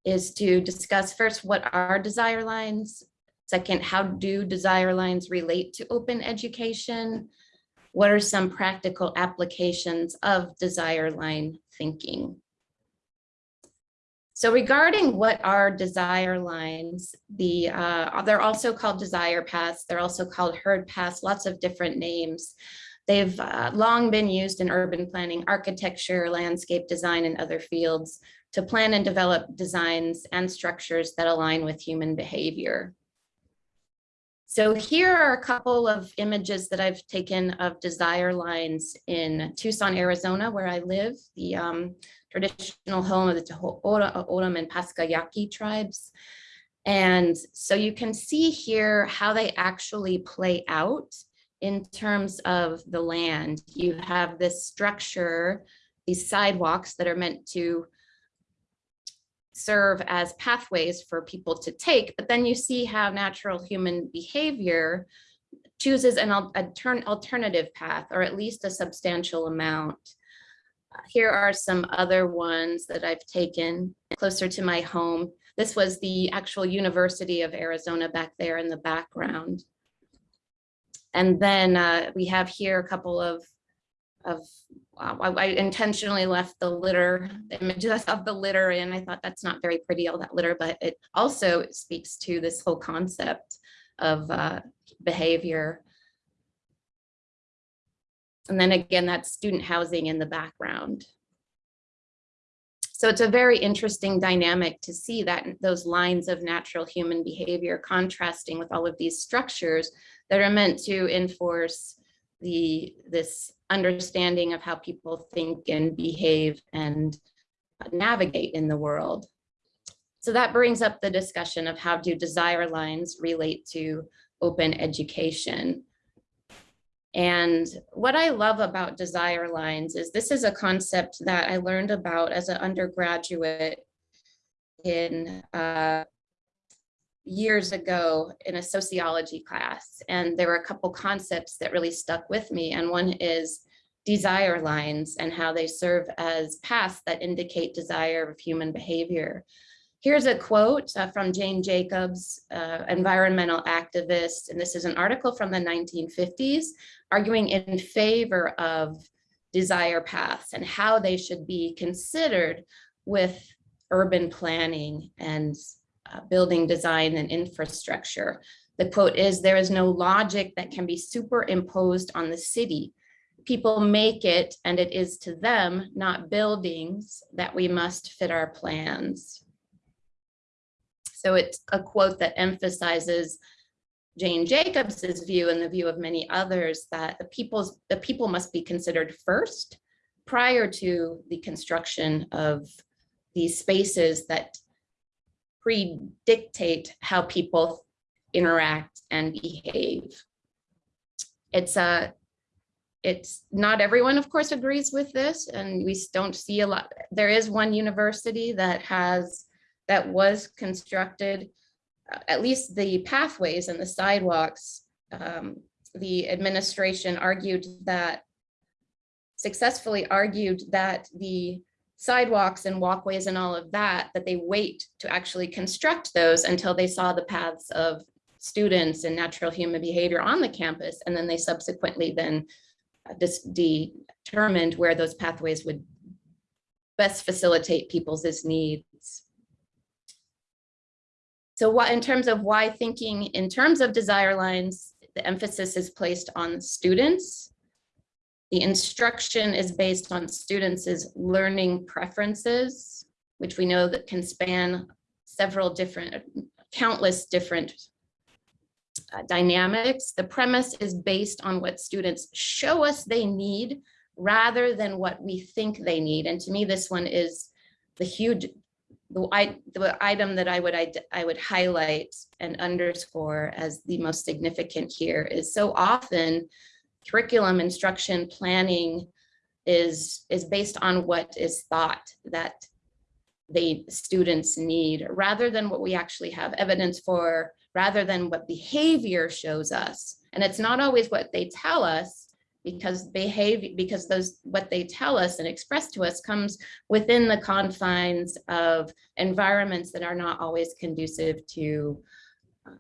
is to discuss first what are desire lines, second, how do desire lines relate to open education, what are some practical applications of desire line thinking? So regarding what are desire lines, the uh, they're also called desire paths. They're also called herd paths, lots of different names. They've uh, long been used in urban planning, architecture, landscape design, and other fields to plan and develop designs and structures that align with human behavior. So here are a couple of images that I've taken of desire lines in Tucson, Arizona, where I live, the um, traditional home of the Tohono O'odham and Pascua Yaqui tribes. And so you can see here how they actually play out in terms of the land. You have this structure, these sidewalks that are meant to serve as pathways for people to take, but then you see how natural human behavior chooses an al- alternative path, or at least a substantial amount. Uh, Here are some other ones that I've taken closer to my home. This was the actual University of Arizona back there in the background. And then uh, we have here a couple of of uh, I, intentionally left the litter the images of the litter in. I thought that's not very pretty, all that litter, but it also speaks to this whole concept of uh, behavior. And then again, that's student housing in the background. So it's a very interesting dynamic to see that those lines of natural human behavior contrasting with all of these structures that are meant to enforce the this understanding of how people think and behave and navigate in the world. So that brings up the discussion of how do desire lines relate to open education. And what I love about desire lines is this is a concept that I learned about as an undergraduate in uh, years ago in a sociology class. And there were a couple concepts that really stuck with me. And one is desire lines and how they serve as paths that indicate desire of human behavior. Here's a quote uh, from Jane Jacobs, uh, environmental activist, and this is an article from the 1950s arguing in favor of desire paths and how they should be considered with urban planning and uh, building design and infrastructure. The quote is, there is no logic that can be superimposed on the city. People make it and it is to them, not buildings, that we must fit our plans. So it's a quote that emphasizes Jane Jacobs's view and the view of many others that the people's the people must be considered first prior to the construction of these spaces that predictate how people interact and behave. It's a it's not everyone, of course, agrees with this, and we don't see a lot. There is one university that has that was constructed, uh, at least the pathways and the sidewalks. Um, the administration argued that successfully argued that the sidewalks and walkways and all of that, that they wait to actually construct those until they saw the paths of students and natural human behavior on the campus. And then they subsequently then determined where those pathways would best facilitate people's needs. So what in terms of why thinking in terms of desire lines, the emphasis is placed on students. The instruction is based on students' learning preferences, which we know that can span several different, countless different uh, dynamics. The premise is based on what students show us they need rather than what we think they need. And to me, this one is the huge, the, I, the item that I would, I, I would highlight and underscore as the most significant here is so often curriculum instruction planning is, is based on what is thought that the students need rather than what we actually have evidence for rather than what behavior shows us. And it's not always what they tell us because behavior, because those what they tell us and express to us comes within the confines of environments that are not always conducive to uh,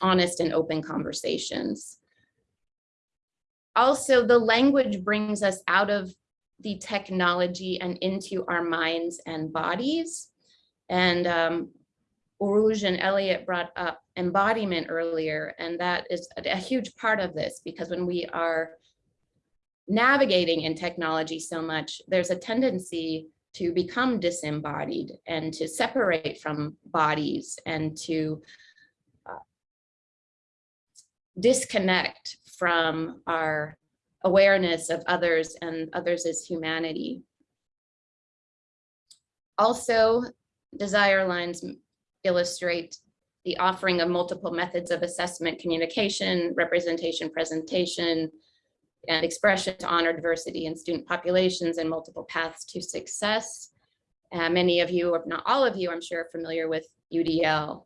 honest and open conversations. Also, the language brings us out of the technology and into our minds and bodies. And um, Urooj and Elliot brought up embodiment earlier, and that is a, a huge part of this because when we are navigating in technology so much, there's a tendency to become disembodied and to separate from bodies and to uh, disconnect from our awareness of others and others as humanity. Also, desire lines illustrate the offering of multiple methods of assessment, communication, representation, presentation, and expression to honor diversity in student populations and multiple paths to success. Uh, many of you, if not all of you, I'm sure are familiar with UDL.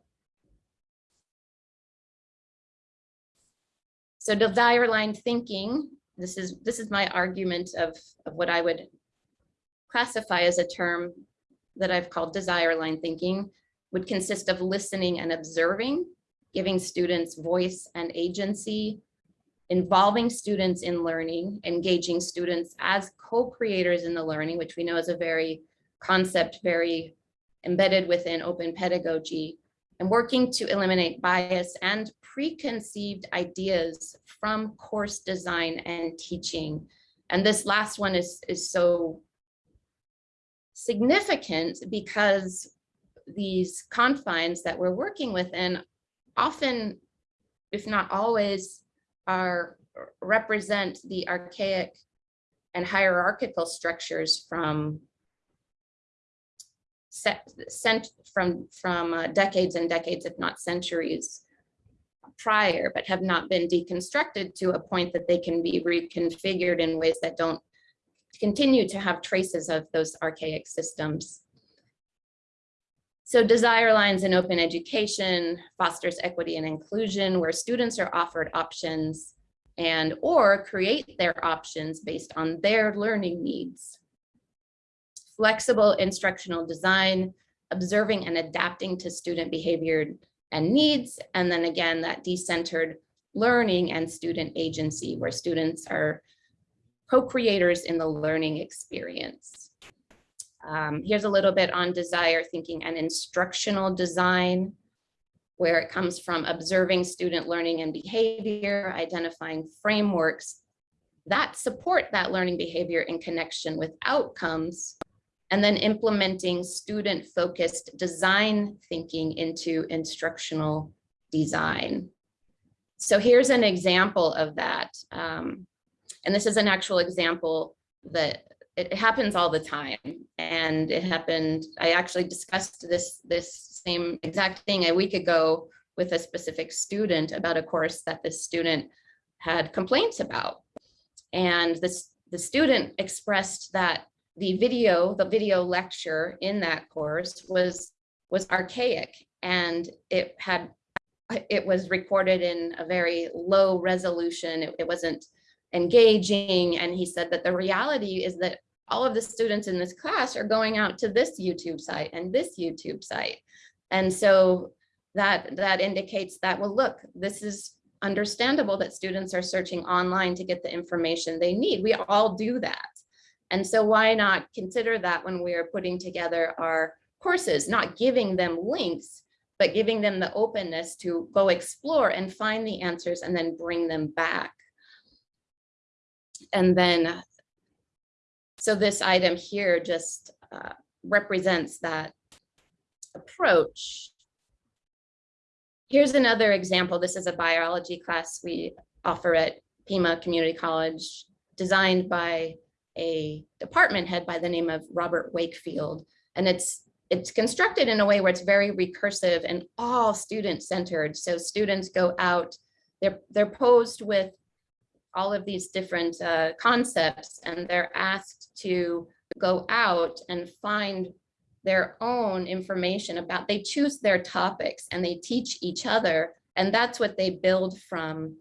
So desire line thinking, this is, this is my argument of, of what I would classify as a term that I've called desire line thinking would consist of listening and observing, giving students voice and agency, involving students in learning, engaging students as co-creators in the learning, which we know is a very concept, very embedded within open pedagogy, and working to eliminate bias and preconceived ideas from course design and teaching. And this last one is, is so significant because these confines that we're working within often, if not always, are represent the archaic and hierarchical structures from set, sent from from uh, decades and decades, if not centuries prior, but have not been deconstructed to a point that they can be reconfigured in ways that don't continue to have traces of those archaic systems. So desire lines in open education fosters equity and inclusion where students are offered options and or create their options based on their learning needs. Flexible instructional design, observing and adapting to student behavior and needs. And then again, that decentered learning and student agency where students are co-creators in the learning experience. Um, here's a little bit on desire thinking and instructional design, where it comes from observing student learning and behavior, identifying frameworks that support that learning behavior in connection with outcomes, and then implementing student-focused design thinking into instructional design. So here's an example of that. Um, and this is an actual example that it happens all the time. And it happened, I actually discussed this, this same exact thing a week ago with a specific student about a course that this student had complaints about. And this, the student expressed that the video, the video lecture in that course was, was archaic and it had, it was recorded in a very low resolution. It, it wasn't engaging. And he said that the reality is that all of the students in this class are going out to this YouTube site and this YouTube site. And so that, that indicates that, well, look, this is understandable that students are searching online to get the information they need. We all do that. And so why not consider that when we are putting together our courses, not giving them links, but giving them the openness to go explore and find the answers and then bring them back. And then, so this item here just uh, represents that approach. Here's another example. This is a biology class we offer at Pima Community College, designed by a department head by the name of Robert Wakefield. And it's it's constructed in a way where it's very recursive and all student centered. So students go out, they're, they're posed with all of these different uh, concepts and they're asked to go out and find their own information about, they choose their topics and they teach each other. And that's what they build from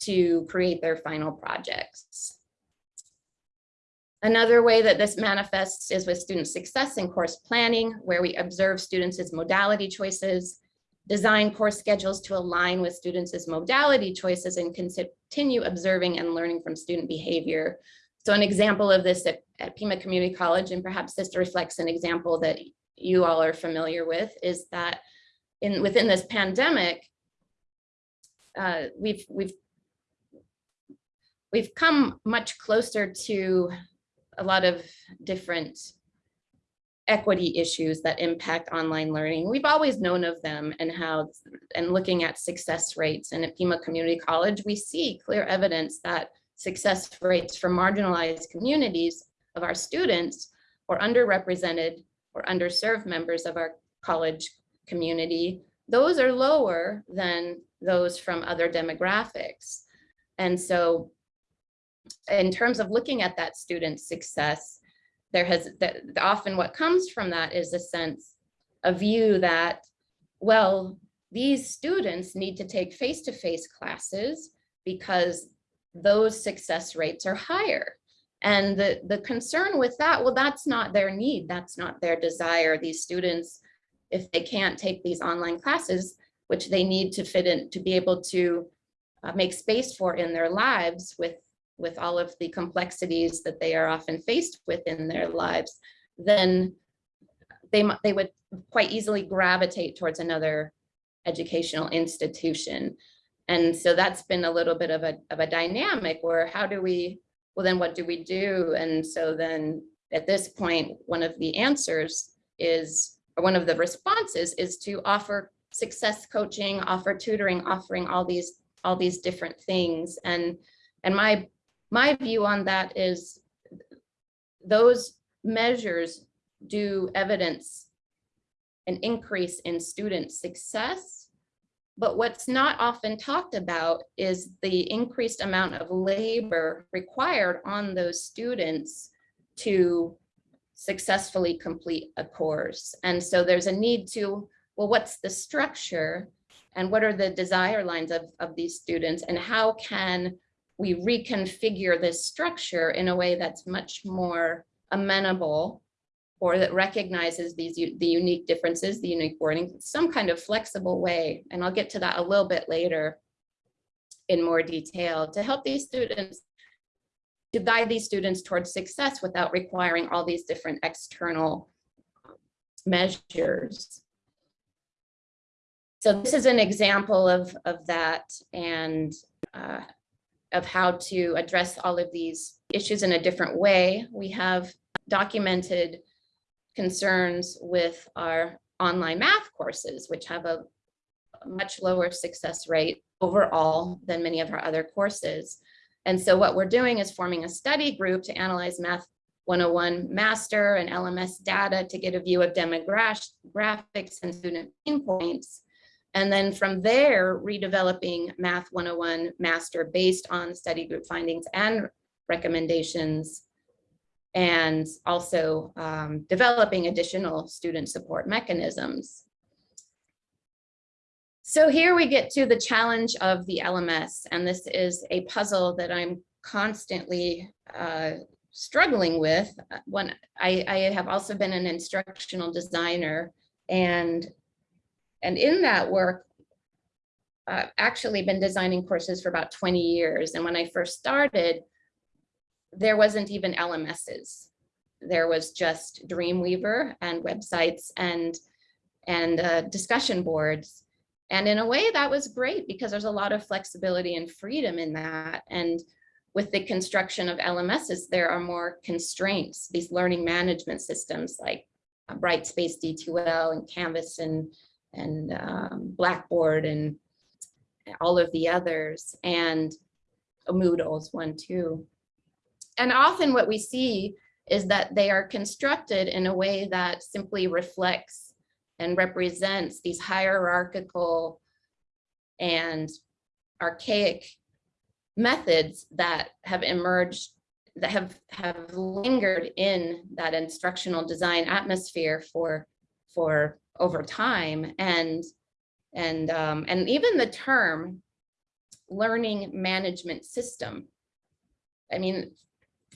to create their final projects. Another way that this manifests is with student success and course planning, where we observe students' modality choices, design course schedules to align with students' modality choices and continue observing and learning from student behavior. So an example of this at, at Pima Community College, and perhaps this reflects an example that you all are familiar with, is that in within this pandemic, uh, we've we've we've come much closer to a lot of different equity issues that impact online learning. We've always known of them and how, and looking at success rates and at Pima Community College, we see clear evidence that success rates for marginalized communities of our students or underrepresented or underserved members of our college community, those are lower than those from other demographics. And so in terms of looking at that student success, there has that often what comes from that is a sense, a view that, well, these students need to take face-to-face -face classes because those success rates are higher. And the, the concern with that, well, that's not their need, that's not their desire. These students, if they can't take these online classes, which they need to fit in, to be able to uh, make space for in their lives with with all of the complexities that they are often faced with in their lives, then they, they would quite easily gravitate towards another educational institution. And so that's been a little bit of a, of a dynamic where how do we, well then what do we do? And so then at this point, one of the answers is, or one of the responses is to offer success coaching, offer tutoring, offering all these, all these different things. And, and my my view on that is those measures do evidence an increase in student success. But what's not often talked about is the increased amount of labor required on those students to successfully complete a course. And so there's a need to, well, what's the structure and what are the desire lines of, of these students and how can we reconfigure this structure in a way that's much more amenable or that recognizes these the unique differences, the unique wording, some kind of flexible way. And I'll get to that a little bit later in more detail to help these students to guide these students towards success without requiring all these different external measures. So this is an example of, of that and uh, of how to address all of these issues in a different way. We have documented concerns with our online math courses, which have a much lower success rate overall than many of our other courses. And so what we're doing is forming a study group to analyze Math 101 master and LMS data to get a view of demographics and student pain points. And then from there, redeveloping Math 101 master based on study group findings and recommendations and also um, developing additional student support mechanisms. So here we get to the challenge of the LMS, and this is a puzzle that I'm constantly uh, struggling with. When I, I have also been an instructional designer, and and in that work, I've actually been designing courses for about 20 years. And when I first started, there wasn't even LMSs. There was just Dreamweaver and websites and, and uh, discussion boards. And in a way that was great because there's a lot of flexibility and freedom in that. And with the construction of LMSs, there are more constraints, these learning management systems like Brightspace D2L and Canvas and, and um, Blackboard and all of the others and Moodle is one too. And often what we see is that they are constructed in a way that simply reflects and represents these hierarchical and archaic methods that have emerged that have have lingered in that instructional design atmosphere for for over time. And and um, and even the term learning management system i mean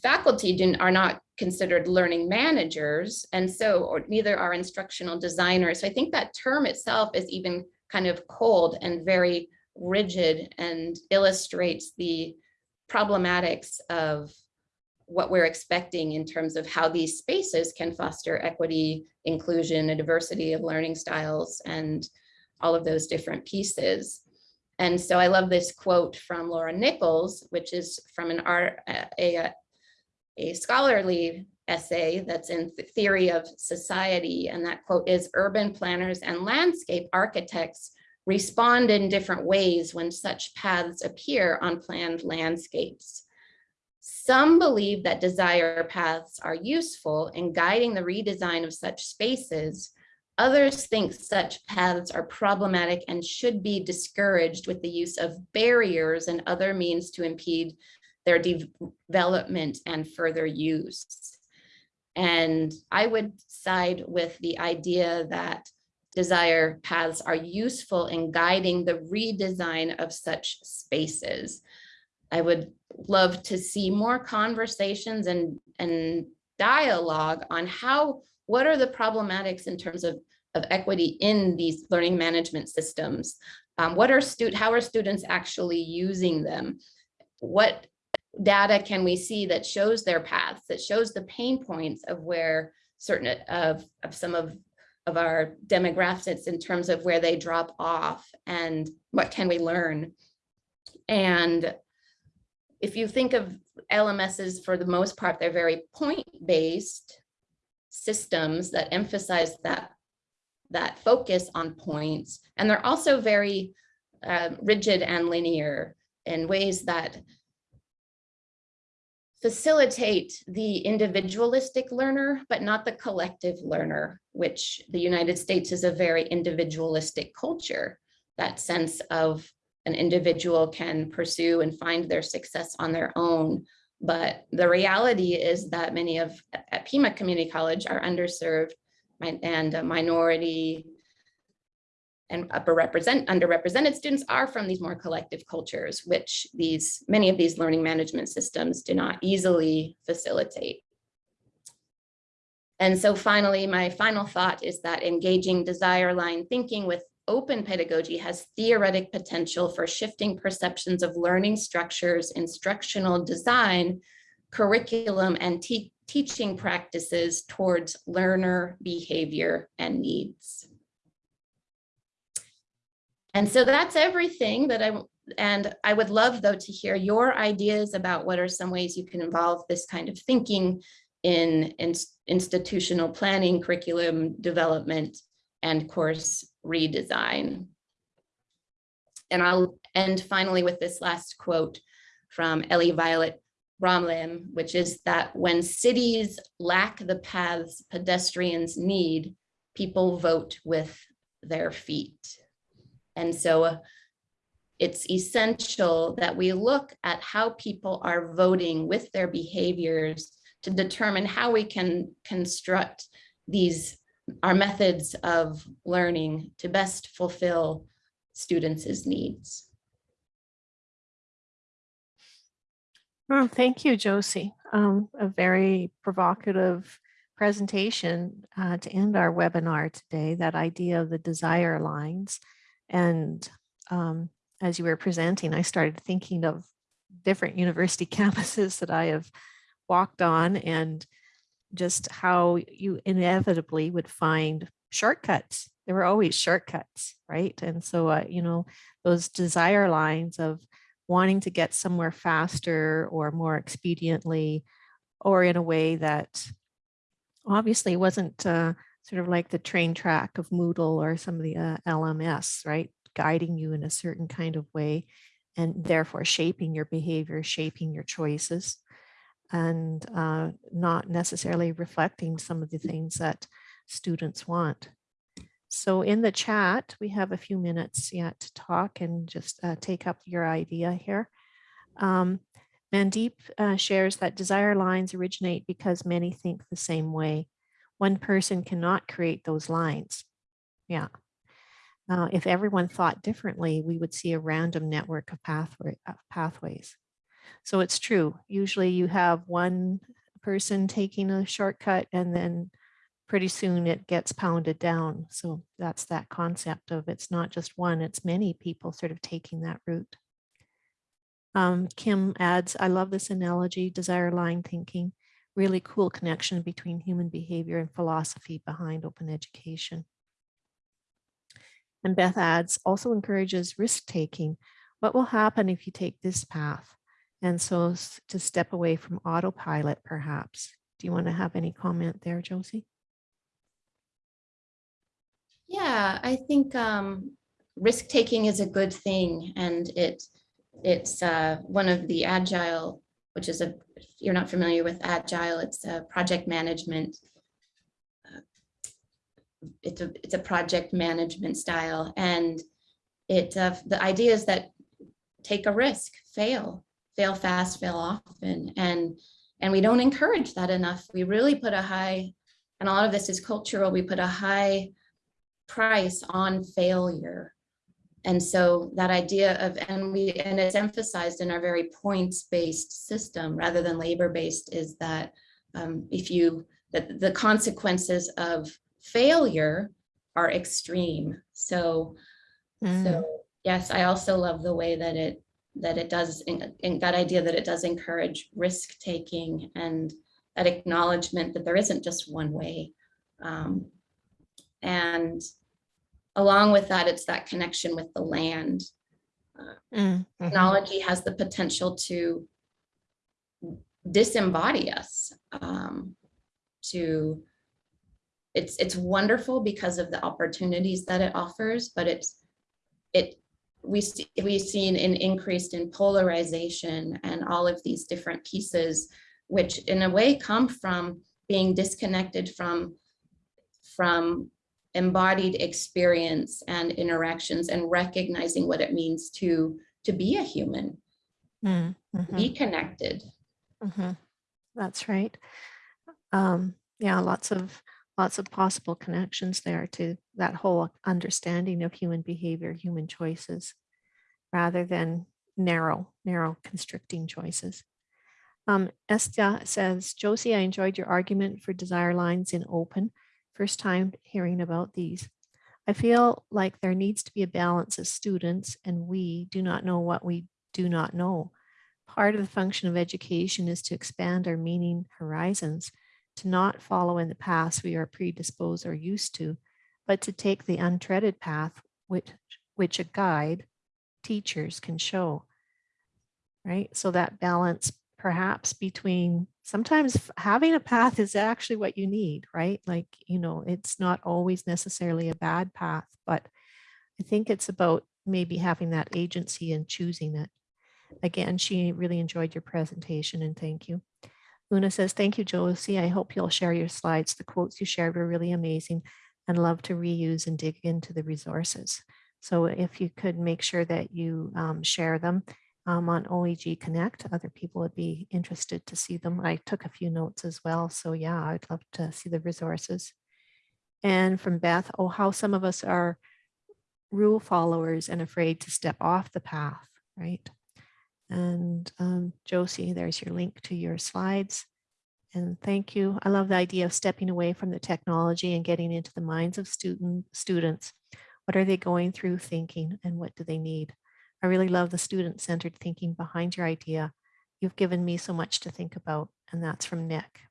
faculty do, are not considered learning managers and so or neither are instructional designers. So i think that term itself is even kind of cold and very rigid and illustrates the problematics of what we're expecting in terms of how these spaces can foster equity, inclusion, a diversity of learning styles and all of those different pieces. And so I love this quote from Laura Nichols, which is from an art, a, a scholarly essay that's in theory of society. And that quote is urban planners and landscape architects respond in different ways when such paths appear on planned landscapes. Some believe that desire paths are useful in guiding the redesign of such spaces. Others think such paths are problematic and should be discouraged with the use of barriers and other means to impede their development and further use. And I would side with the idea that desire paths are useful in guiding the redesign of such spaces. I would love to see more conversations and, and dialogue on how, what are the problematics in terms of, of equity in these learning management systems? Um, what are student, how are students actually using them? What data can we see that shows their paths, that shows the pain points of where certain of, of some of, of our demographics in terms of where they drop off and what can we learn? And if you think of LMSs for the most part, they're very point-based systems that emphasize that, that focus on points. And they're also very uh, rigid and linear in ways that facilitate the individualistic learner, but not the collective learner, which the United States is a very individualistic culture. That sense of an individual can pursue and find their success on their own. But the reality is that many of at Pima Community College are underserved and minority and upper represent underrepresented students are from these more collective cultures, which these many of these learning management systems do not easily facilitate. And so finally, my final thought is that engaging desire line thinking with open pedagogy has theoretic potential for shifting perceptions of learning structures, instructional design, curriculum, and te teaching practices towards learner behavior and needs. And so that's everything that I, and I would love though to hear your ideas about what are some ways you can involve this kind of thinking in, in institutional planning, curriculum development, and course redesign. And I'll end finally with this last quote from Ellie Violet Bramley, which is that when cities lack the paths pedestrians need, people vote with their feet. And so it's essential that we look at how people are voting with their behaviors to determine how we can construct these our methods of learning to best fulfill students' needs. Oh, thank you, Josie. Um, a very provocative presentation uh, to end our webinar today, that idea of the desire lines. And um, as you were presenting, I started thinking of different university campuses that I have walked on and just how you inevitably would find shortcuts. There were always shortcuts, right? And so, uh, you know, those desire lines of wanting to get somewhere faster or more expediently, or in a way that obviously wasn't uh, sort of like the train track of Moodle or some of the uh, LMS, right? Guiding you in a certain kind of way and therefore shaping your behavior, shaping your choices and uh, not necessarily reflecting some of the things that students want. So in the chat, we have a few minutes yet to talk and just uh, take up your idea here. Um, Mandeep uh, shares that desire lines originate because many think the same way. One person cannot create those lines. Yeah. Uh, if everyone thought differently, we would see a random network of pathway, pathways. So it's true. Usually you have one person taking a shortcut and then pretty soon it gets pounded down. So that's that concept of it's not just one, it's many people sort of taking that route. Um, Kim adds, I love this analogy, desire line thinking, really cool connection between human behavior and philosophy behind open education. And Beth adds, also encourages risk taking. What will happen if you take this path? And so to step away from autopilot, perhaps. Do you want to have any comment there, Josie? Yeah, I think um, risk taking is a good thing, and it it's uh, one of the agile, which is a if you're not familiar with agile, it's a project management. Uh, it's a it's a project management style, and it uh, the idea is that take a risk, fail, fail fast, fail often, and and we don't encourage that enough. We really put a high, and a lot of this is cultural. We put a high price on failure. And so that idea of, and we, and it's emphasized in our very points-based system rather than labor-based is that um, if you, that the consequences of failure are extreme. So, Mm. so yes, I also love the way that it, that it does, in, in that idea that it does encourage risk taking and that acknowledgement that there isn't just one way. Um, and along with that, it's that connection with the land. Uh, Mm, mhm. Technology has the potential to disembody us, um, to, it's, it's wonderful because of the opportunities that it offers, but it's, it, we see, we've seen an increase in polarization and all of these different pieces, which in a way come from being disconnected from, from embodied experience and interactions and recognizing what it means to to be a human Mm, mhm. be connected Mhm. That's right. Um, yeah, lots of lots of possible connections there to that whole understanding of human behavior, human choices, rather than narrow, narrow constricting choices. Um, Estia says, Josie, I enjoyed your argument for desire lines in open. First time hearing about these. I feel like there needs to be a balance as students and we do not know what we do not know. Part of the function of education is to expand our meaning horizons, to not follow in the paths we are predisposed or used to, but to take the untreaded path which, which a guide, teachers can show. Right, so that balance perhaps between sometimes having a path is actually what you need, right? Like, you know, it's not always necessarily a bad path, but I think it's about maybe having that agency and choosing it. Again, she really enjoyed your presentation and thank you. Una says, thank you, Josie. I hope you'll share your slides. The quotes you shared were really amazing and love to reuse and dig into the resources. So if you could make sure that you um, share them um, on OEG Connect. Other people would be interested to see them. I took a few notes as well. So yeah, I'd love to see the resources. And from Beth, oh, how some of us are rule followers and afraid to step off the path, right? And um, Josie, there's your link to your slides. And thank you. I love the idea of stepping away from the technology and getting into the minds of student students. What are they going through thinking and what do they need? I really love the student-centered thinking behind your idea. You've given me so much to think about, and that's from Nick.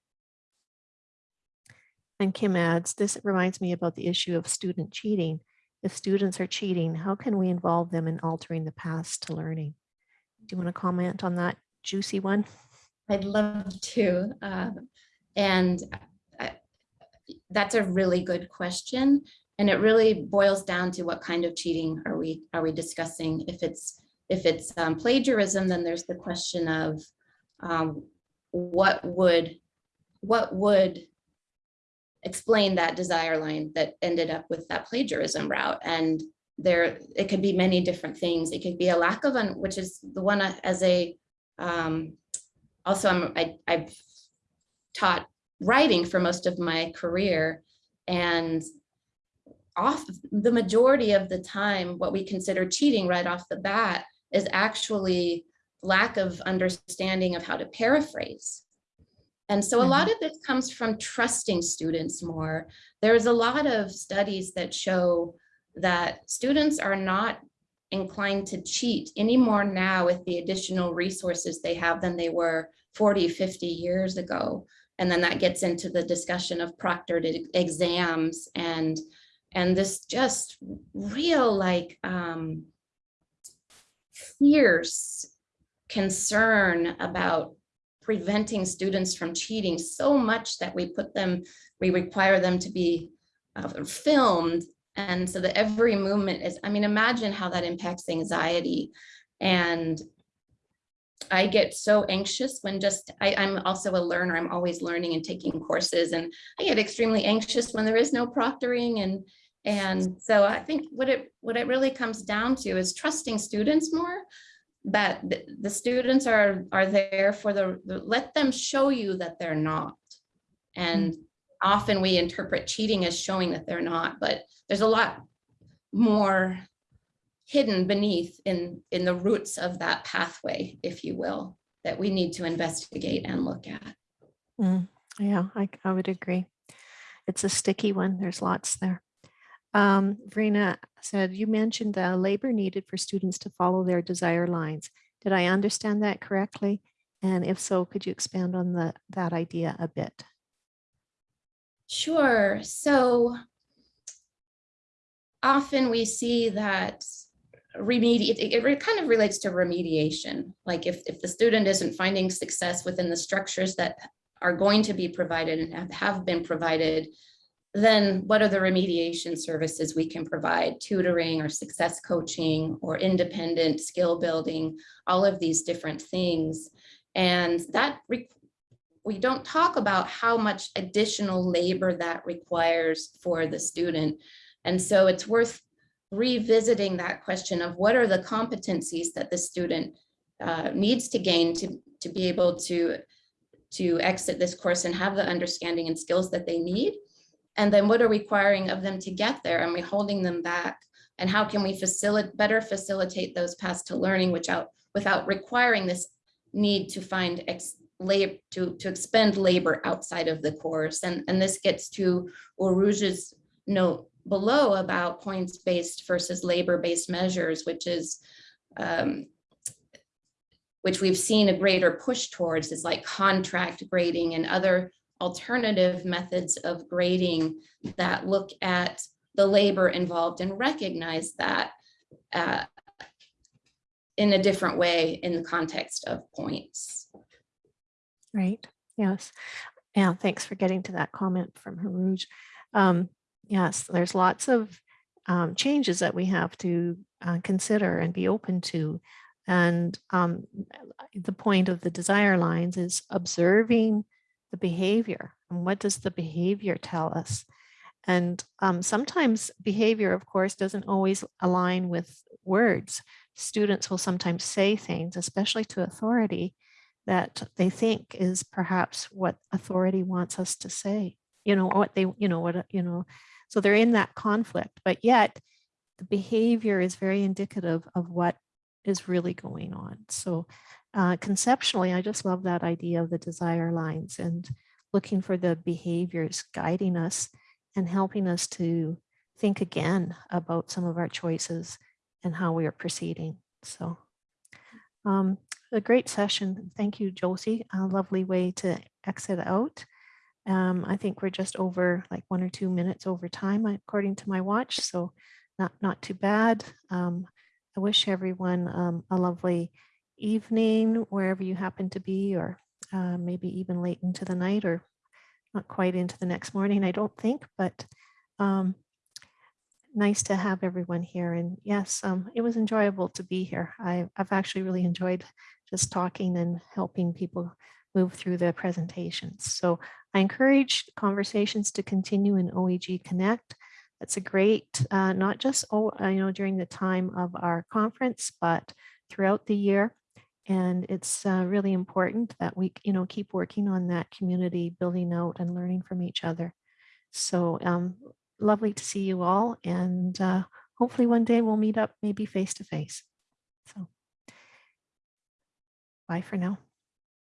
And Kim adds, this reminds me about the issue of student cheating. If students are cheating, how can we involve them in altering the paths to learning? Do you want to comment on that juicy one? I'd love to. Uh, and I, that's a really good question. And it really boils down to what kind of cheating are we are we discussing? If it's if it's um, plagiarism, then there's the question of um, what would what would explain that desire line that ended up with that plagiarism route. And there it could be many different things. It could be a lack of, un, which is the one as a um, also I'm I, I've taught writing for most of my career and off the majority of the time, what we consider cheating right off the bat is actually lack of understanding of how to paraphrase. And so a lot of this comes from trusting students more. There's a lot of studies that show that students are not inclined to cheat anymore now with the additional resources they have than they were 40, 50 years ago. And then that gets into the discussion of proctored exams and and this just real like um, fierce concern about preventing students from cheating so much that we put them, we require them to be uh, filmed. And so that every movement is, I mean, imagine how that impacts anxiety. And I get so anxious when just, I, I'm also a learner, I'm always learning and taking courses. And I get extremely anxious when there is no proctoring and and so I think what it what it really comes down to is trusting students more, that the, students are are there for the, let them show you that they're not. And mm. Often we interpret cheating as showing that they're not, but there's a lot more hidden beneath in in the roots of that pathway, if you will, that we need to investigate and look at. Mm, yeah, I, I would agree. It's a sticky one. There's lots there. Um, Verena said, you mentioned the labor needed for students to follow their desire lines. Did I understand that correctly? And if so, could you expand on the, that idea a bit? Sure. So often we see that remediate it, kind of relates to remediation. Like if, if the student isn't finding success within the structures that are going to be provided and have, have been provided, then what are the remediation services we can provide, tutoring or success coaching or independent skill building, all of these different things. And that we don't talk about how much additional labor that requires for the student. And so it's worth revisiting that question of what are the competencies that the student uh, needs to gain to, to be able to, to exit this course and have the understanding and skills that they need And then what are requiring of them to get there? Are we holding them back? And how can we facilitate, better facilitate those paths to learning without, without requiring this need to find ex, labor, to, to expend labor outside of the course? And, and this gets to Urooj's note below about points-based versus labor-based measures, which is um, which we've seen a greater push towards is like contract grading and other alternative methods of grading that look at the labor involved and recognize that uh, in a different way in the context of points. Right, yes. Yeah, thanks for getting to that comment from Urooj. Um, yes, there's lots of um, changes that we have to uh, consider and be open to. And um, the point of the desire lines is observing the behavior and what does the behavior tell us? And um, sometimes behavior, of course, doesn't always align with words. Students will sometimes say things, especially to authority, that they think is perhaps what authority wants us to say. You know, what they, you know, what, you know, so they're in that conflict, but yet the behavior is very indicative of what is really going on. So uh, conceptually, I just love that idea of the desire lines and looking for the behaviors guiding us and helping us to think again about some of our choices and how we are proceeding. So um, a great session. Thank you, Josie. A lovely way to exit out. Um, I think we're just over like one or two minutes over time, according to my watch. So not, not too bad. Um, I wish everyone um, a lovely evening wherever you happen to be, or uh, maybe even late into the night or not quite into the next morning, I don't think, but um, nice to have everyone here. And yes, um, it was enjoyable to be here. I, I've actually really enjoyed just talking and helping people move through the presentations. So I encourage conversations to continue in OEG Connect. That's a great, uh, not just oh, you know during the time of our conference, but throughout the year. And it's uh, really important that we you know keep working on that community, building out and learning from each other. So um, lovely to see you all, and uh, hopefully one day we'll meet up, maybe face to face. So bye for now.